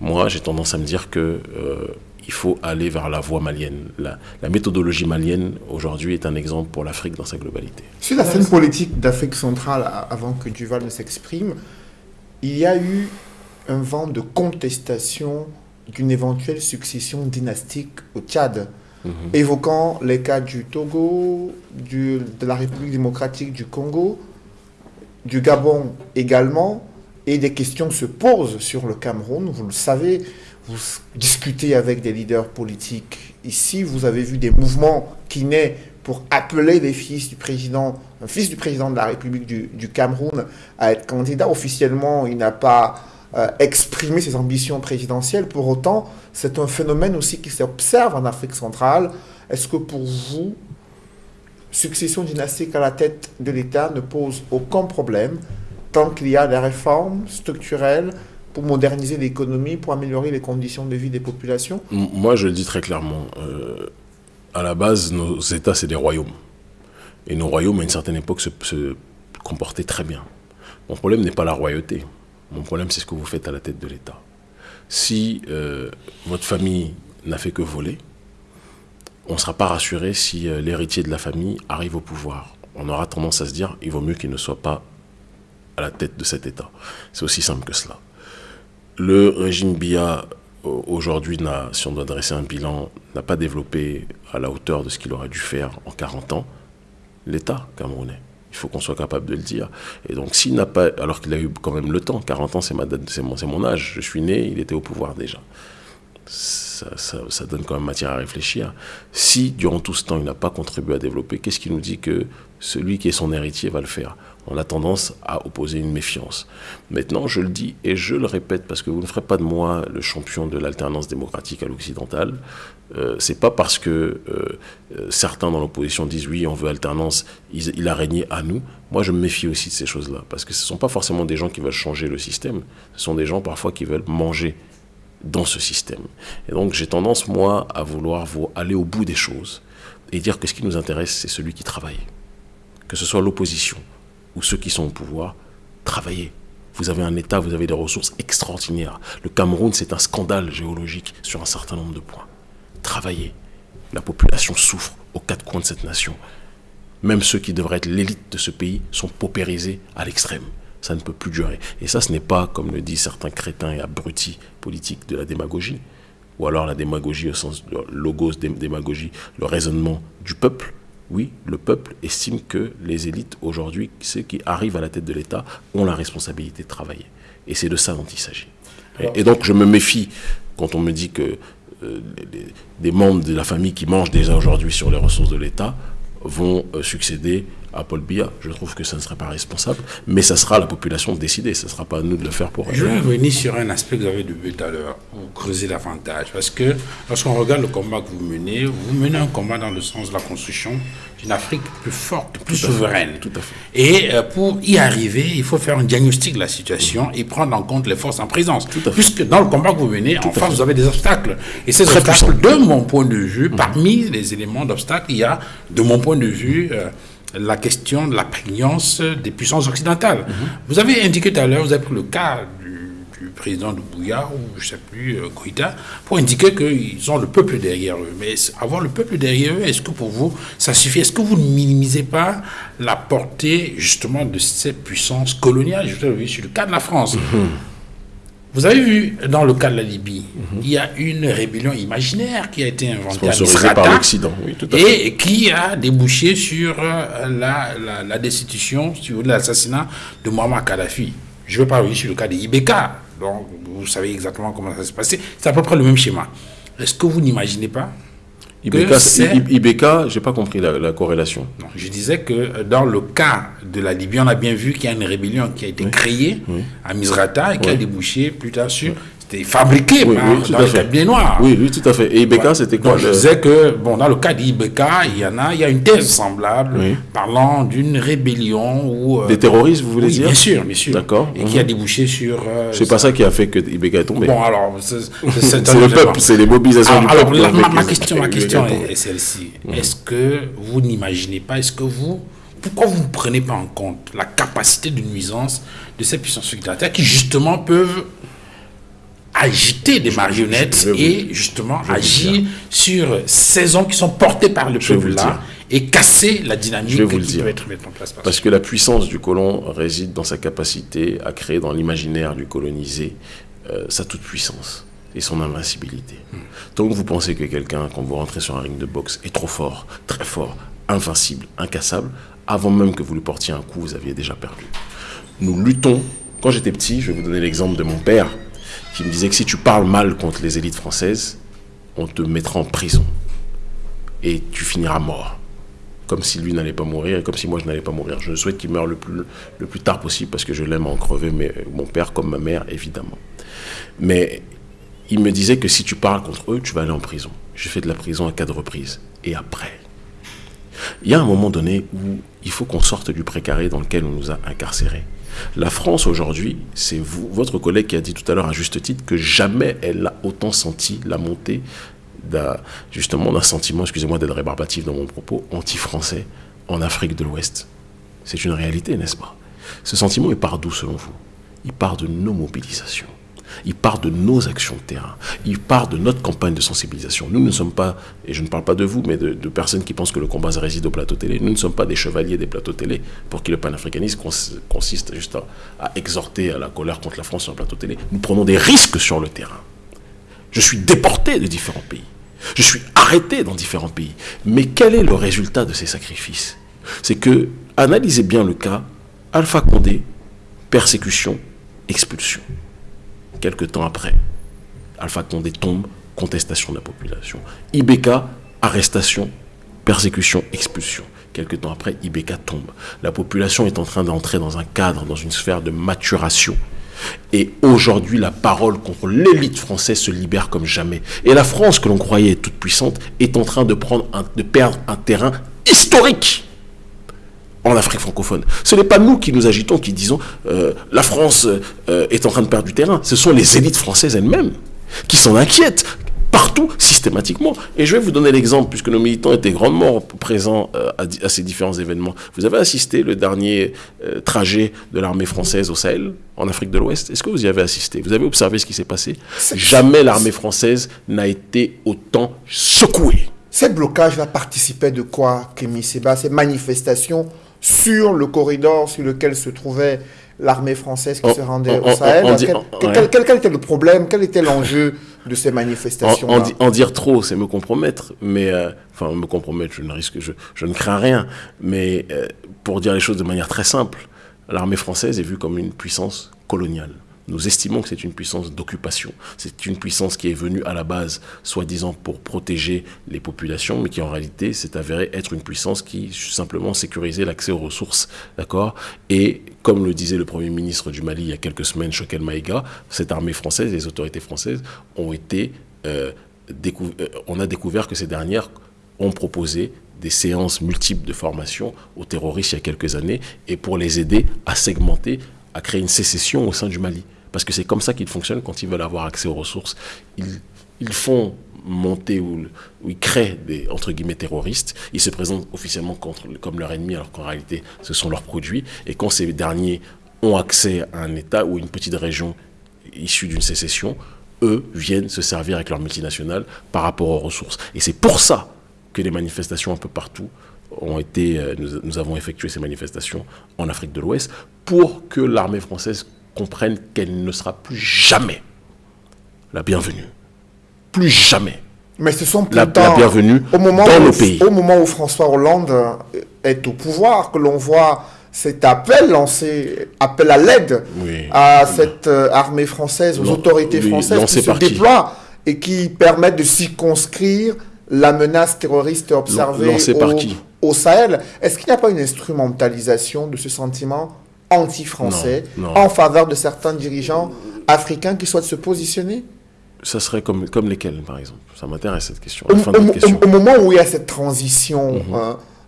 moi j'ai tendance à me dire que euh, il faut aller vers la voie malienne. La, méthodologie malienne, aujourd'hui, est un exemple pour l'Afrique dans sa globalité. Sur la scène politique d'Afrique centrale, avant que Duval ne s'exprime, il y a eu un vent de contestation d'une éventuelle succession dynastique au Tchad, mhm. évoquant les cas du Togo, du, de la République démocratique du Congo, du Gabon également, et des questions se posent sur le Cameroun. Vous le savez, vous discutez avec des leaders politiques. Ici, vous avez vu des mouvements qui naissent pour appeler les fils du président, un fils du président de la République du, du Cameroun à être candidat. Officiellement, il n'a pas euh, exprimé ses ambitions présidentielles. Pour autant, c'est un phénomène aussi qui s'observe en Afrique centrale. Est-ce que pour vous, succession dynastique à la tête de l'État ne pose aucun problème tant qu'il y a des réformes structurelles pour moderniser l'économie, pour améliorer les conditions de vie des populations? Moi, je le dis très clairement. Euh, à la base, nos États, c'est des royaumes. Et nos royaumes, à une certaine époque, se comportaient très bien. Mon problème n'est pas la royauté. Mon problème, c'est ce que vous faites à la tête de l'État. Si euh, votre famille n'a fait que voler, on ne sera pas rassuré si euh, l'héritier de la famille arrive au pouvoir. On aura tendance à se dire, il vaut mieux qu'il ne soit pas à la tête de cet État. C'est aussi simple que cela. Le régime BIA, aujourd'hui, si on doit dresser un bilan, n'a pas développé à la hauteur de ce qu'il aurait dû faire en 40 ans l'État camerounais. Il faut qu'on soit capable de le dire. Et donc, s'il n'a pas, alors qu'il a eu quand même le temps, 40 ans, c'est mon, mon âge, je suis né, il était au pouvoir déjà. Ça, ça, donne quand même matière à réfléchir. Si, durant tout ce temps, il n'a pas contribué à développer, qu'est-ce qui nous dit que celui qui est son héritier va le faire? On a tendance à opposer une méfiance. Maintenant, je le dis et je le répète parce que vous ne ferez pas de moi le champion de l'alternance démocratique à l'occidental. Euh, c'est pas parce que euh, euh, certains dans l'opposition disent oui, on veut alternance, il, a régné à nous. Moi, je me méfie aussi de ces choses-là parce que ce ne sont pas forcément des gens qui veulent changer le système. Ce sont des gens parfois qui veulent manger dans ce système. Et donc, j'ai tendance moi à vouloir aller au bout des choses et dire que ce qui nous intéresse, c'est celui qui travaille, que ce soit l'opposition ou ceux qui sont au pouvoir, travaillez. Vous avez un État, vous avez des ressources extraordinaires. Le Cameroun, c'est un scandale géologique sur un certain nombre de points. Travaillez. La population souffre aux quatre coins de cette nation. Même ceux qui devraient être l'élite de ce pays sont paupérisés à l'extrême. Ça ne peut plus durer. Et ça, ce n'est pas, comme le disent certains crétins et abrutis politiques, de la démagogie. Ou alors la démagogie au sens de logos démagogie, le raisonnement du peuple oui, le peuple estime que les élites aujourd'hui, ceux qui arrivent à la tête de l'État, ont la responsabilité de travailler. Et c'est de ça dont il s'agit. Et, donc je me méfie quand on me dit que euh, des membres de la famille qui mangent déjà aujourd'hui sur les ressources de l'État vont euh, succéder à Paul Biya. Je trouve que ça ne serait pas responsable, mais ça sera à la population de décider. Ce ne sera pas à nous de le faire pour eux. Je vais revenir sur un aspect que vous avez vu tout à l'heure, vous creusez davantage. Parce que lorsqu'on regarde le combat que vous menez, vous menez un combat dans le sens de la construction d'une Afrique plus forte, plus souveraine. tout à fait. Et euh, pour y arriver, il faut faire un diagnostic de la situation et prendre en compte les forces en présence. Puisque dans le combat que vous menez, en face, vous avez des obstacles. Et ces obstacles, de mon point de vue, mm. parmi les éléments d'obstacles, il y a, de mon point de vue, euh, la question de la prégnance des puissances occidentales. Mhm. Vous avez indiqué tout à l'heure, vous avez pris le cas du, président de Bouya, ou je ne sais plus, euh, pour indiquer qu'ils ont le peuple derrière eux. Mais avoir le peuple derrière eux, est-ce que pour vous, ça suffit? Est-ce que vous ne minimisez pas la portée, justement, de cette puissance coloniale Je vous sur le cas de la France. Mhm. Vous avez vu, dans le cas de la Libye, il y a une rébellion imaginaire qui a été inventée à par l'Occident, oui, tout à fait. et qui a débouché sur euh, la, la, destitution, sur l'assassinat de Muammar Kadhafi. Je ne vais pas revenir sur le cas de Ibeka, donc vous savez exactement comment ça s'est passé. C'est à peu près le même schéma. Est-ce que vous n'imaginez pas Ibeka, je n'ai pas compris la, corrélation. je disais que dans le cas de la Libye, on a bien vu qu'il y a une rébellion qui a été créée à Misrata et qui a débouché plus tard sur c'était fabriqué oui, par, dans les cabinets noirs. Oui, oui, tout à fait. Et Ibeka, c'était quoi Je disais que, bon, dans le cas d'Ibeka, il y en a, il y a une thèse semblable parlant d'une rébellion ou... Euh, Des terroristes, vous voulez dire bien sûr, bien sûr. D'accord. Et qui a mhm. débouché sur... Euh, c'est pas ça qui a fait que Ibeka est tombé. Bon, alors, c'est <laughs> le peuple, c'est les mobilisations du alors, peuple. ma, ma, question, ma question est, celle-ci. Mhm. Est-ce que vous n'imaginez pas, est-ce que vous pourquoi vous ne prenez pas en compte la capacité de nuisance de ces puissances sécuritaires qui justement peuvent agiter des marionnettes et justement agir sur ces hommes qui sont portés par le peuple là et casser la dynamique vous qui peut être mise en place. Parce que la puissance du colon réside dans sa capacité à créer dans l'imaginaire du colonisé euh, sa toute puissance et son invincibilité. Hmm. Donc vous pensez que quelqu'un, quand vous rentrez sur un ring de boxe, est trop fort, très fort, invincible, incassable, avant même que vous lui portiez un coup, vous aviez déjà perdu. Nous luttons. Quand j'étais petit, je vais vous donner l'exemple de mon père qui me disait que si tu parles mal contre les élites françaises, on te mettra en prison. Et tu finiras mort. Comme si lui n'allait pas mourir et comme si moi je n'allais pas mourir. Je souhaite qu'il meure le plus, tard possible parce que je l'aime en crever, mais mon père comme ma mère, évidemment. Mais il me disait que si tu parles contre eux, tu vas aller en prison. J'ai fait de la prison à quatre reprises. Et après Il y a un moment donné où il faut qu'on sorte du précaré dans lequel on nous a incarcérés. La France aujourd'hui, c'est vous, votre collègue qui a dit tout à l'heure à juste titre que jamais elle n'a autant senti la montée d'un, d'un sentiment, excusez-moi d'être rébarbatif dans mon propos, anti-français en Afrique de l'Ouest. C'est une réalité, n'est-ce pas? Ce sentiment, il part d'où selon vous? Il part de nos mobilisations. Il part de nos actions de terrain. Il part de notre campagne de sensibilisation. Nous ne sommes pas, et je ne parle pas de vous, mais de, personnes qui pensent que le combat réside au plateau télé. Nous ne sommes pas des chevaliers des plateaux télé pour qui le panafricanisme consiste juste à, exhorter à la colère contre la France sur le plateau télé. Nous prenons des risques sur le terrain. Je suis déporté de différents pays. Je suis arrêté dans différents pays. Mais quel est le résultat de ces sacrifices? C'est que, analysez bien le cas, Alpha Condé, persécution, expulsion. Quelques temps après, Alpha Condé tombe, contestation de la population. Ibeka, arrestation, persécution, expulsion. Quelques temps après, Ibeka tombe. La population est en train d'entrer dans un cadre, dans une sphère de maturation. Et aujourd'hui, la parole contre l'élite française se libère comme jamais. Et la France, que l'on croyait toute puissante, est en train de perdre un terrain historique en Afrique francophone. Ce n'est pas nous qui nous agitons, qui disons euh, la France euh, est en train de perdre du terrain. Ce sont les élites françaises elles-mêmes qui s'en inquiètent partout, systématiquement. Et je vais vous donner l'exemple, puisque nos militants étaient grandement présents euh, à, ces différents événements. Vous avez assisté le dernier trajet de l'armée française au Sahel, en Afrique de l'Ouest. Est-ce que vous y avez assisté? Vous avez observé ce qui s'est passé? Jamais l'armée française n'a été autant secouée. Ces blocages-là participaient de quoi, Kémy Seba? Ces manifestations sur le corridor sur lequel se trouvait l'armée française qui se rendait au Sahel. quel, était le problème? Quel était l'enjeu de ces manifestations en, en, dire trop, c'est me compromettre, mais euh, enfin me compromettre, je ne risque, je, je ne crains rien, mais euh, pour dire les choses de manière très simple, l'armée française est vue comme une puissance coloniale. Nous estimons que c'est une puissance d'occupation. C'est une puissance qui est venue à la base, soi-disant, pour protéger les populations, mais qui en réalité s'est avérée être une puissance qui simplement sécurisait l'accès aux ressources. D'accord? Et comme le disait le Premier ministre du Mali il y a quelques semaines, Choquel Maïga, cette armée française, les autorités françaises ont été... Euh, euh, on a découvert que ces dernières ont proposé des séances multiples de formation aux terroristes il y a quelques années et pour les aider à segmenter, à créer une sécession au sein du Mali. Parce que c'est comme ça qu'ils fonctionnent quand ils veulent avoir accès aux ressources. Ils, ils font monter ou, ils créent des entre guillemets terroristes. Ils se présentent officiellement contre, comme leur ennemi alors qu'en réalité ce sont leurs produits. Et quand ces derniers ont accès à un État ou une petite région issue d'une sécession, eux viennent se servir avec leur multinationales par rapport aux ressources. Et c'est pour ça que les manifestations un peu partout ont été, euh, nous, nous avons effectué ces manifestations en Afrique de l'Ouest pour que l'armée française comprennent qu'elle ne sera plus jamais la bienvenue. Plus jamais. Mais ce sont la, la bienvenue au moment dans où, pays. Au moment où François Hollande est au pouvoir, que l'on voit cet appel lancé, appel à l'aide à cette euh, armée française, aux autorités françaises qui se déploient et qui permettent de circonscrire la menace terroriste observée au, au Sahel. Est-ce qu'il n'y a pas une instrumentalisation de ce sentiment anti-français en faveur de certains dirigeants africains qui souhaitent se positionner? Ça serait comme, comme lesquels, par exemple? Ça m'intéresse cette question. Au, moment où il y a cette transition mhm.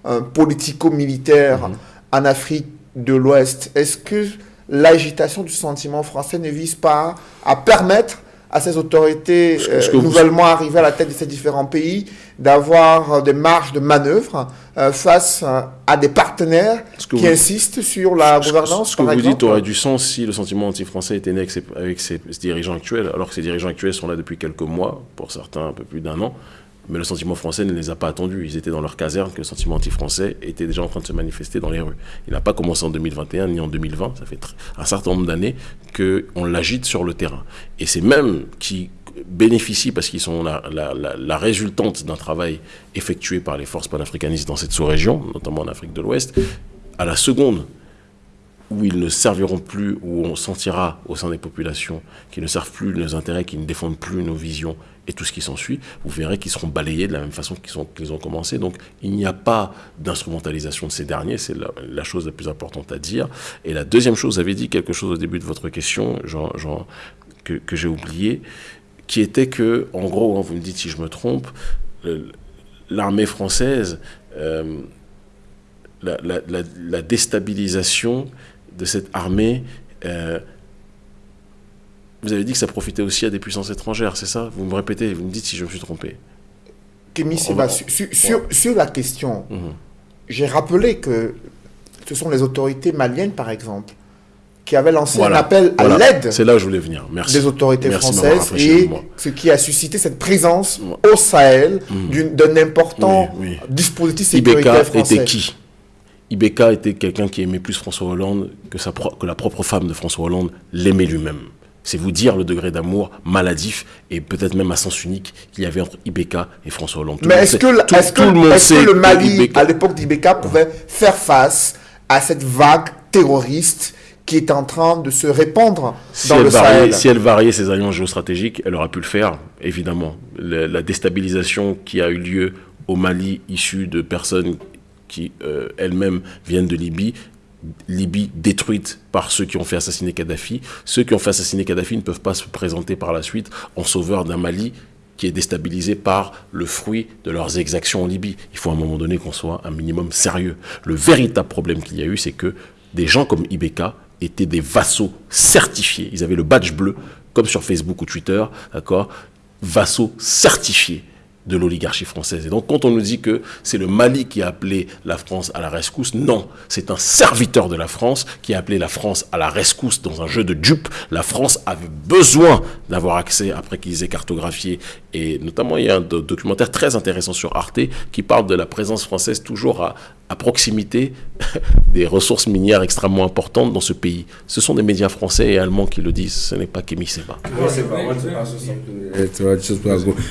hein, politico-militaire mhm. en Afrique de l'Ouest, est-ce que l'agitation du sentiment français ne vise pas à permettre à ces autorités euh, nouvellement arrivées à la tête de ces différents pays d'avoir des marges de manœuvre euh, face à des partenaires qui insistent sur la gouvernance. Ce que vous dites aurait du sens si le sentiment anti-français était né avec, avec ces, dirigeants actuels, alors que ces dirigeants actuels sont là depuis quelques mois, pour certains un peu plus d'un an. Mais le sentiment français ne les a pas attendus. Ils étaient dans leur caserne que le sentiment anti-français était déjà en train de se manifester dans les rues. Il n'a pas commencé en 2021 ni en 2020. Ça fait un certain nombre d'années qu'on l'agite sur le terrain. Et c'est même qui bénéficient, parce qu'ils sont la, la, résultante d'un travail effectué par les forces panafricanistes dans cette sous-région, notamment en Afrique de l'Ouest, à la seconde où ils ne serviront plus, où on sentira au sein des populations qu'ils ne servent plus nos intérêts, qu'ils ne défendent plus nos visions et tout ce qui s'ensuit, vous verrez qu'ils seront balayés de la même façon qu'ils ont commencé. Donc il n'y a pas d'instrumentalisation de ces derniers, c'est la, chose la plus importante à dire. Et la deuxième chose, vous avez dit quelque chose au début de votre question, que, j'ai oublié, qui était que, en gros, hein, vous me dites si je me trompe, l'armée française, euh, la, déstabilisation de cette armée, euh, vous avez dit que ça profitait aussi à des puissances étrangères, c'est ça? Vous me répétez, vous me dites si je me suis trompé. Kémy sur, sur, la question, mhm. j'ai rappelé que ce sont les autorités maliennes, par exemple, qui avait lancé un appel à l'aide c'est là je voulais venir. Merci. des autorités françaises et ce qui a suscité cette présence au Sahel mm. d'un important dispositif sécuritaire Ibeka était qui? Ibeka était quelqu'un qui aimait plus François Hollande que, sa que la propre femme de François Hollande l'aimait lui-même. C'est vous dire le degré d'amour maladif et peut-être même à sens unique qu'il y avait entre Ibeka et François Hollande. Mais est-ce que, est que, que, le Mali, à l'époque d'Ibeka, pouvait faire face à cette vague terroriste qui est en train de se répandre dans le Sahel? Si elle variait ses alliances géostratégiques, elle aurait pu le faire, évidemment. la déstabilisation qui a eu lieu au Mali, issue de personnes qui euh, elles-mêmes viennent de Libye, Libye détruite par ceux qui ont fait assassiner Kadhafi. Ceux qui ont fait assassiner Kadhafi ne peuvent pas se présenter par la suite en sauveur d'un Mali qui est déstabilisé par le fruit de leurs exactions en Libye. Il faut à un moment donné qu'on soit un minimum sérieux. Le véritable problème qu'il y a eu, c'est que des gens comme Ibeka étaient des vassaux certifiés. Ils avaient le badge bleu, comme sur Facebook ou Twitter, d'accord? Vassaux certifiés de l'oligarchie française. Et donc, quand on nous dit que c'est le Mali qui a appelé la France à la rescousse, non, c'est un serviteur de la France qui a appelé la France à la rescousse dans un jeu de dupes. La France avait besoin d'avoir accès, après qu'ils aient cartographié, et notamment il y a un documentaire très intéressant sur Arte qui parle de la présence française toujours à, proximité <laughs> des ressources minières extrêmement importantes dans ce pays. Ce sont des médias français et allemands qui le disent, ce n'est pas Kémy Seba.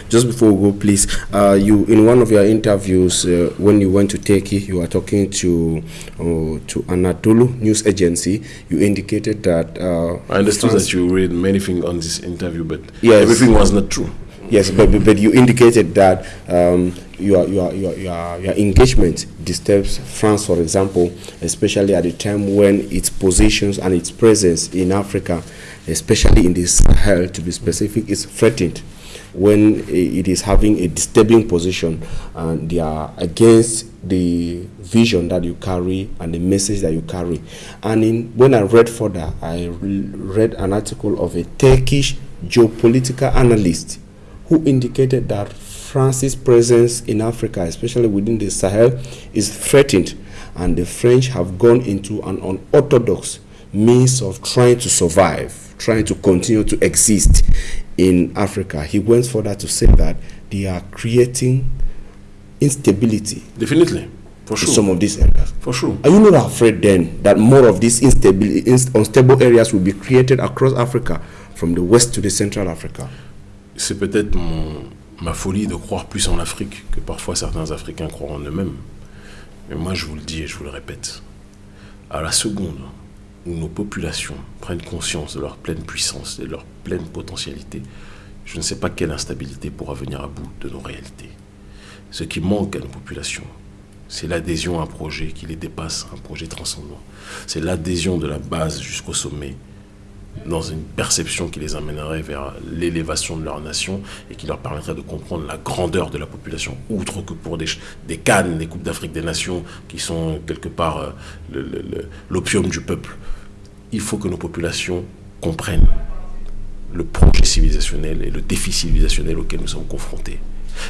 Just before we go, please, uh, you in one of your interviews uh, when you went to Turkey, you were talking to uh, to Anadolu news agency. You indicated that. Uh, I understood that you read many things on this interview, but yes. everything was not true. Yes, but, but you indicated that um, your, your, your, your, your engagement disturbs France, for example, especially at the time when its positions and its presence in Africa, especially in the Sahel, to be specific, is threatened when it is having a disturbing position and they are against the vision that you carry and the message that you carry. And in, when I read further, I read an article of a Turkish geopolitical analyst who indicated that France's presence in Africa, especially within the Sahel, is threatened, and the French have gone into an unorthodox means of trying to survive, trying to continue to exist in Africa. He went further to say that they are creating instability. Definitely. For sure. In some of these areas. For sure. Are you not afraid then that more of these instability, unstable areas will be created across Africa, from the west to the central Africa? c'est peut-être ma folie de croire plus en l'Afrique que parfois certains Africains croient en eux-mêmes. Mais moi, je vous le dis et je vous le répète, à la seconde où nos populations prennent conscience de leur pleine puissance et de leur pleine potentialité, je ne sais pas quelle instabilité pourra venir à bout de nos réalités. Ce qui manque à nos populations, c'est l'adhésion à un projet qui les dépasse, un projet transcendant. C'est l'adhésion de la base jusqu'au sommet dans une perception qui les amènerait vers l'élévation de leur nation et qui leur permettrait de comprendre la grandeur de la population, outre que pour des, cannes, des Coupes d'Afrique des Nations, qui sont quelque part euh, l'opium du peuple. Il faut que nos populations comprennent le projet civilisationnel et le défi civilisationnel auquel nous sommes confrontés.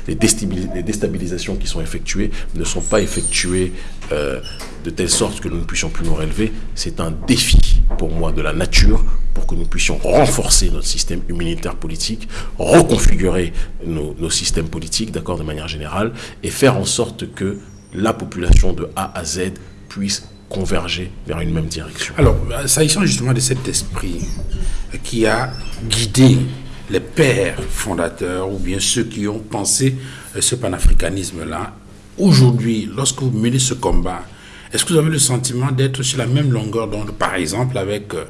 Les, déstabilisations qui sont effectuées ne sont pas effectuées euh, de telle sorte que nous ne puissions plus nous relever. C'est un défi pour moi de la nature pour que nous puissions renforcer notre système immunitaire politique, reconfigurer nos, systèmes politiques, d'accord, de manière générale, et faire en sorte que la population de A à Z puisse converger vers une même direction. Alors, s'agissant justement de cet esprit qui a guidé les pères fondateurs ou bien ceux qui ont pensé euh, ce panafricanisme-là, aujourd'hui, lorsque vous menez ce combat, est-ce que vous avez le sentiment d'être sur la même longueur d'onde, par exemple, avec euh,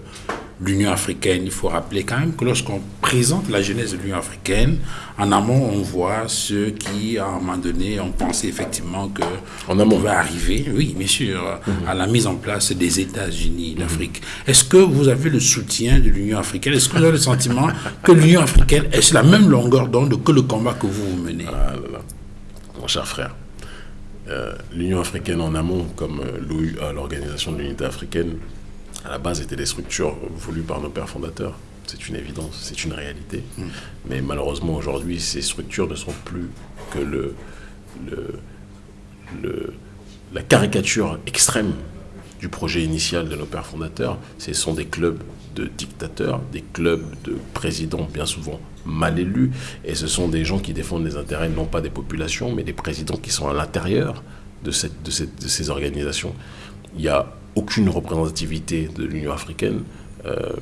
l'Union africaine. Il faut rappeler quand même que lorsqu'on présente la jeunesse de l'Union africaine, en amont, on voit ceux qui, à un moment donné, ont pensé effectivement que on pouvait arriver, oui, bien sûr, à la mise en place des États-Unis d'Afrique. Est-ce que vous avez le soutien de l'Union africaine? Est-ce que vous avez le sentiment que l'Union africaine est sur la même longueur d'onde que le combat que vous menez? Ah Mon cher frère, euh, l'Union africaine en amont, comme euh, l'Organisation de l'Unité africaine, à la base étaient des structures voulues par nos pères fondateurs. C'est une évidence, c'est une réalité. Mm. Mais malheureusement, aujourd'hui, ces structures ne sont plus que le, le, la caricature extrême du projet initial de nos pères fondateurs. Ce sont des clubs de dictateurs, des clubs de présidents bien souvent mal élus, et ce sont des gens qui défendent les intérêts non pas des populations, mais des présidents qui sont à l'intérieur de, cette, de, cette, de ces organisations. Il y a aucune représentativité de l'Union africaine euh,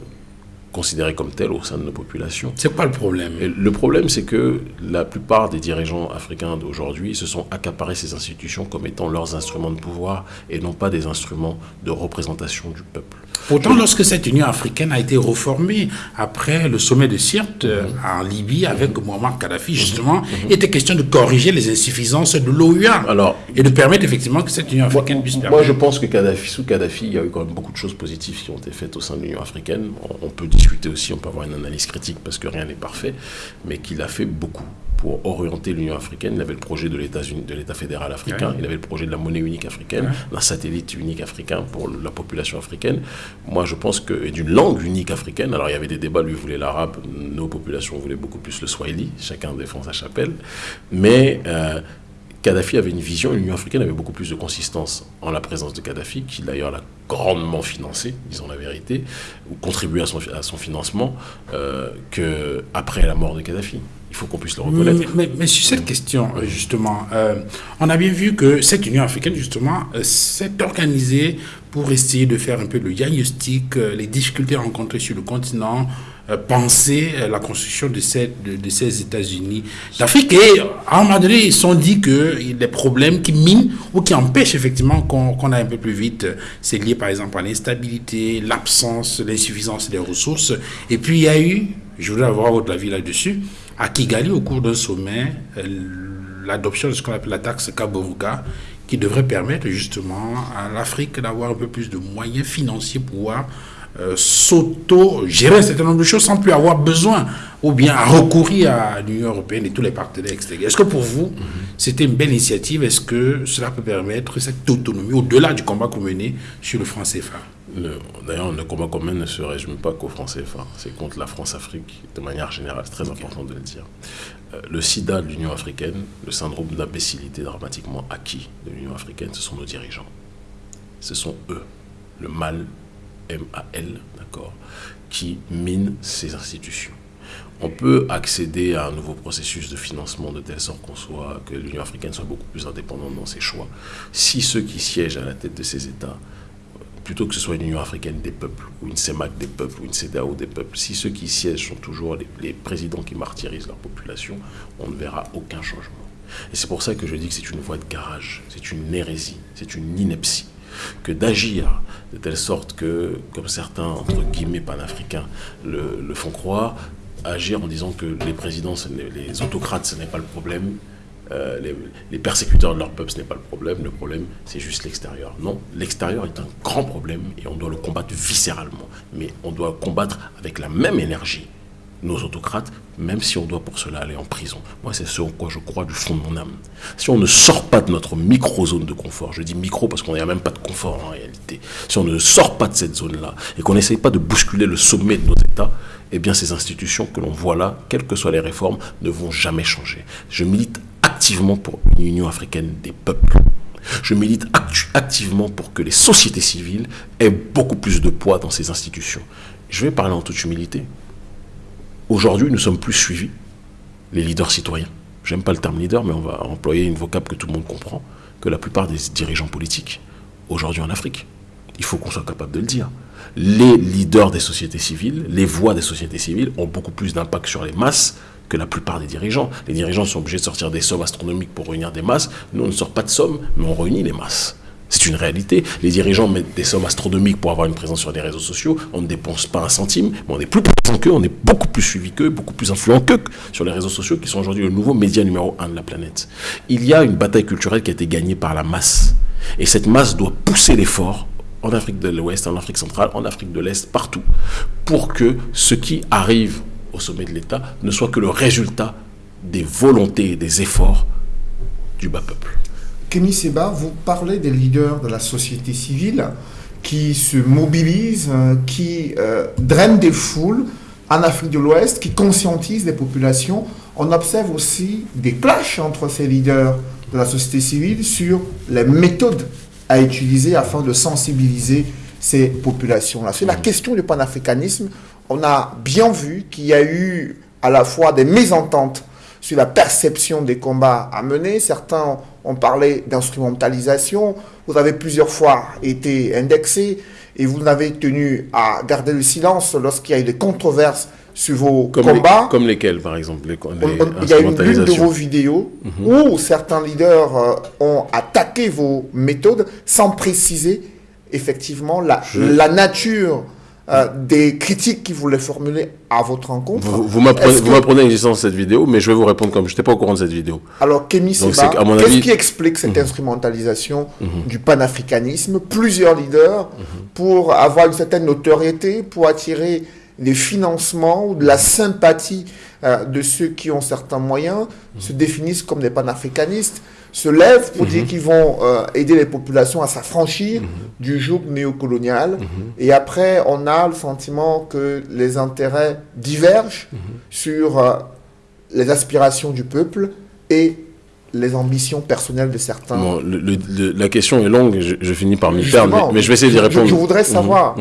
considérée comme telle au sein de nos populations. C'est pas le problème? le problème, c'est que la plupart des dirigeants africains d'aujourd'hui se sont accaparés ces institutions comme étant leurs instruments de pouvoir et non pas des instruments de représentation du peuple. Pourtant, lorsque cette Union africaine a été reformée après le sommet de Sirte euh, en Libye avec Muammar Kadhafi, justement, il était question de corriger les insuffisances de l'OUA et de permettre effectivement que cette Union africaine puisse permettre. Moi, je pense que Kadhafi, sous Kadhafi, il y a eu quand même beaucoup de choses positives qui ont été faites au sein de l'Union africaine. On peut discuter aussi, on peut avoir une analyse critique parce que rien n'est parfait, mais qu'il a fait beaucoup pour orienter l'Union africaine. Il avait le projet de l'État fédéral africain, il avait le projet de la monnaie unique africaine, d'un satellite unique africain pour la population africaine. Moi, je pense que et d'une langue unique africaine. Alors, il y avait des débats. Lui voulait l'arabe, nos populations voulaient beaucoup plus le swahili. Chacun défend sa chapelle, mais euh, Kadhafi avait une vision, l'Union africaine avait beaucoup plus de consistance en la présence de Kadhafi, qui d'ailleurs l'a grandement financé, disons la vérité, ou contribué à son, à son financement, euh, qu'après la mort de Kadhafi. Il faut qu'on puisse le reconnaître. Mais, sur cette question, euh, justement, euh, on a bien vu que cette Union africaine, justement, euh, s'est organisée pour essayer de faire un peu le diagnostic, les difficultés rencontrées sur le continent, penser la construction de ces, États-Unis d'Afrique. Et à un moment donné, ils sont dit que des problèmes qui minent ou qui empêchent effectivement qu'on aille un peu plus vite, c'est lié par exemple à l'instabilité, l'absence, l'insuffisance des ressources. Et puis il y a eu, je voudrais avoir votre avis là-dessus, à Kigali, au cours d'un sommet, euh, l'adoption de ce qu'on appelle la taxe Kaboruga, qui devrait permettre justement à l'Afrique d'avoir un peu plus de moyens financiers pour pouvoir euh, s'auto-gérer un certain nombre de choses sans plus avoir besoin ou bien à recourir à l'Union européenne et tous les partenaires extérieurs. Est-ce que pour vous, c'était une belle initiative? Est-ce que cela peut permettre cette autonomie au-delà du combat qu'on menait sur le franc CFA D'ailleurs, le combat commun ne se résume pas qu'au franc CFA. C'est contre la France-Afrique de manière générale. C'est très important de le dire. Euh, le sida de l'Union africaine, le syndrome d'imbécilité dramatiquement acquis de l'Union africaine, ce sont nos dirigeants. Ce sont eux. Le mal MAL, d'accord, qui mine ces institutions. On peut accéder à un nouveau processus de financement de telle sorte qu'on soit, que l'Union africaine soit beaucoup plus indépendante dans ses choix. Si ceux qui siègent à la tête de ces États, plutôt que ce soit une Union africaine des peuples, ou une CEMAC des peuples, ou une CEDAO des peuples, si ceux qui siègent sont toujours les, les présidents qui martyrisent leur population, on ne verra aucun changement. Et c'est pour ça que je dis que c'est une voie de garage, c'est une hérésie, c'est une ineptie que d'agir de telle sorte que, comme certains, entre guillemets, panafricains le, le font croire, agir en disant que les présidents, les autocrates, ce n'est pas le problème, euh, les, les, persécuteurs de leur peuple, ce n'est pas le problème. Le problème, c'est juste l'extérieur. Non, l'extérieur est un grand problème et on doit le combattre viscéralement. Mais on doit combattre avec la même énergie nos autocrates, même si on doit pour cela aller en prison. Moi, c'est ce en quoi je crois du fond de mon âme. Si on ne sort pas de notre micro-zone de confort, je dis micro parce qu'on n'a même pas de confort en réalité, si on ne sort pas de cette zone-là et qu'on n'essaye pas de bousculer le sommet de nos États, eh bien ces institutions que l'on voit là, quelles que soient les réformes, ne vont jamais changer. Je milite activement pour une Union africaine des peuples. Je milite activement pour que les sociétés civiles aient beaucoup plus de poids dans ces institutions. Je vais parler en toute humilité. Aujourd'hui, nous sommes plus suivis, les leaders citoyens. J'aime pas le terme leader, mais on va employer une vocable que tout le monde comprend, que la plupart des dirigeants politiques aujourd'hui en Afrique. Il faut qu'on soit capable de le dire. Les leaders des sociétés civiles, les voix des sociétés civiles ont beaucoup plus d'impact sur les masses que la plupart des dirigeants. Les dirigeants sont obligés de sortir des sommes astronomiques pour réunir des masses. Nous, on ne sort pas de sommes, mais on réunit les masses. C'est une réalité. Les dirigeants mettent des sommes astronomiques pour avoir une présence sur les réseaux sociaux. On ne dépense pas un centime, mais on est plus présent qu'eux, on est beaucoup plus suivi qu'eux, beaucoup plus influent qu'eux sur les réseaux sociaux, qui sont aujourd'hui le nouveau média numéro un de la planète. Il y a une bataille culturelle qui a été gagnée par la masse. Et cette masse doit pousser l'effort en Afrique de l'Ouest, en Afrique centrale, en Afrique de l'Est, partout, pour que ce qui arrive au sommet de l'État ne soit que le résultat des volontés et des efforts du bas peuple. Kémy Seba, vous parlez des leaders de la société civile qui se mobilisent, euh, qui euh, drainent des foules en Afrique de l'Ouest, qui conscientisent les populations. On observe aussi des clashs entre ces leaders de la société civile sur les méthodes à utiliser afin de sensibiliser ces populations-là. Sur la question du panafricanisme, on a bien vu qu'il y a eu à la fois des mésententes sur la perception des combats à mener. Certains ont parlé d'instrumentalisation. Vous avez plusieurs fois été indexé et vous n'avez tenu à garder le silence lorsqu'il y a eu des controverses sur vos combats. comme lesquels, par exemple Il y a une de vos vidéos mhm. où certains leaders euh, ont attaqué vos méthodes sans préciser effectivement la, la nature euh, des critiques qu'ils voulaient formuler à votre rencontre. Vous, vous m'apprenez l'existence de cette vidéo, mais je vais vous répondre comme je n'étais pas au courant de cette vidéo. Alors, Kémy Seba, qu'est-ce qui explique cette mhm. instrumentalisation mhm. du panafricanisme? Plusieurs leaders, mhm. pour avoir une certaine notoriété, pour attirer des financements ou de la sympathie euh, de ceux qui ont certains moyens, se définissent comme des panafricanistes, se lèvent pour dire mhm. qu'ils vont euh, aider les populations à s'affranchir mhm. du joug néocolonial. Mhm. Et après, on a le sentiment que les intérêts divergent sur euh, les aspirations du peuple et les ambitions personnelles de certains. la question est longue, je, finis par m'y perdre, mais, je vais essayer d'y répondre. Je, voudrais savoir,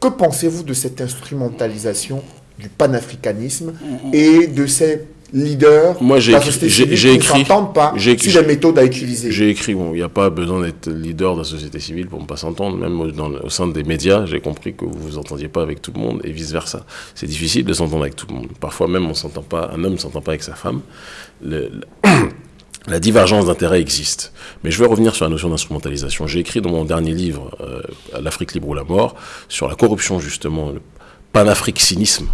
que pensez-vous de cette instrumentalisation du panafricanisme et de ces leaders Moi, j'ai écrit, pas sur les méthodes à utiliser. J'ai écrit, bon, il n'y a pas besoin d'être leader de la société civile pour ne pas s'entendre. Même au, sein des médias, j'ai compris que vous vous entendiez pas avec tout le monde et vice versa. C'est difficile de s'entendre avec tout le monde. Parfois même, on s'entend pas, un homme ne s'entend pas avec sa femme. <clears throat> la divergence d'intérêts existe. Mais je vais revenir sur la notion d'instrumentalisation. J'ai écrit dans mon dernier livre, euh, L'Afrique libre ou la mort, sur la corruption justement, panafricanisme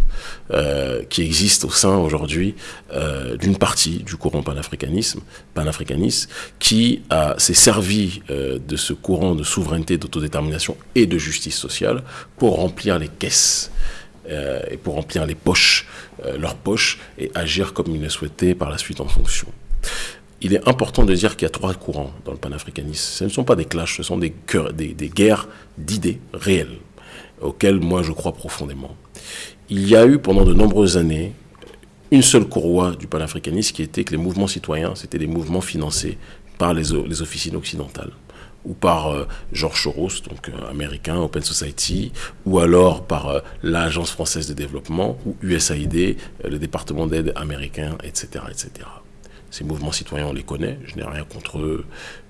euh, qui existe au sein aujourd'hui euh, d'une partie du courant panafricanisme, panafricaniste, qui s'est servi euh, de ce courant de souveraineté, d'autodétermination et de justice sociale pour remplir les caisses et pour remplir les poches, leurs poches, et agir comme ils le souhaitaient par la suite en fonction. Il est important de dire qu'il y a trois courants dans le panafricanisme. Ce ne sont pas des clashs, ce sont des, guerres d'idées réelles auquel moi je crois profondément. Il y a eu pendant de nombreuses années une seule courroie du panafricanisme qui était que les mouvements citoyens, c'était des mouvements financés par les, officines occidentales ou par euh, George Soros, donc euh, américain, Open Society, ou alors par euh, l'Agence française de développement, ou USAID, le département d'aide américain, etc., etc. Ces mouvements citoyens, on les connaît, je n'ai rien contre eux,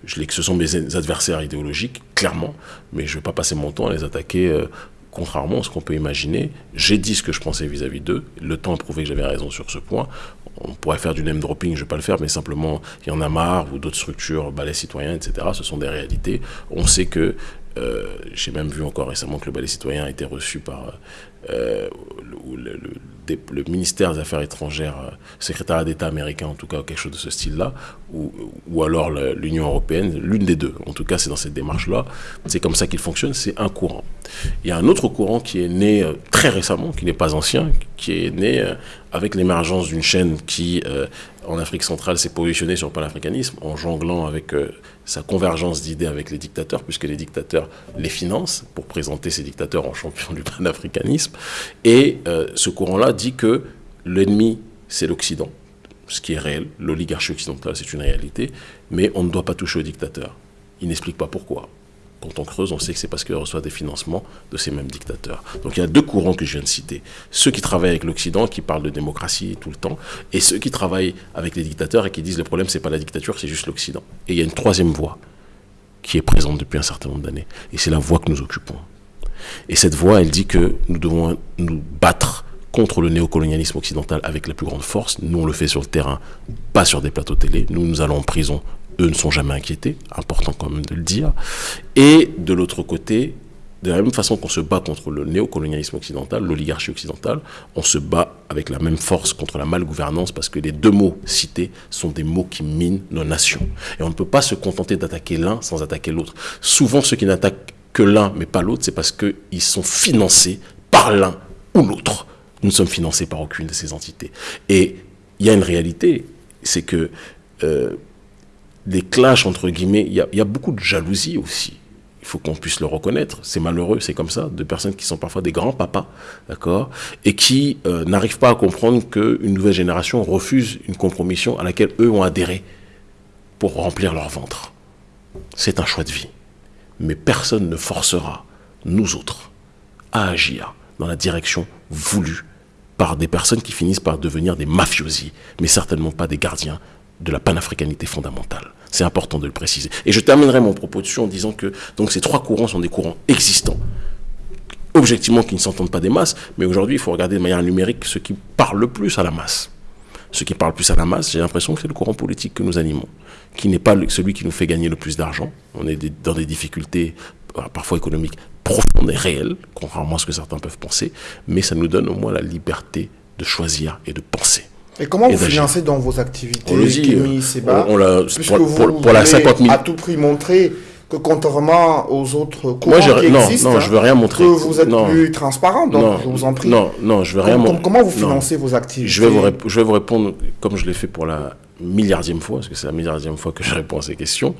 je ce sont mes adversaires idéologiques, clairement, mais je ne vais pas passer mon temps à les attaquer contrairement à ce qu'on peut imaginer, j'ai dit ce que je pensais vis-à-vis d'eux. Le temps a prouvé que j'avais raison sur ce point. On pourrait faire du name dropping, je ne vais pas le faire, mais simplement, il y en a marre, ou d'autres structures, balais citoyens, etc. Ce sont des réalités. On sait que, euh, j'ai même vu encore récemment que le ballet citoyen a été reçu par euh, le, le, ministère des Affaires étrangères, euh, secrétaire d'État américain en tout cas, quelque chose de ce style-là, ou, ou alors l'Union européenne, l'une des deux. En tout cas, c'est dans cette démarche-là. C'est comme ça qu'il fonctionne, c'est un courant. Il y a un autre courant qui est né euh, très récemment, qui n'est pas ancien, qui est né avec l'émergence d'une chaîne qui, en Afrique centrale, s'est positionnée sur le panafricanisme, en jonglant avec sa convergence d'idées avec les dictateurs, puisque les dictateurs les financent pour présenter ces dictateurs en champions du panafricanisme. Et euh, ce courant-là dit que l'ennemi, c'est l'Occident, ce qui est réel. L'oligarchie occidentale, c'est une réalité, mais on ne doit pas toucher aux dictateurs. Il n'explique pas pourquoi. Quand on creuse, on sait que c'est parce qu'il reçoit des financements de ces mêmes dictateurs. Donc il y a deux courants que je viens de citer. Ceux qui travaillent avec l'Occident, qui parlent de démocratie tout le temps, et ceux qui travaillent avec les dictateurs et qui disent le problème, c'est pas la dictature, c'est juste l'Occident. Et il y a une troisième voie qui est présente depuis un certain nombre d'années. Et c'est la voie que nous occupons. Et cette voie, elle dit que nous devons nous battre contre le néocolonialisme occidental avec la plus grande force. Nous, on le fait sur le terrain, pas sur des plateaux télé. Nous, nous allons en prison eux ne sont jamais inquiétés, important quand même de le dire. Et de l'autre côté, de la même façon qu'on se bat contre le néocolonialisme occidental, l'oligarchie occidentale, on se bat avec la même force contre la malgouvernance parce que les deux mots cités sont des mots qui minent nos nations. Et on ne peut pas se contenter d'attaquer l'un sans attaquer l'autre. Souvent, ceux qui n'attaquent que l'un mais pas l'autre, c'est parce qu'ils sont financés par l'un ou l'autre. Nous ne sommes financés par aucune de ces entités. Et il y a une réalité, c'est que euh, des clashs, entre guillemets, il y, a, beaucoup de jalousie aussi. Il faut qu'on puisse le reconnaître. C'est malheureux, c'est comme ça, de personnes qui sont parfois des grands papas, d'accord, et qui euh, n'arrivent pas à comprendre qu'une nouvelle génération refuse une compromission à laquelle eux ont adhéré pour remplir leur ventre. C'est un choix de vie. Mais personne ne forcera nous autres à agir dans la direction voulue par des personnes qui finissent par devenir des mafiosi, mais certainement pas des gardiens de la panafricanité fondamentale. C'est important de le préciser. Et je terminerai mon propos dessus en disant que donc ces trois courants sont des courants existants, objectivement qui ne s'entendent pas des masses, mais aujourd'hui il faut regarder de manière numérique ce qui parle le plus à la masse. Ce qui parle plus à la masse, j'ai l'impression que c'est le courant politique que nous animons, qui n'est pas celui qui nous fait gagner le plus d'argent. On est dans des difficultés euh, parfois économiques profondes et réelles, contrairement à ce que certains peuvent penser, mais ça nous donne au moins la liberté de choisir et de penser. Et comment vous financez dans vos activités on le dit, on, l'a pour, la 50 000. à tout prix montrer que contrairement aux autres courants qui non, existent, non, je veux rien montrer. que vous êtes plus transparent, donc je vous en prie. Non, non, je veux rien montrer. Comment vous financez vos activités je vais, vous je vais vous répondre comme je l'ai fait pour la milliardième fois, parce que c'est la milliardième fois que je réponds à ces questions.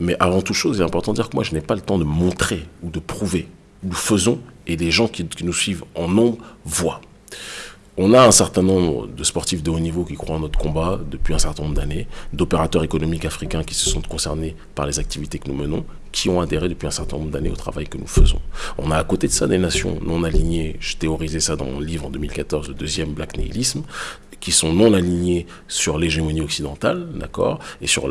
Mais avant toute chose, il est important de dire que moi, je n'ai pas le temps de montrer ou de prouver. Nous faisons et les gens qui, qui nous suivent en nombre voient. On a un certain nombre de sportifs de haut niveau qui croient en notre combat depuis un certain nombre d'années, d'opérateurs économiques africains qui se sont concernés par les activités que nous menons, qui ont adhéré depuis un certain nombre d'années au travail que nous faisons. On a à côté de ça des nations non alignées, je théorisais ça dans mon livre en 2014, le deuxième Black Nihilisme, qui sont non alignés sur l'hégémonie occidentale, d'accord, et sur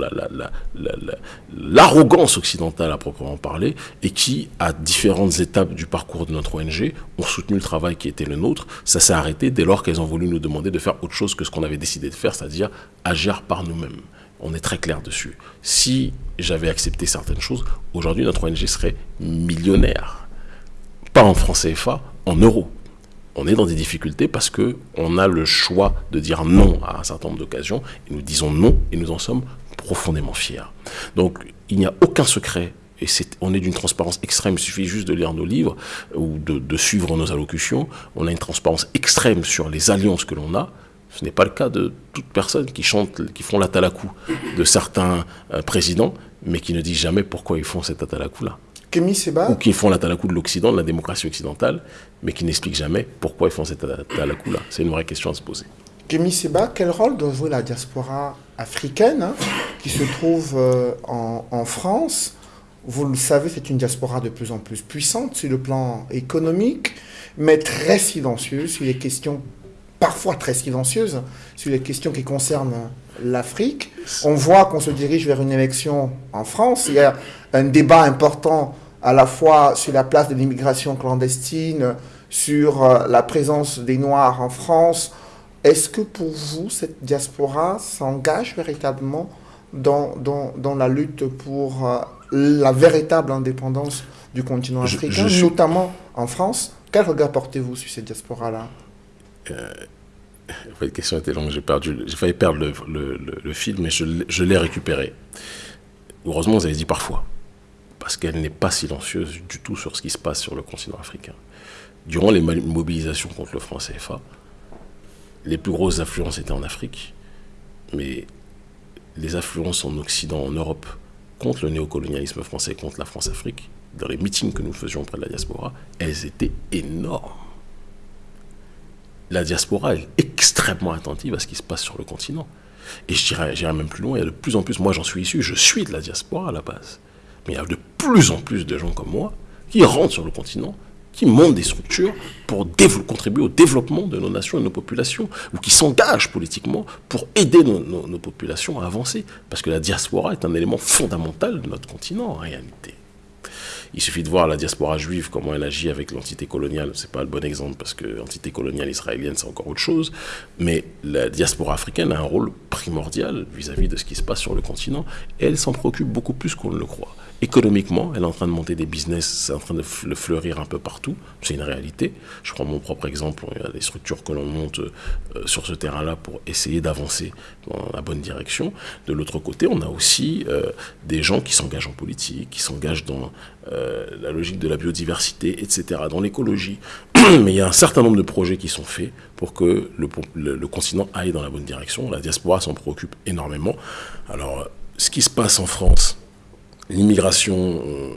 l'arrogance la, occidentale à proprement parler, et qui, à différentes étapes du parcours de notre ONG, ont soutenu le travail qui était le nôtre. Ça s'est arrêté dès lors qu'elles ont voulu nous demander de faire autre chose que ce qu'on avait décidé de faire, c'est-à-dire agir par nous-mêmes. On est très clair dessus. Si j'avais accepté certaines choses, aujourd'hui notre ONG serait millionnaire. Pas en francs CFA, en euros on est dans des difficultés parce que on a le choix de dire non à un certain nombre d'occasions et nous disons non et nous en sommes profondément fiers. Donc il n'y a aucun secret et on est d'une transparence extrême, il suffit juste de lire nos livres ou de, suivre nos allocutions. On a une transparence extrême sur les alliances que l'on a. Ce n'est pas le cas de toute personne qui chante, qui font la talakou de certains euh, présidents, mais qui ne disent jamais pourquoi ils font cette atalakou-là. Ou qui font la talakou de l'Occident, de la démocratie occidentale, mais qui n'expliquent jamais pourquoi ils font cette talakou-là. C'est une vraie question à se poser. Kémy Seba, quel rôle doit jouer la diaspora africaine hein, qui se trouve euh, en, France? Vous le savez, c'est une diaspora de plus en plus puissante sur le plan économique, mais très silencieuse sur les questions, parfois très silencieuses, sur les questions qui concernent l'Afrique. On voit qu'on se dirige vers une élection en France. Il y a un débat important à la fois sur la place de l'immigration clandestine, sur euh, la présence des Noirs en France. Est-ce que pour vous, cette diaspora s'engage véritablement dans, dans, la lutte pour euh, la véritable indépendance du continent africain, notamment en France? Quel regard portez-vous sur cette diaspora-là? Euh, La question était longue, j'ai perdu, j'ai failli perdre le, le, le, fil, mais je, je l'ai récupéré. Heureusement, vous avez dit parfois parce qu'elle n'est pas silencieuse du tout sur ce qui se passe sur le continent africain. Durant les mobilisations contre le franc CFA, les plus grosses affluences étaient en Afrique, mais les affluences en Occident, en Europe, contre le néocolonialisme français, contre la France-Afrique, dans les meetings que nous faisions auprès de la diaspora, elles étaient énormes. La diaspora est extrêmement attentive à ce qui se passe sur le continent. Et je dirais, même plus loin, il y a de plus en plus, moi j'en suis issu, je suis de la diaspora à la base. Mais il y a de plus en plus de gens comme moi qui rentrent sur le continent, qui montent des structures pour contribuer au développement de nos nations et de nos populations, ou qui s'engagent politiquement pour aider nos, nos populations à avancer. Parce que la diaspora est un élément fondamental de notre continent en réalité. Il suffit de voir la diaspora juive, comment elle agit avec l'entité coloniale. Ce n'est pas le bon exemple parce que l'entité coloniale israélienne, c'est encore autre chose. Mais la diaspora africaine a un rôle primordial vis-à-vis de ce qui se passe sur le continent. Et elle s'en préoccupe beaucoup plus qu'on ne le croit. Économiquement, elle est en train de monter des business, c'est en train de fleurir un peu partout. C'est une réalité. Je prends mon propre exemple. Il y a des structures que l'on monte euh, sur ce terrain-là pour essayer d'avancer dans la bonne direction. De l'autre côté, on a aussi euh, des gens qui s'engagent en politique, qui s'engagent dans euh, la logique de la biodiversité, etc., dans l'écologie. <clears throat> Mais il y a un certain nombre de projets qui sont faits pour que le, le continent aille dans la bonne direction. La diaspora s'en préoccupe énormément. Alors, ce qui se passe en France, l'immigration euh,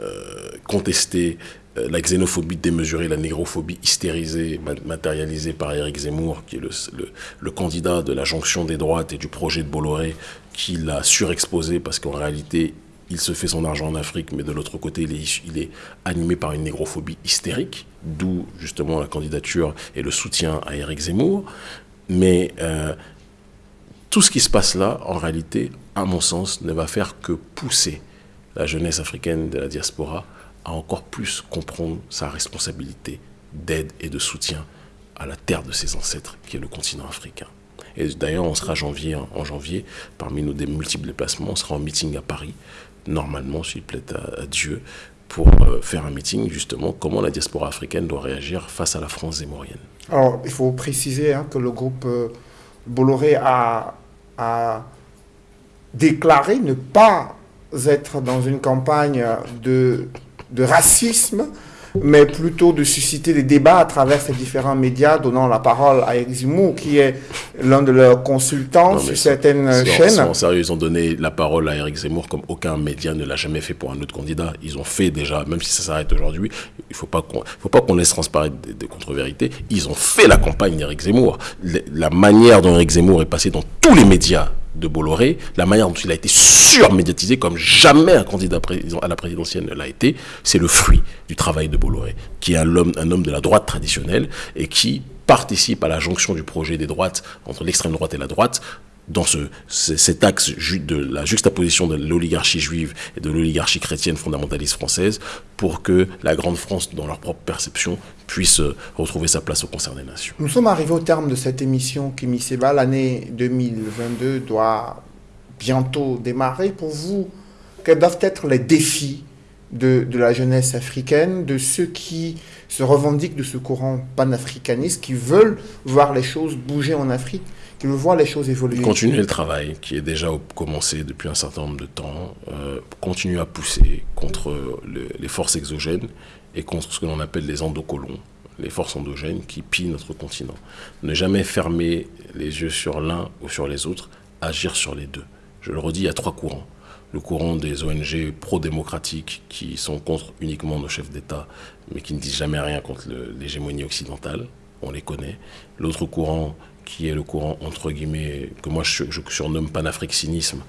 euh, contestée, euh, la xénophobie démesurée, la négrophobie hystérisée, matérialisée par Éric Zemmour, qui est le, candidat de la jonction des droites et du projet de Bolloré, qui l'a surexposé parce qu'en réalité, il se fait son argent en Afrique, mais de l'autre côté, il est, animé par une négrophobie hystérique, d'où justement la candidature et le soutien à Éric Zemmour. Mais tout ce qui se passe là, en réalité, à mon sens, ne va faire que pousser la jeunesse africaine de la diaspora à encore plus comprendre sa responsabilité d'aide et de soutien à la terre de ses ancêtres, qui est le continent africain. Et d'ailleurs, on sera janvier, en janvier, parmi nos multiples déplacements, on sera en meeting à Paris, normalement, s'il plaît à, Dieu, pour euh, faire un meeting, justement, comment la diaspora africaine doit réagir face à la France zémorienne. Alors, il faut préciser hein, que le groupe euh, Bolloré a, a déclaré ne pas être dans une campagne de, de racisme, mais plutôt de susciter des débats à travers ces différents médias, donnant la parole à Eric Zemmour, qui est l'un de leurs consultants sur certaines chaînes. En sérieux, ils ont donné la parole à Eric Zemmour comme aucun média ne l'a jamais fait pour un autre candidat. Ils ont fait déjà, même si ça s'arrête aujourd'hui, il ne faut pas qu'on laisse transparaître des, contre-vérités. Ils ont fait la campagne d'Eric Zemmour. La manière dont Eric Zemmour est passé dans tous les médias de Bolloré, la manière dont il a été surmédiatisé comme jamais un candidat à la présidentielle ne l'a été, c'est le fruit du travail de Bolloré, qui est un homme, de la droite traditionnelle et qui participe à la jonction du projet des droites entre l'extrême droite et la droite dans ce, cet axe de la juxtaposition de l'oligarchie juive et de l'oligarchie chrétienne fondamentaliste française pour que la grande France, dans leur propre perception, puisse euh, retrouver sa place au concert des nations. Nous sommes arrivés au terme de cette émission, Kimi Seba. L'année 2022 doit bientôt démarrer. Pour vous, quels doivent être les défis de, de, la jeunesse africaine, de ceux qui se revendiquent de ce courant panafricaniste, qui veulent voir les choses bouger en Afrique? Qui veut voir les choses évoluer. Continuer le travail qui est déjà commencé depuis un certain nombre de temps, euh, continuer à pousser contre les forces exogènes et contre ce que l'on appelle les endocolons, les forces endogènes qui pillent notre continent. Ne jamais fermer les yeux sur l'un ou sur les autres, agir sur les deux. Je le redis, il y a trois courants. Le courant des ONG pro-démocratiques qui sont contre uniquement nos chefs d'État, mais qui ne disent jamais rien contre l'hégémonie occidentale, on les connaît. L'autre courant qui est le courant, entre guillemets, que moi je, surnomme panafricanisme,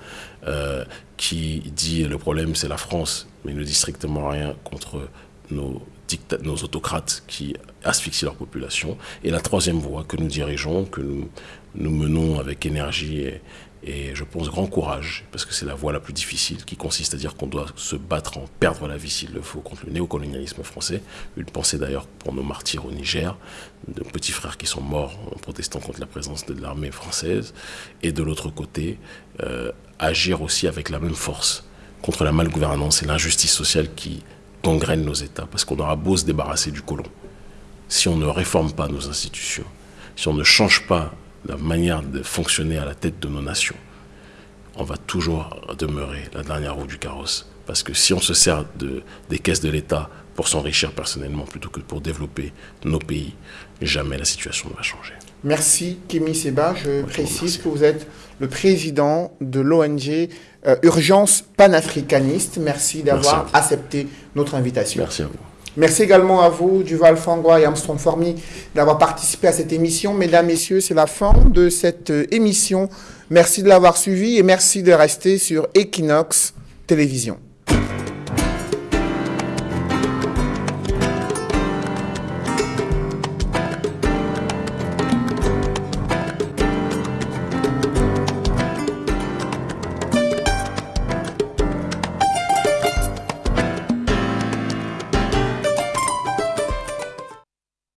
euh, qui dit le problème c'est la France, mais ne dit strictement rien contre nos, nos autocrates qui asphyxient leur population. Et la troisième voie que nous dirigeons, que nous, nous menons avec énergie et, et je pense grand courage, parce que c'est la voie la plus difficile, qui consiste à dire qu'on doit se battre en perdre la vie s'il le faut contre le néocolonialisme français. Une pensée d'ailleurs pour nos martyrs au Niger, de petits frères qui sont morts en protestant contre la présence de l'armée française. Et de l'autre côté, euh, agir aussi avec la même force contre la malgouvernance et l'injustice sociale qui gangrènent nos États, parce qu'on aura beau se débarrasser du colon. Si on ne réforme pas nos institutions, si on ne change pas la manière de fonctionner à la tête de nos nations, on va toujours demeurer la dernière roue du carrosse. Parce que si on se sert de, des caisses de l'État pour s'enrichir personnellement plutôt que pour développer nos pays, jamais la situation ne va changer. Merci Kémy Seba. Je précise que vous êtes le président de l'ONG euh, Urgence panafricaniste. Merci d'avoir accepté notre invitation. Merci à vous. Merci également à vous, Duval Fangwa et Armstrong Formi, d'avoir participé à cette émission. Mesdames, Messieurs, c'est la fin de cette euh, émission. Merci de l'avoir suivi et merci de rester sur Equinox Télévision.